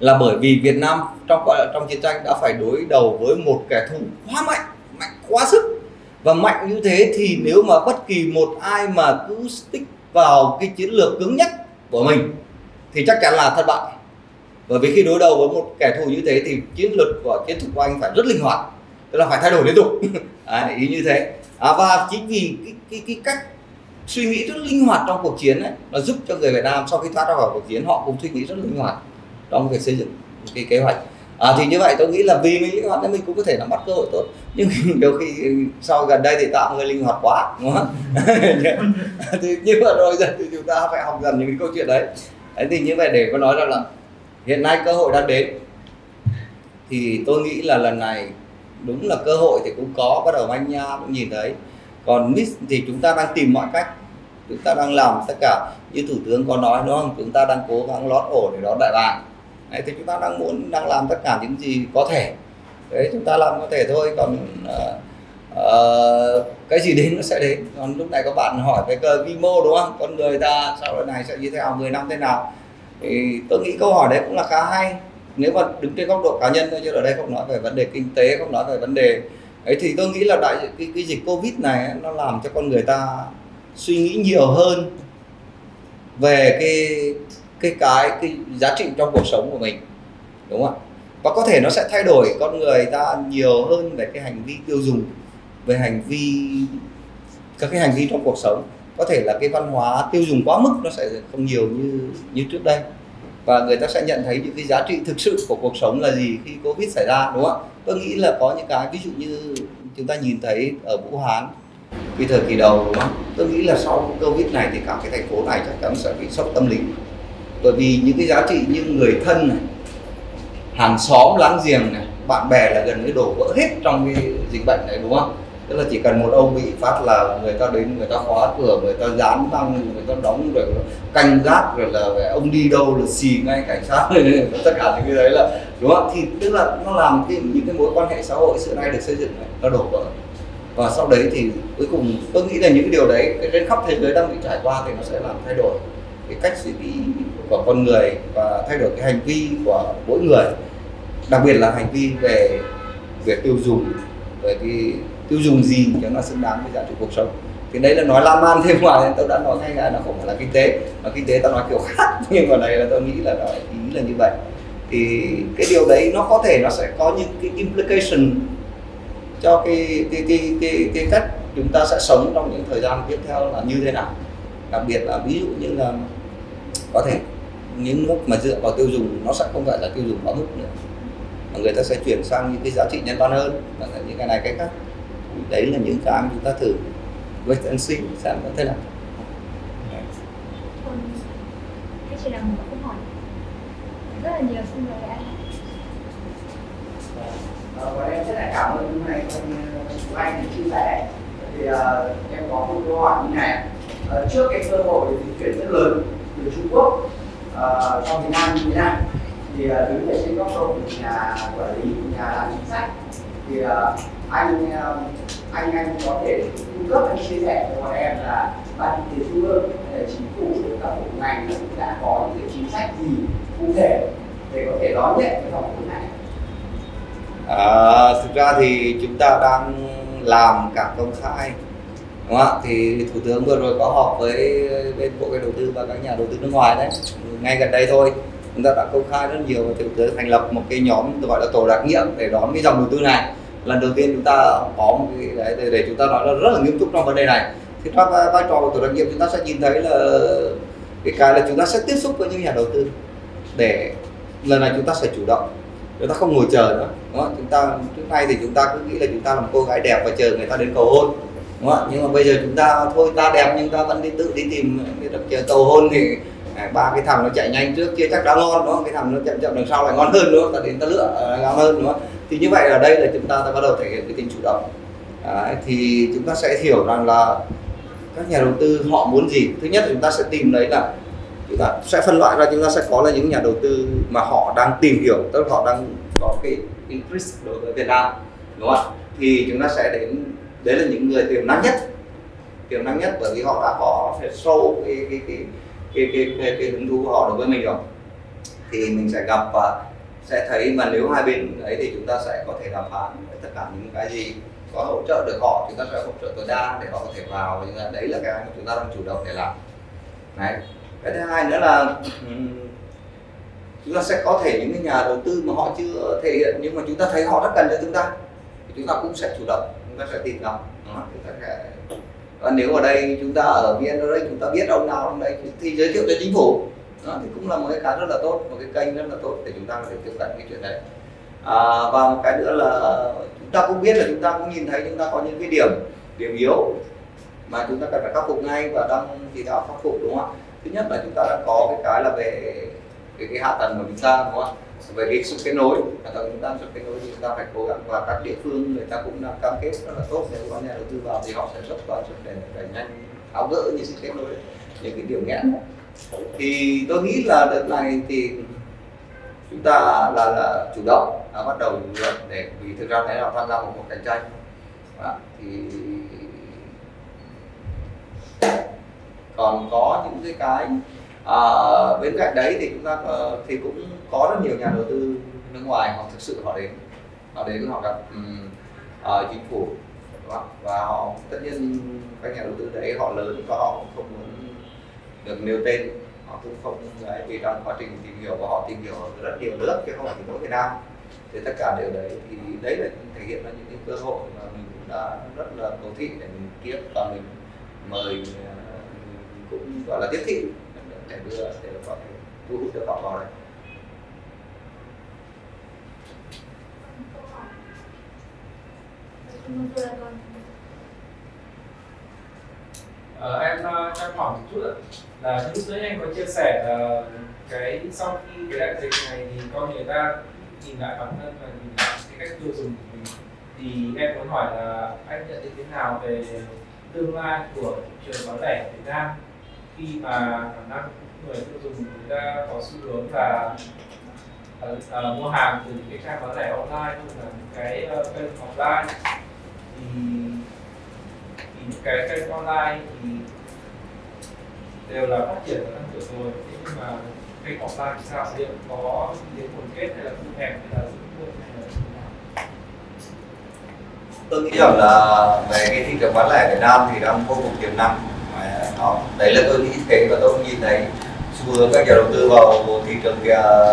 là bởi vì Việt Nam trong trong chiến tranh đã phải đối đầu với một kẻ thù quá mạnh mạnh quá sức. Và mạnh như thế thì nếu mà bất kỳ một ai mà cứ stick vào cái chiến lược cứng nhất của mình thì chắc chắn là thất bại. Bởi vì khi đối đầu với một kẻ thù như thế thì chiến lược của chiến thuật của anh phải rất linh hoạt tức là phải thay đổi liên tục. À, ý như thế. À, và chính vì cái, cái, cái cách suy nghĩ rất linh hoạt trong cuộc chiến ấy, nó giúp cho người Việt Nam sau khi thoát ra khỏi cuộc chiến họ cũng suy nghĩ rất linh hoạt trong việc xây dựng cái kế hoạch. À, thì như vậy tôi nghĩ là vì mình linh hoạt nên mình cũng có thể nắm bắt cơ hội tốt. Nhưng đôi khi sau gần đây thì tạo người linh hoạt quá đúng không? Thì như vậy rồi giờ thì chúng ta phải học dần những cái câu chuyện đấy. Đấy thì như vậy để có nói rằng là hiện nay cơ hội đang đến. Thì tôi nghĩ là lần này đúng là cơ hội thì cũng có bắt đầu anh cũng nhìn thấy. Còn miss thì chúng ta đang tìm mọi cách. Chúng ta đang làm tất cả như thủ tướng có nói đúng không? Chúng ta đang cố gắng lót ổ để đón đại bàng. Đấy thì chúng ta đang muốn đang làm tất cả những gì có thể. Đấy chúng ta làm có thể thôi còn uh, uh, cái gì đến nó sẽ đến. Còn lúc này các bạn hỏi cái cơ vi mô đúng không? Con người ta sau này sẽ như thế nào 10 năm thế nào? Thì tôi nghĩ câu hỏi đấy cũng là khá hay nếu mà đứng trên góc độ cá nhân thôi chứ ở đây không nói về vấn đề kinh tế không nói về vấn đề ấy thì tôi nghĩ là đại cái, cái dịch covid này nó làm cho con người ta suy nghĩ nhiều hơn về cái cái cái cái giá trị trong cuộc sống của mình đúng không ạ? Và có thể nó sẽ thay đổi con người ta nhiều hơn về cái hành vi tiêu dùng về hành vi các cái hành vi trong cuộc sống. Có thể là cái văn hóa tiêu dùng quá mức nó sẽ không nhiều như như trước đây và người ta sẽ nhận thấy những cái giá trị thực sự của cuộc sống là gì khi covid xảy ra, đúng không ạ? Tôi nghĩ là có những cái, ví dụ như chúng ta nhìn thấy ở vũ hán, cái thời kỳ đầu, đúng không? Tôi nghĩ là sau covid này thì cả cái thành phố này chắc chắn sẽ bị sốc tâm lý. Bởi vì những cái giá trị như người thân này, hàng xóm láng giềng này, bạn bè là gần như đổ vỡ hết trong cái dịch bệnh này, đúng không? Tức là chỉ cần một ông bị phát là người ta đến, người ta khóa cửa, người ta dán băng, người ta đóng rồi canh gác rồi là ông đi đâu là xì ngay cảnh sát. Tất cả những cái đấy là, đúng không? Thì tức là nó làm cái, những cái mối quan hệ xã hội xưa nay được xây dựng này, nó đổ vỡ. Và sau đấy thì cuối cùng tôi nghĩ là những cái điều đấy, cái trên khắp thế giới đang bị trải qua thì nó sẽ làm thay đổi cái cách suy nghĩ của con người và thay đổi cái hành vi của mỗi người. Đặc biệt là hành vi về về tiêu dùng, về cái tiêu dùng gì cho nó xứng đáng với giá trị cuộc sống. Thì đấy là nói lan man thêm mà tôi đã nói ngay là nó không phải là kinh tế mà kinh tế ta nói kiểu khác. Nhưng mà này là tôi nghĩ là nó ý là như vậy. Thì cái điều đấy nó có thể nó sẽ có những cái implication cho cái cái cái cái, cái cách chúng ta sẽ sống trong những thời gian tiếp theo là như thế nào. Đặc biệt là ví dụ như là có thể những nước mà dựa vào tiêu dùng nó sẽ không phải là tiêu dùng quá mức nữa mà người ta sẽ chuyển sang những cái giá trị nhân văn hơn những cái này cái khác đấy là những cái chúng ta thử wait and see xem có thế nào Thế chị làm một câu hỏi. Rất là nhiều xin mời anh. Và em rất là cảm ơn hôm nay của anh đã chia sẻ. Thì uh, em có một câu hỏi như này. Uh, trước cái cơ hội di chuyển rất lớn từ Trung Quốc uh, cho Việt Nam như thế này thì uh, đứng ở trên góc độ của nhà quản lý nhà làm chính sách thì uh, anh um, anh anh có thể cung cấp anh chia sẻ cho bọn em là ban kinh tế trung ương chính phủ các bộ ngành đã có những cái chính sách gì cụ thể để có thể đón nhận cái dòng vốn này? À, thực ra thì chúng ta đang làm cả công khai đúng không ạ? Thì thủ tướng vừa rồi có họp với bên bộ cái đầu tư và các nhà đầu tư nước ngoài đấy. Ngay gần đây thôi chúng ta đã công khai rất nhiều và thủ tướng thành lập một cái nhóm gọi là tổ đặc nhiệm để đón cái dòng đầu tư này lần đầu tiên chúng ta có một cái đấy để, để chúng ta nói là rất là nghiêm túc trong vấn đề này thì trong à, vai trò của tổ đặc nhiệm chúng ta sẽ nhìn thấy là cái cái là chúng ta sẽ tiếp xúc với những nhà đầu tư để lần này chúng ta sẽ chủ động chúng ta không ngồi chờ nữa đúng không? chúng ta trước nay thì chúng ta cứ nghĩ là chúng ta làm cô gái đẹp và chờ người ta đến cầu hôn đúng không? nhưng mà bây giờ chúng ta thôi ta đẹp nhưng ta vẫn đi tự đi tìm đi đập chờ cầu hôn thì À, ba cái thằng nó chạy nhanh trước kia chắc đã ngon đúng không? Cái thằng nó chậm chậm đằng sau lại ngon hơn nữa ta đến ta lựa à, ngon hơn nữa thì như vậy ở đây là chúng ta đã bắt đầu thể hiện cái tính chủ động. À, thì chúng ta sẽ hiểu rằng là các nhà đầu tư họ muốn gì. Thứ nhất là chúng ta sẽ tìm đấy là chúng ta sẽ phân loại ra chúng ta sẽ có là những nhà đầu tư mà họ đang tìm hiểu tức là họ đang có cái interest đối với Việt Nam đúng không ạ? Thì chúng ta sẽ đến đấy là những người tiềm năng nhất. Tiềm năng nhất bởi vì họ đã có sâu cái cái cái cái cái, cái, cái hứng thú của họ đối với mình rồi thì mình sẽ gặp và sẽ thấy mà nếu hai bên ấy thì chúng ta sẽ có thể đàm phán tất cả những cái gì có hỗ trợ được họ chúng ta sẽ hỗ trợ tối đa để họ có thể vào. Và đấy là cái mà chúng ta đang chủ động để làm. Đấy. Cái thứ hai nữa là chúng ta sẽ có thể những cái nhà đầu tư mà họ chưa thể hiện nhưng mà chúng ta thấy họ rất cần cho chúng ta thì chúng ta cũng sẽ chủ động chúng ta sẽ tìm gặp. Chúng ta sẽ và nếu ở đây chúng ta ở VN đây chúng ta biết ông nào trong đây thì giới thiệu cho chính phủ. Đó, thì cũng là một cái khá rất là tốt một cái kênh rất là tốt để chúng ta có thể tiếp cận cái chuyện đấy. À, và một cái nữa là chúng ta cũng biết là chúng ta cũng nhìn thấy chúng ta có những cái điểm điểm yếu mà chúng ta cần phải khắc phục ngay và đang chỉ đạo khắc phục đúng không ạ? Thứ nhất là chúng ta đã có cái cái là về cái, cái hạ tầng của chúng ta đúng không ạ? Về cái sự kết nối hạ tầng chúng ta sự kết nối thì chúng ta phải cố gắng và các địa phương người ta cũng đã cam kết rất là tốt. Nếu có nhà đầu tư vào thì họ sẽ rất vào rất để đẩy nhanh tháo gỡ những sự kết nối những cái điểm nghẽn. Thì tôi nghĩ là đợt này thì chúng ta là, là chủ động đã bắt đầu để vì thực ra thấy là tham gia một cuộc cạnh tranh. À, thì còn có những cái cái à, bên cạnh đấy thì chúng ta uh, thì cũng có rất nhiều nhà đầu tư nước ngoài họ thực sự họ đến. Họ đến họ gặp um, uh, chính phủ vâng, và họ tất nhiên các nhà đầu tư đấy họ lớn và họ không muốn được nêu tên. Họ cũng không đấy vì trong quá trình tìm hiểu và họ tìm hiểu ở rất nhiều nước chứ không phải chỉ mỗi Việt Nam. Thì tất cả đều đấy thì đấy là thể hiện ra những cái cơ hội mà mình cũng đã rất là cầu thị để mình tiếp và mình mời ờ, cũng gọi là tiếp thị để đưa để có thể thu hút được họ vào đây Ờ, em ờ, cho em hỏi một chút ạ. Là lúc nãy anh có chia sẻ là cái sau khi cái đại dịch này thì con người ta nhìn lại bản thân và nhìn lại cái cách tiêu dùng của mình. Thì em muốn hỏi là anh nhận định thế nào về tương lai của thị trường bán lẻ Việt Nam? Khi mà khả năng người tiêu dùng người ta có xu hướng là uh, uh, mua hàng từ những cái trang bán lẻ online hoặc là những cái uh, kênh offline thì, thì những cái kênh online thì đều là phát triển và tăng trưởng rồi. Thế nhưng mà kênh offline thì sao? Liệu có đến nguồn kết hay là thu hẹp hay là giữ nguyên hay là nào? Tôi nghĩ rằng là về cái thị trường bán lẻ Việt Nam thì đang vô cùng tiềm năng đó đấy là tôi nghĩ thế và tôi cũng nhìn thấy xu hướng các nhà đầu tư vào thị trường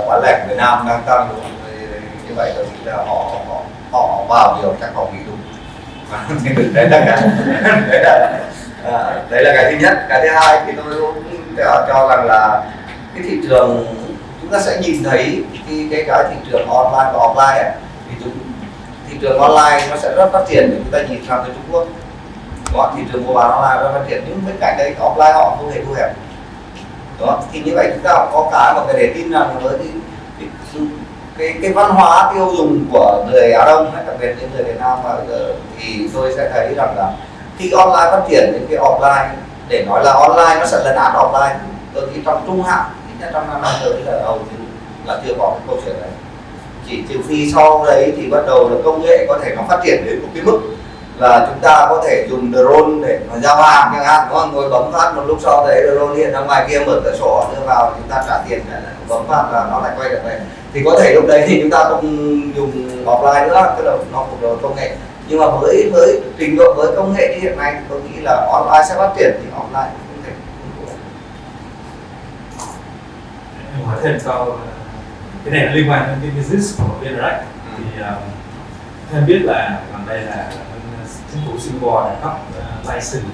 bán lẻ Việt Nam đang tăng đúng như vậy tôi nghĩ là họ họ họ vào nhiều chắc họ nghĩ đúng. Đấy là cái đấy là à, đấy là cái thứ nhất. Cái thứ hai thì tôi cũng cho rằng là cái thị trường chúng ta sẽ nhìn thấy cái cái cái thị trường online và offline ấy, thì chúng thị trường online nó sẽ rất phát triển. Chúng ta nhìn sang tới Trung Quốc đó, thị trường mua bán online rất phát triển nhưng bên cạnh đấy offline họ không hề thu hẹp. Đó thì như vậy chúng ta có cái một cái để tin rằng với cái, cái, cái, cái văn hóa tiêu dùng của người Á Đông hay đặc biệt những người Việt Nam mà bây giờ thì tôi sẽ thấy rằng là khi online phát triển những cái offline để nói là online nó sẽ lấn át offline tôi nghĩ trong trung hạn ít nhất trong năm năm tới là hầu như là chưa có cái câu chuyện này. Chỉ trừ phi sau đấy thì bắt đầu là công nghệ có thể nó phát triển đến một cái mức là chúng ta có thể dùng drone để mà giao hàng chẳng hạn không? Ngồi bấm phát một lúc sau đấy drone hiện ra ngoài kia mở cửa sổ đưa vào chúng ta trả tiền bấm phát là nó lại quay trở về. Thì có thể lúc đấy thì chúng ta không dùng offline nữa tức là nó phục vụ công nghệ. Nhưng mà với với trình độ với công nghệ như hiện nay tôi nghĩ là online sẽ phát triển thì offline không thể. Em hỏi thêm sau cái này liên quan đến cái business của bên right thì uh, em biết là gần đây là chính phủ Singapore đã cấp uh, license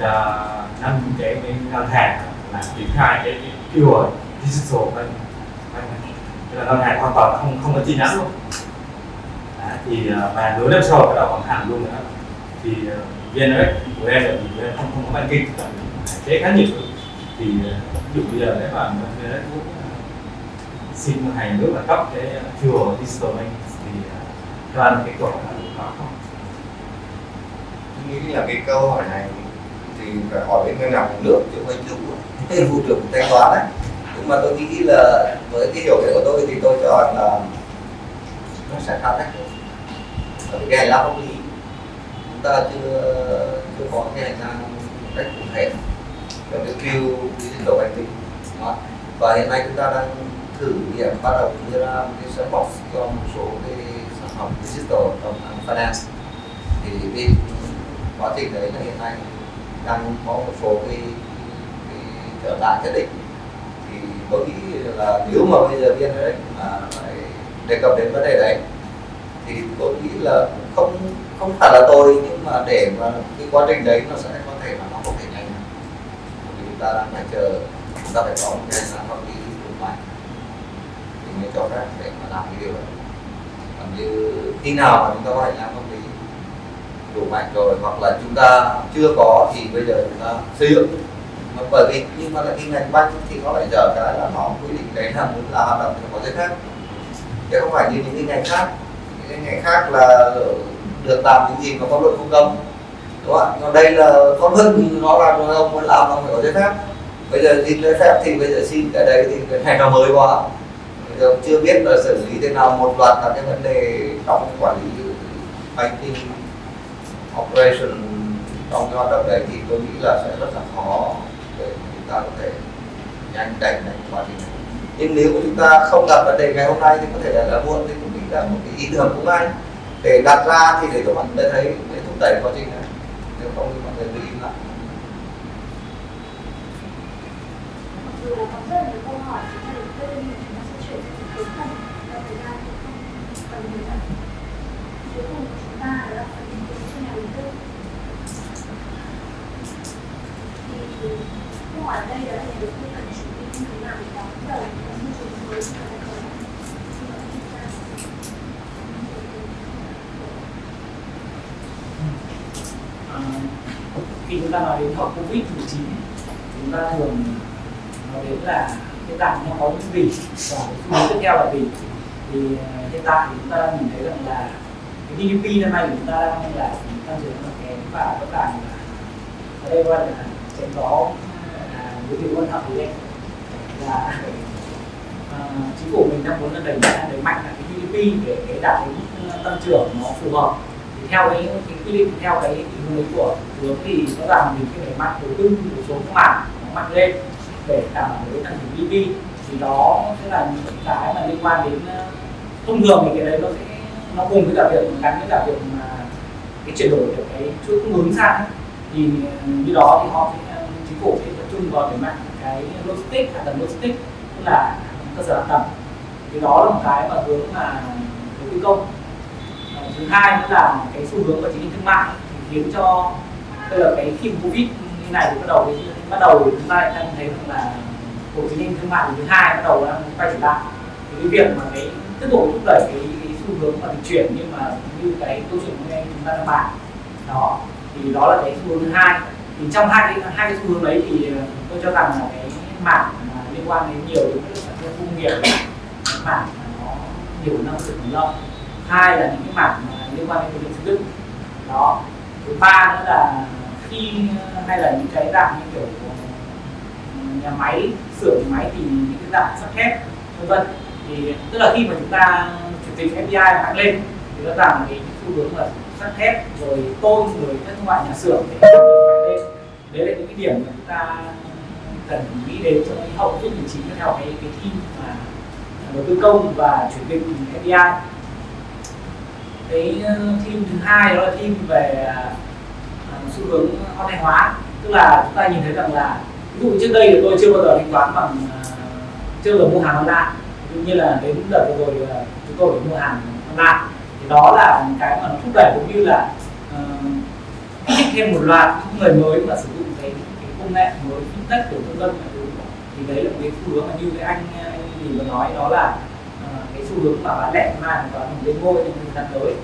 cho năm cái cái ngân hàng là triển khai cái, cái pure digital bank là ngân hàng hoàn toàn không không có chi nhánh luôn. À, thì uh, và nửa năm sau bắt đầu vận hành luôn nữa. Thì uh, VNRX của em là vì em không không có banking hạn chế khá nhiều. Thì ờ, ví dụ bây giờ nếu mà VNX muốn ờ, xin ngân hàng nước là cấp cái pure digital bank thì cho anh cái câu hỏi đó có không? Nghĩ là cái câu hỏi này thì phải hỏi bên ngân hàng nước, chứ không anh chủ. Vụ trưởng thanh toán đấy. Nhưng mà tôi nghĩ là với cái hiểu biết của tôi thì tôi cho rằng là nó sẽ khá tách ở cái hành lang pháp lý, chúng ta chưa chưa có cái hành lang cách cụ thể. Về cái view digital banking đó. và hiện nay chúng ta đang thử nghiệm bắt đầu đưa ra một cái sandbox cho một số cái sản phẩm digital trong finance. Thì bên quá trình đấy là hiện nay đang có một số cái, cái trở ngại nhất định. Thì tôi nghĩ là nếu mà bây giờ viên đấy mà phải đề cập đến vấn đề đấy thì tôi nghĩ là không không phải là tôi nhưng mà để mà cái quá trình đấy nó sẽ có thể là nó không thể nhanh vì chúng ta đang phải chờ chúng ta phải có một cái sản pháp lý đủ mạnh. Thì mới cho phép để mà làm cái điều đó. Còn như khi nào mà chúng ta có hành lang pháp lý đủ mạnh rồi, hoặc là chúng ta chưa có thì bây giờ chúng ta xây dựng. Bởi vì, nhưng mà là cái ngành banh thì nó lại dở cái là họ quy định đấy là muốn là hoạt động thì có giấy phép chứ không phải như những cái ngành khác. Những cái ngành khác là được làm những gì mà pháp luật không cấm. Đúng không ạ? Còn đây là pháp luật nó là ông muốn làm ông phải có giấy phép. Bây giờ xin giấy phép thì bây giờ xin cái đấy thì cái này nó mới quá. Bây giờ chưa biết là xử lý thế nào. Một loạt các cái vấn đề trong quản lý banking operation trong cái hoạt động đấy thì tôi nghĩ là sẽ rất là khó để chúng ta có thể nhanh đẩy nhanh quá trình này. Nhưng nếu chúng ta không đặt vấn đề ngày hôm nay thì có thể là, đã muộn thì cũng nghĩ là một cái ý tưởng cũng hay. Để đặt ra thì để cho bạn thấy để thúc đẩy quá trình này. Nếu không thì mọi người cứ im lặng mặc dù là có rất là nhiều câu hỏi chúng ta được đưa nhưng chúng ta sẽ chuyển sang cuối phần do thời gian thì không cần nhiều lần cuối cùng của chúng ta đó là phần tìm kiếm cho nhà đầu tư thì câu hỏi đây đó là như thế nào để đón đầu môi trường mới có ừ. à, khi chúng ta nói đến hậu covid 19 chúng ta thường nói đến là cái tại nó có những gì và cái tiếp theo là gì? Thì à, hiện tại chúng ta đang nhìn thấy rằng là cái GDP năm nay của chúng ta đang là tăng trưởng là kém và rõ ràng là ở đây gọi là sẽ à, có đối tượng quan trọng thì đây là chính phủ mình đang muốn là đẩy đẩy mạnh là cái GDP để cái đạt cái mức ờ, tăng trưởng nó phù hợp. Thì theo cái, cái quy định theo cái định hướng của hướng thì rõ ràng mình phải đẩy mạnh đầu tư một số các mảng nó mạnh lên để đảm bảo cái tăng trưởng GDP thì đó sẽ là những cái mà liên quan đến ờ, thông thường thì cái đấy nó sẽ nó cùng với cả việc gắn với cả việc mà cái chuyển đổi được cái chuỗi cung ứng sang thì ờ, như đó thì họ sẽ phủ thì tập trung vào đẩy mạnh cái logistics hạ tầng logistics tức là cơ sở hạ tầng. Thì đó là một cái mà hướng mà đầu tư công. Thứ hai nữa là cái xu hướng của chính trị thương mại thì khiến cho bây giờ cái khi covid như này thì bắt đầu bắt đầu chúng ta lại đang thấy rằng là của chính trị thương mại thứ hai bắt đầu đang quay trở lại. Thì cái việc mà cái tiếp tục thúc đẩy cái, cái xu hướng mà dịch chuyển nhưng mà như cái câu chuyện hôm nay chúng ta đang bàn đó thì đó là cái xu hướng thứ hai thì trong hai cái hai cái xu hướng đấy thì ờ, tôi cho rằng là cái mảng mà liên quan đến nhiều đến cái sản xuất công nghiệp cái mảng mà nó nhiều năng lượng nguồn lợi hai là những cái mảng mà liên quan đến vật liệu xây dựng đó. Thứ ba nữa là khi ờ, hay là những cái dạng như kiểu ờ, nhà máy, xưởng nhà máy thì những cái dạng sắt thép, vân vân. Thì tức là khi mà chúng ta chuyển dịch FDI tăng lên, thì rõ ràng là cái xu hướng là sắt thép rồi tôn rồi các loại nhà xưởng. Để lên đấy là những cái điểm mà chúng ta cần nghĩ đến trong cái hậu covid 19 theo cái cái team mà đầu tư công và chuyển dịch FDI cái ờ, team thứ hai đó là team về uh, xu hướng online hóa. Tức là chúng ta nhìn thấy rằng là ví dụ trước đây thì tôi chưa bao giờ thanh toán bằng uh, chưa bao giờ mua hàng online. Tuy nhiên là đến đợt vừa rồi chúng tôi phải mua hàng online đó là những cái mà nó thúc đẩy cũng như là ờ, uh, kích thêm một loạt những người mới mà sử dụng cái, cái công nghệ mới fintech của vân vân thì đấy là một cái xu hướng mà như cái anh ờ, anh vừa nói đó là uh, cái xu hướng mà bán lẻ online và mình lên ngôi trong thời gian tới.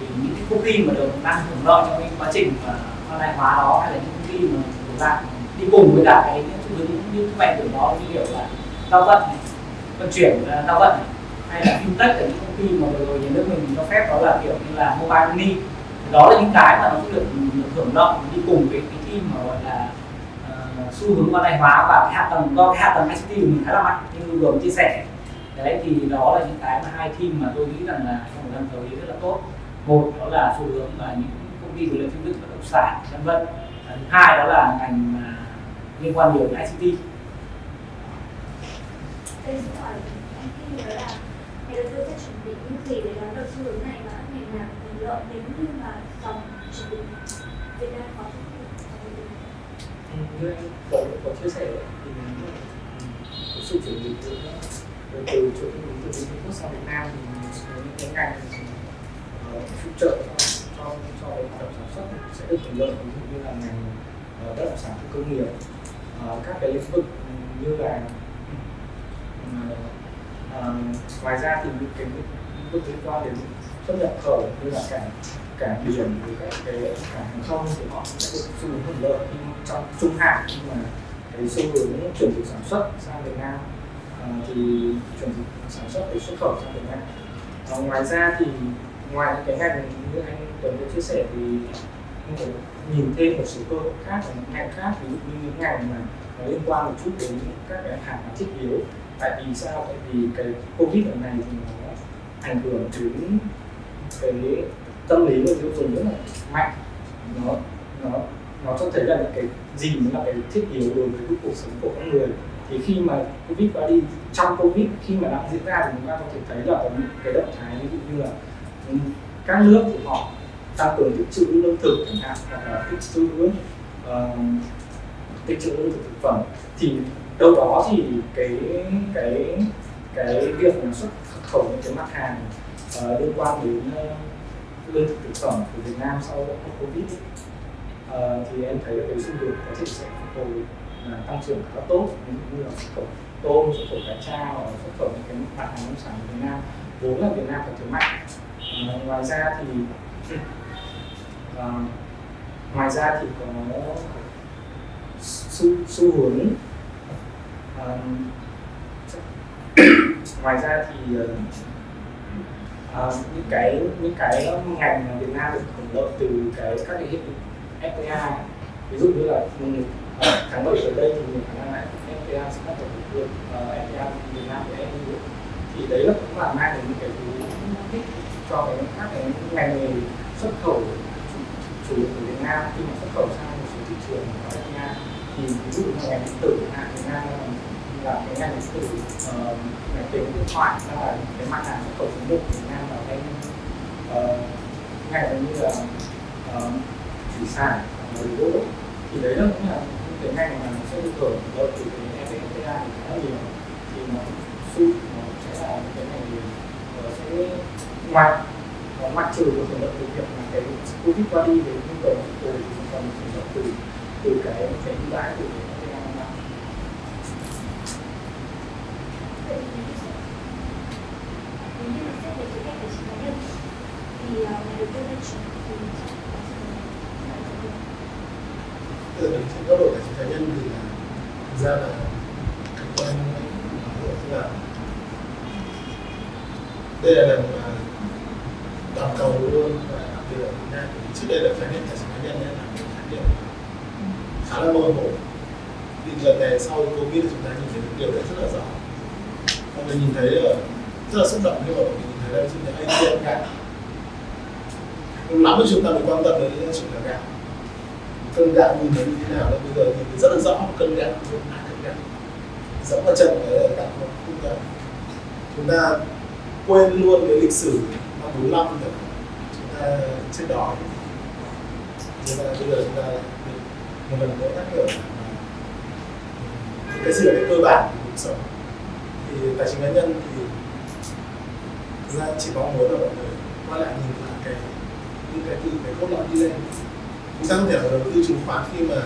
Thì những cái công ty mà được đang hưởng lợi trong cái quá trình mà online hóa đó hay là những công ty mà chúng ta đi cùng với cả cái xu hướng như các bạn tưởng đó như kiểu là giao vận này, vận chuyển giao vận này, hay là fintech ở những công ty mà vừa rồi nhà nước mình cho phép đó là kiểu như là mobile money. Đó là những cái mà nó sẽ được, được hưởng lợi đi cùng với cái team mà gọi là uh, xu hướng online hóa và cái hạ tầng do cái hạ tầng ICT của mình khá là mạnh như vừa mới chia sẻ. Đấy thì đó là những cái mà hai team mà tôi nghĩ rằng là trong thời gian tới rất là tốt. Một đó là xu hướng là những công ty về lĩnh vực bất động sản vân vân. Thứ hai đó là ngành mà liên quan nhiều đến ICT Đây là nhà đầu tư sẽ chuẩn bị những gì để đón đầu xu hướng này và các ngành nào hưởng lợi nếu như mà dòng chuẩn bị Việt Nam có ừ, như anh có, có chia sẻ thì ừ, có sự chuẩn bị từ từ chỗ chỗ từ Trung Quốc sang Việt Nam thì những cái ngành ờ, phụ trợ cho cho cho hoạt động sản xuất sẽ được hưởng lợi ví dụ như là ngành ờ, bất động sản công nghiệp ờ, các cái lĩnh vực ừ, như là ngoài ra thì những cái lĩnh liên quan đến xuất nhập khẩu như là cảng cảng biển với các cái cảng hàng không thì họ sẽ được xu hướng hưởng lợi nhưng trong trung hạn nhưng mà cái xu hướng chuyển dịch sản xuất sang Việt Nam. À, thì chuyển dịch sản xuất để xuất khẩu sang Việt Nam. À, ngoài ra thì ngoài những cái ngành như anh Tuấn đã chia sẻ thì anh có nhìn thêm một số cơ hội khác ở những ngành khác ví dụ như những ngành mà nó liên quan một chút đến các cái hàng hóa thiết yếu tại vì sao? Tại vì cái covid lần này thì nó ảnh hưởng đến cái tâm lý người tiêu dùng rất là mạnh. Nó nó nó cho thấy là những cái gì mới là cái thiết yếu đối với cuộc sống của con người. Thì khi mà covid qua đi trong covid khi mà đang diễn ra thì chúng ta có thể thấy là có những cái động thái ví dụ như là ừ, các nước thì họ tăng cường tích trữ lương thực chẳng hạn hoặc là tích trữ uh, tích trữ lương thực thực phẩm. Thì đâu đó thì cái cái cái việc xuất khẩu những cái mặt hàng uh, liên quan đến uh, lương thực thực phẩm của Việt Nam sau Covid ấy, uh, thì em thấy là cái xu hướng có thể sẽ phục hồi là tăng trưởng khá tốt. Ví dụ như là xuất khẩu tôm xuất khẩu cá tra hoặc xuất khẩu những cái mặt hàng nông sản của Việt Nam vốn là Việt Nam có thế mạnh. Uh, ngoài ra thì uh, ngoài ra thì có xu, xu hướng ngoài ra thì uh, những cái những cái ngành mà Việt Nam được hưởng lợi từ cái các cái hiệp định FTA ví dụ như là uh, tháng 7 tới đây thì mình khả năng là FTA sẽ bắt đầu thực hiện FTA Việt Nam với EU thì đấy là cũng là mang đến những cái thứ thích cho cái các cái ngành nghề xuất khẩu chủ, chủ lực của Việt Nam. Khi mà xuất khẩu sang một số thị trường của FTA thì ví dụ như ngành điện tử hạn Việt Nam là là cái ngành điện tử uh, ngành tiếng điện thoại là cái mặt hàng xuất khẩu số của Việt Nam vào cái uh, ngành như là uh, thủy sản và gỗ. Thì đấy là cũng là những cái ngành mà nó sẽ được hưởng lợi từ cái FTA thì khá nhiều. Thì nó su nó sẽ là những cái ngành gì nó sẽ ngoài nó ngoại trừ có thể lợi từ việc là cái covid qua đi về nhu cầu phục hồi thì còn hưởng lợi từ từ cái cái ưu đãi từ cái FTA năm năm nếu như mà xét về khía cạnh tài chính cá nhân thì uh, nhà đầu tư nên chuẩn bị gì từ mình trên góc độ tài chính cá nhân thì là thực ra là quan là đây là lần toàn cầu luôn và đặc biệt Việt Nam. Trước đây là khái niệm tài chính cá nhân là một khái niệm khá là mơ hồ. Thì lần này sau covid chúng ta nhìn thấy điều đấy rất là rõ mọi mình nhìn thấy rất là xúc động, nhưng mà mình nhìn thấy là ví dụ ATM gạo lắm thì chúng ta mới quan tâm đến chuyện là gạo cân gạo nhìn thấy như thế nào là bây giờ nhìn thấy rất là rõ một cân gạo một hai cân gạo dẫm vào chân cái là gạo không không gạo chúng ta quên luôn cái lịch sử năm 45 rồi. Chúng ta chết đói chúng ta bây giờ chúng ta một lần nữa nhắc nhở ừ, cái gì là cái cơ bản của cuộc sống? Thì tài chính cá nhân thì thực ra chỉ mong muốn là mọi người quay lại nhìn lại cái những cái từ cái cốt lõi đi lên. Chúng ta không thể là đầu tư chứng khoán khi mà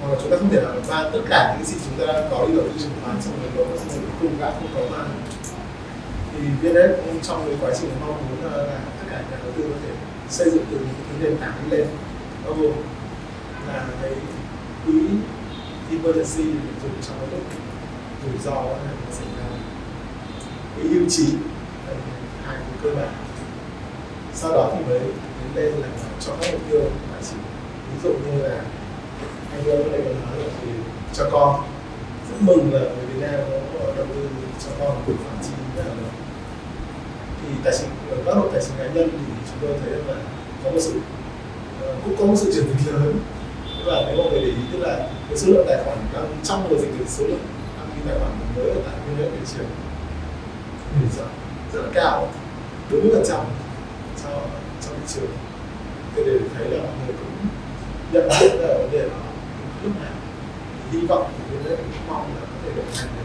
hoặc là chúng ta không thể là mang tất cả những gì chúng ta đang có đi đầu tư chứng khoán xong rồi đó xong rồi cùng gạo không có mà thì VNS cũng trong cái quá trình mong muốn là, là tất cả nhà đầu tư có thể xây dựng từ những cái nền tảng đi lên. Bao gồm là cái quỹ emergency để dùng trong cái lúc rủi ro là nó xảy ra. Cái hưu trí hai cái cơ bản. Sau đó thì mới đến lên là cho các mục tiêu tài chỉ ví dụ như là anh vừa lúc này còn nói là thì cho con. Rất mừng là người Việt Nam có đầu tư cho con một khoản chi rất là lớn thì tài chính, ở góc độ tài chính cá nhân thì chúng tôi thấy là có một sự ờ, cũng có một sự chuyển dịch lớn. Tức là nếu mọi người để ý tức là cái số lượng tài khoản đang trong mùa dịch thì số lượng đăng ký tài khoản mới ở tại cái giới thị trường thì rất, rất là cao 40 phần trăm cho trong thị trường. Thì để thấy là mọi người cũng nhận biết là vấn đề đó lúc nào. Hy vọng thì biên giới cũng mong là có thể đồng hành được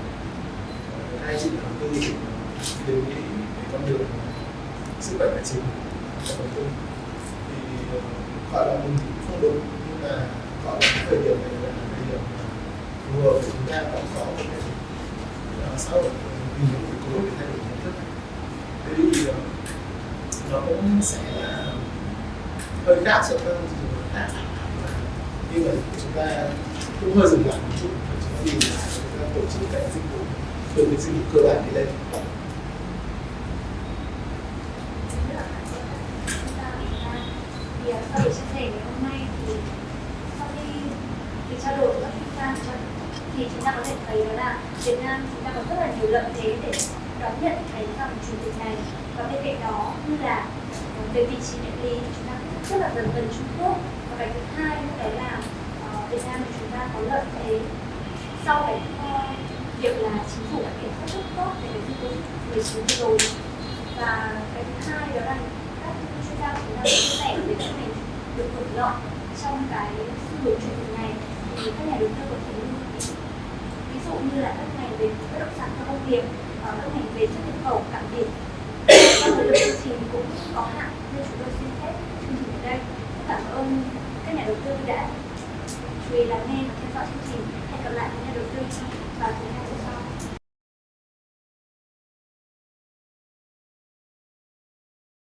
ờ, hai chị đầu tư thì đều nghĩ cái con đường sức khỏe tài chính cho đầu tư thì ờ, gọi là mình cũng không đúng nhưng mà gọi là thời điểm này là vừa để chúng ta cũng có một cái xã hội vì những cái cố để thay đổi nhận thức. Thế thì ờ, nó cũng sẽ là hơi khác so với những trường hợp khác. Nhưng mà chúng ta cũng hơi dừng lại một chút. Chúng ta nhìn lại chúng ta tổ chức cái dịch vụ từ cái dịch vụ cơ bản đi lên. Thì sau buổi chia sẻ ngày hôm nay thì sau khi thì trao đổi các chuyên gia cho thì chúng ta có thể thấy đó là Việt Nam chúng ta có rất là nhiều lợi thế để đón nhận cái dòng chủ tịch này. Và bên cạnh đó như là ờ, về vị trí địa lý chúng ta cũng rất là gần gần Trung Quốc. Và cái thứ hai nữa đấy là uh, Việt Nam chúng ta có lợi thế sau cái uh, việc là chính phủ đã kiểm soát rất tốt về cái dịch covid 19 rồi. Và cái thứ hai đó là các chuyên gia của chúng ta đã chia sẻ về các mình được hưởng lợi trong cái xu hướng chuyển dịch này. Thì các nhà đầu tư có thể dụ như là các ngành về bất động sản trong công nghiệp ờ, các ngành về xuất nhập khẩu, cảng biển. Và thời lượng chương trình cũng có hạn nên chúng tôi xin phép chương trình ở đây. Cảm ơn các nhà đầu tư đã chú ý lắng nghe và theo dõi chương trình. Hẹn gặp lại các nhà đầu tư vào thứ hai. sau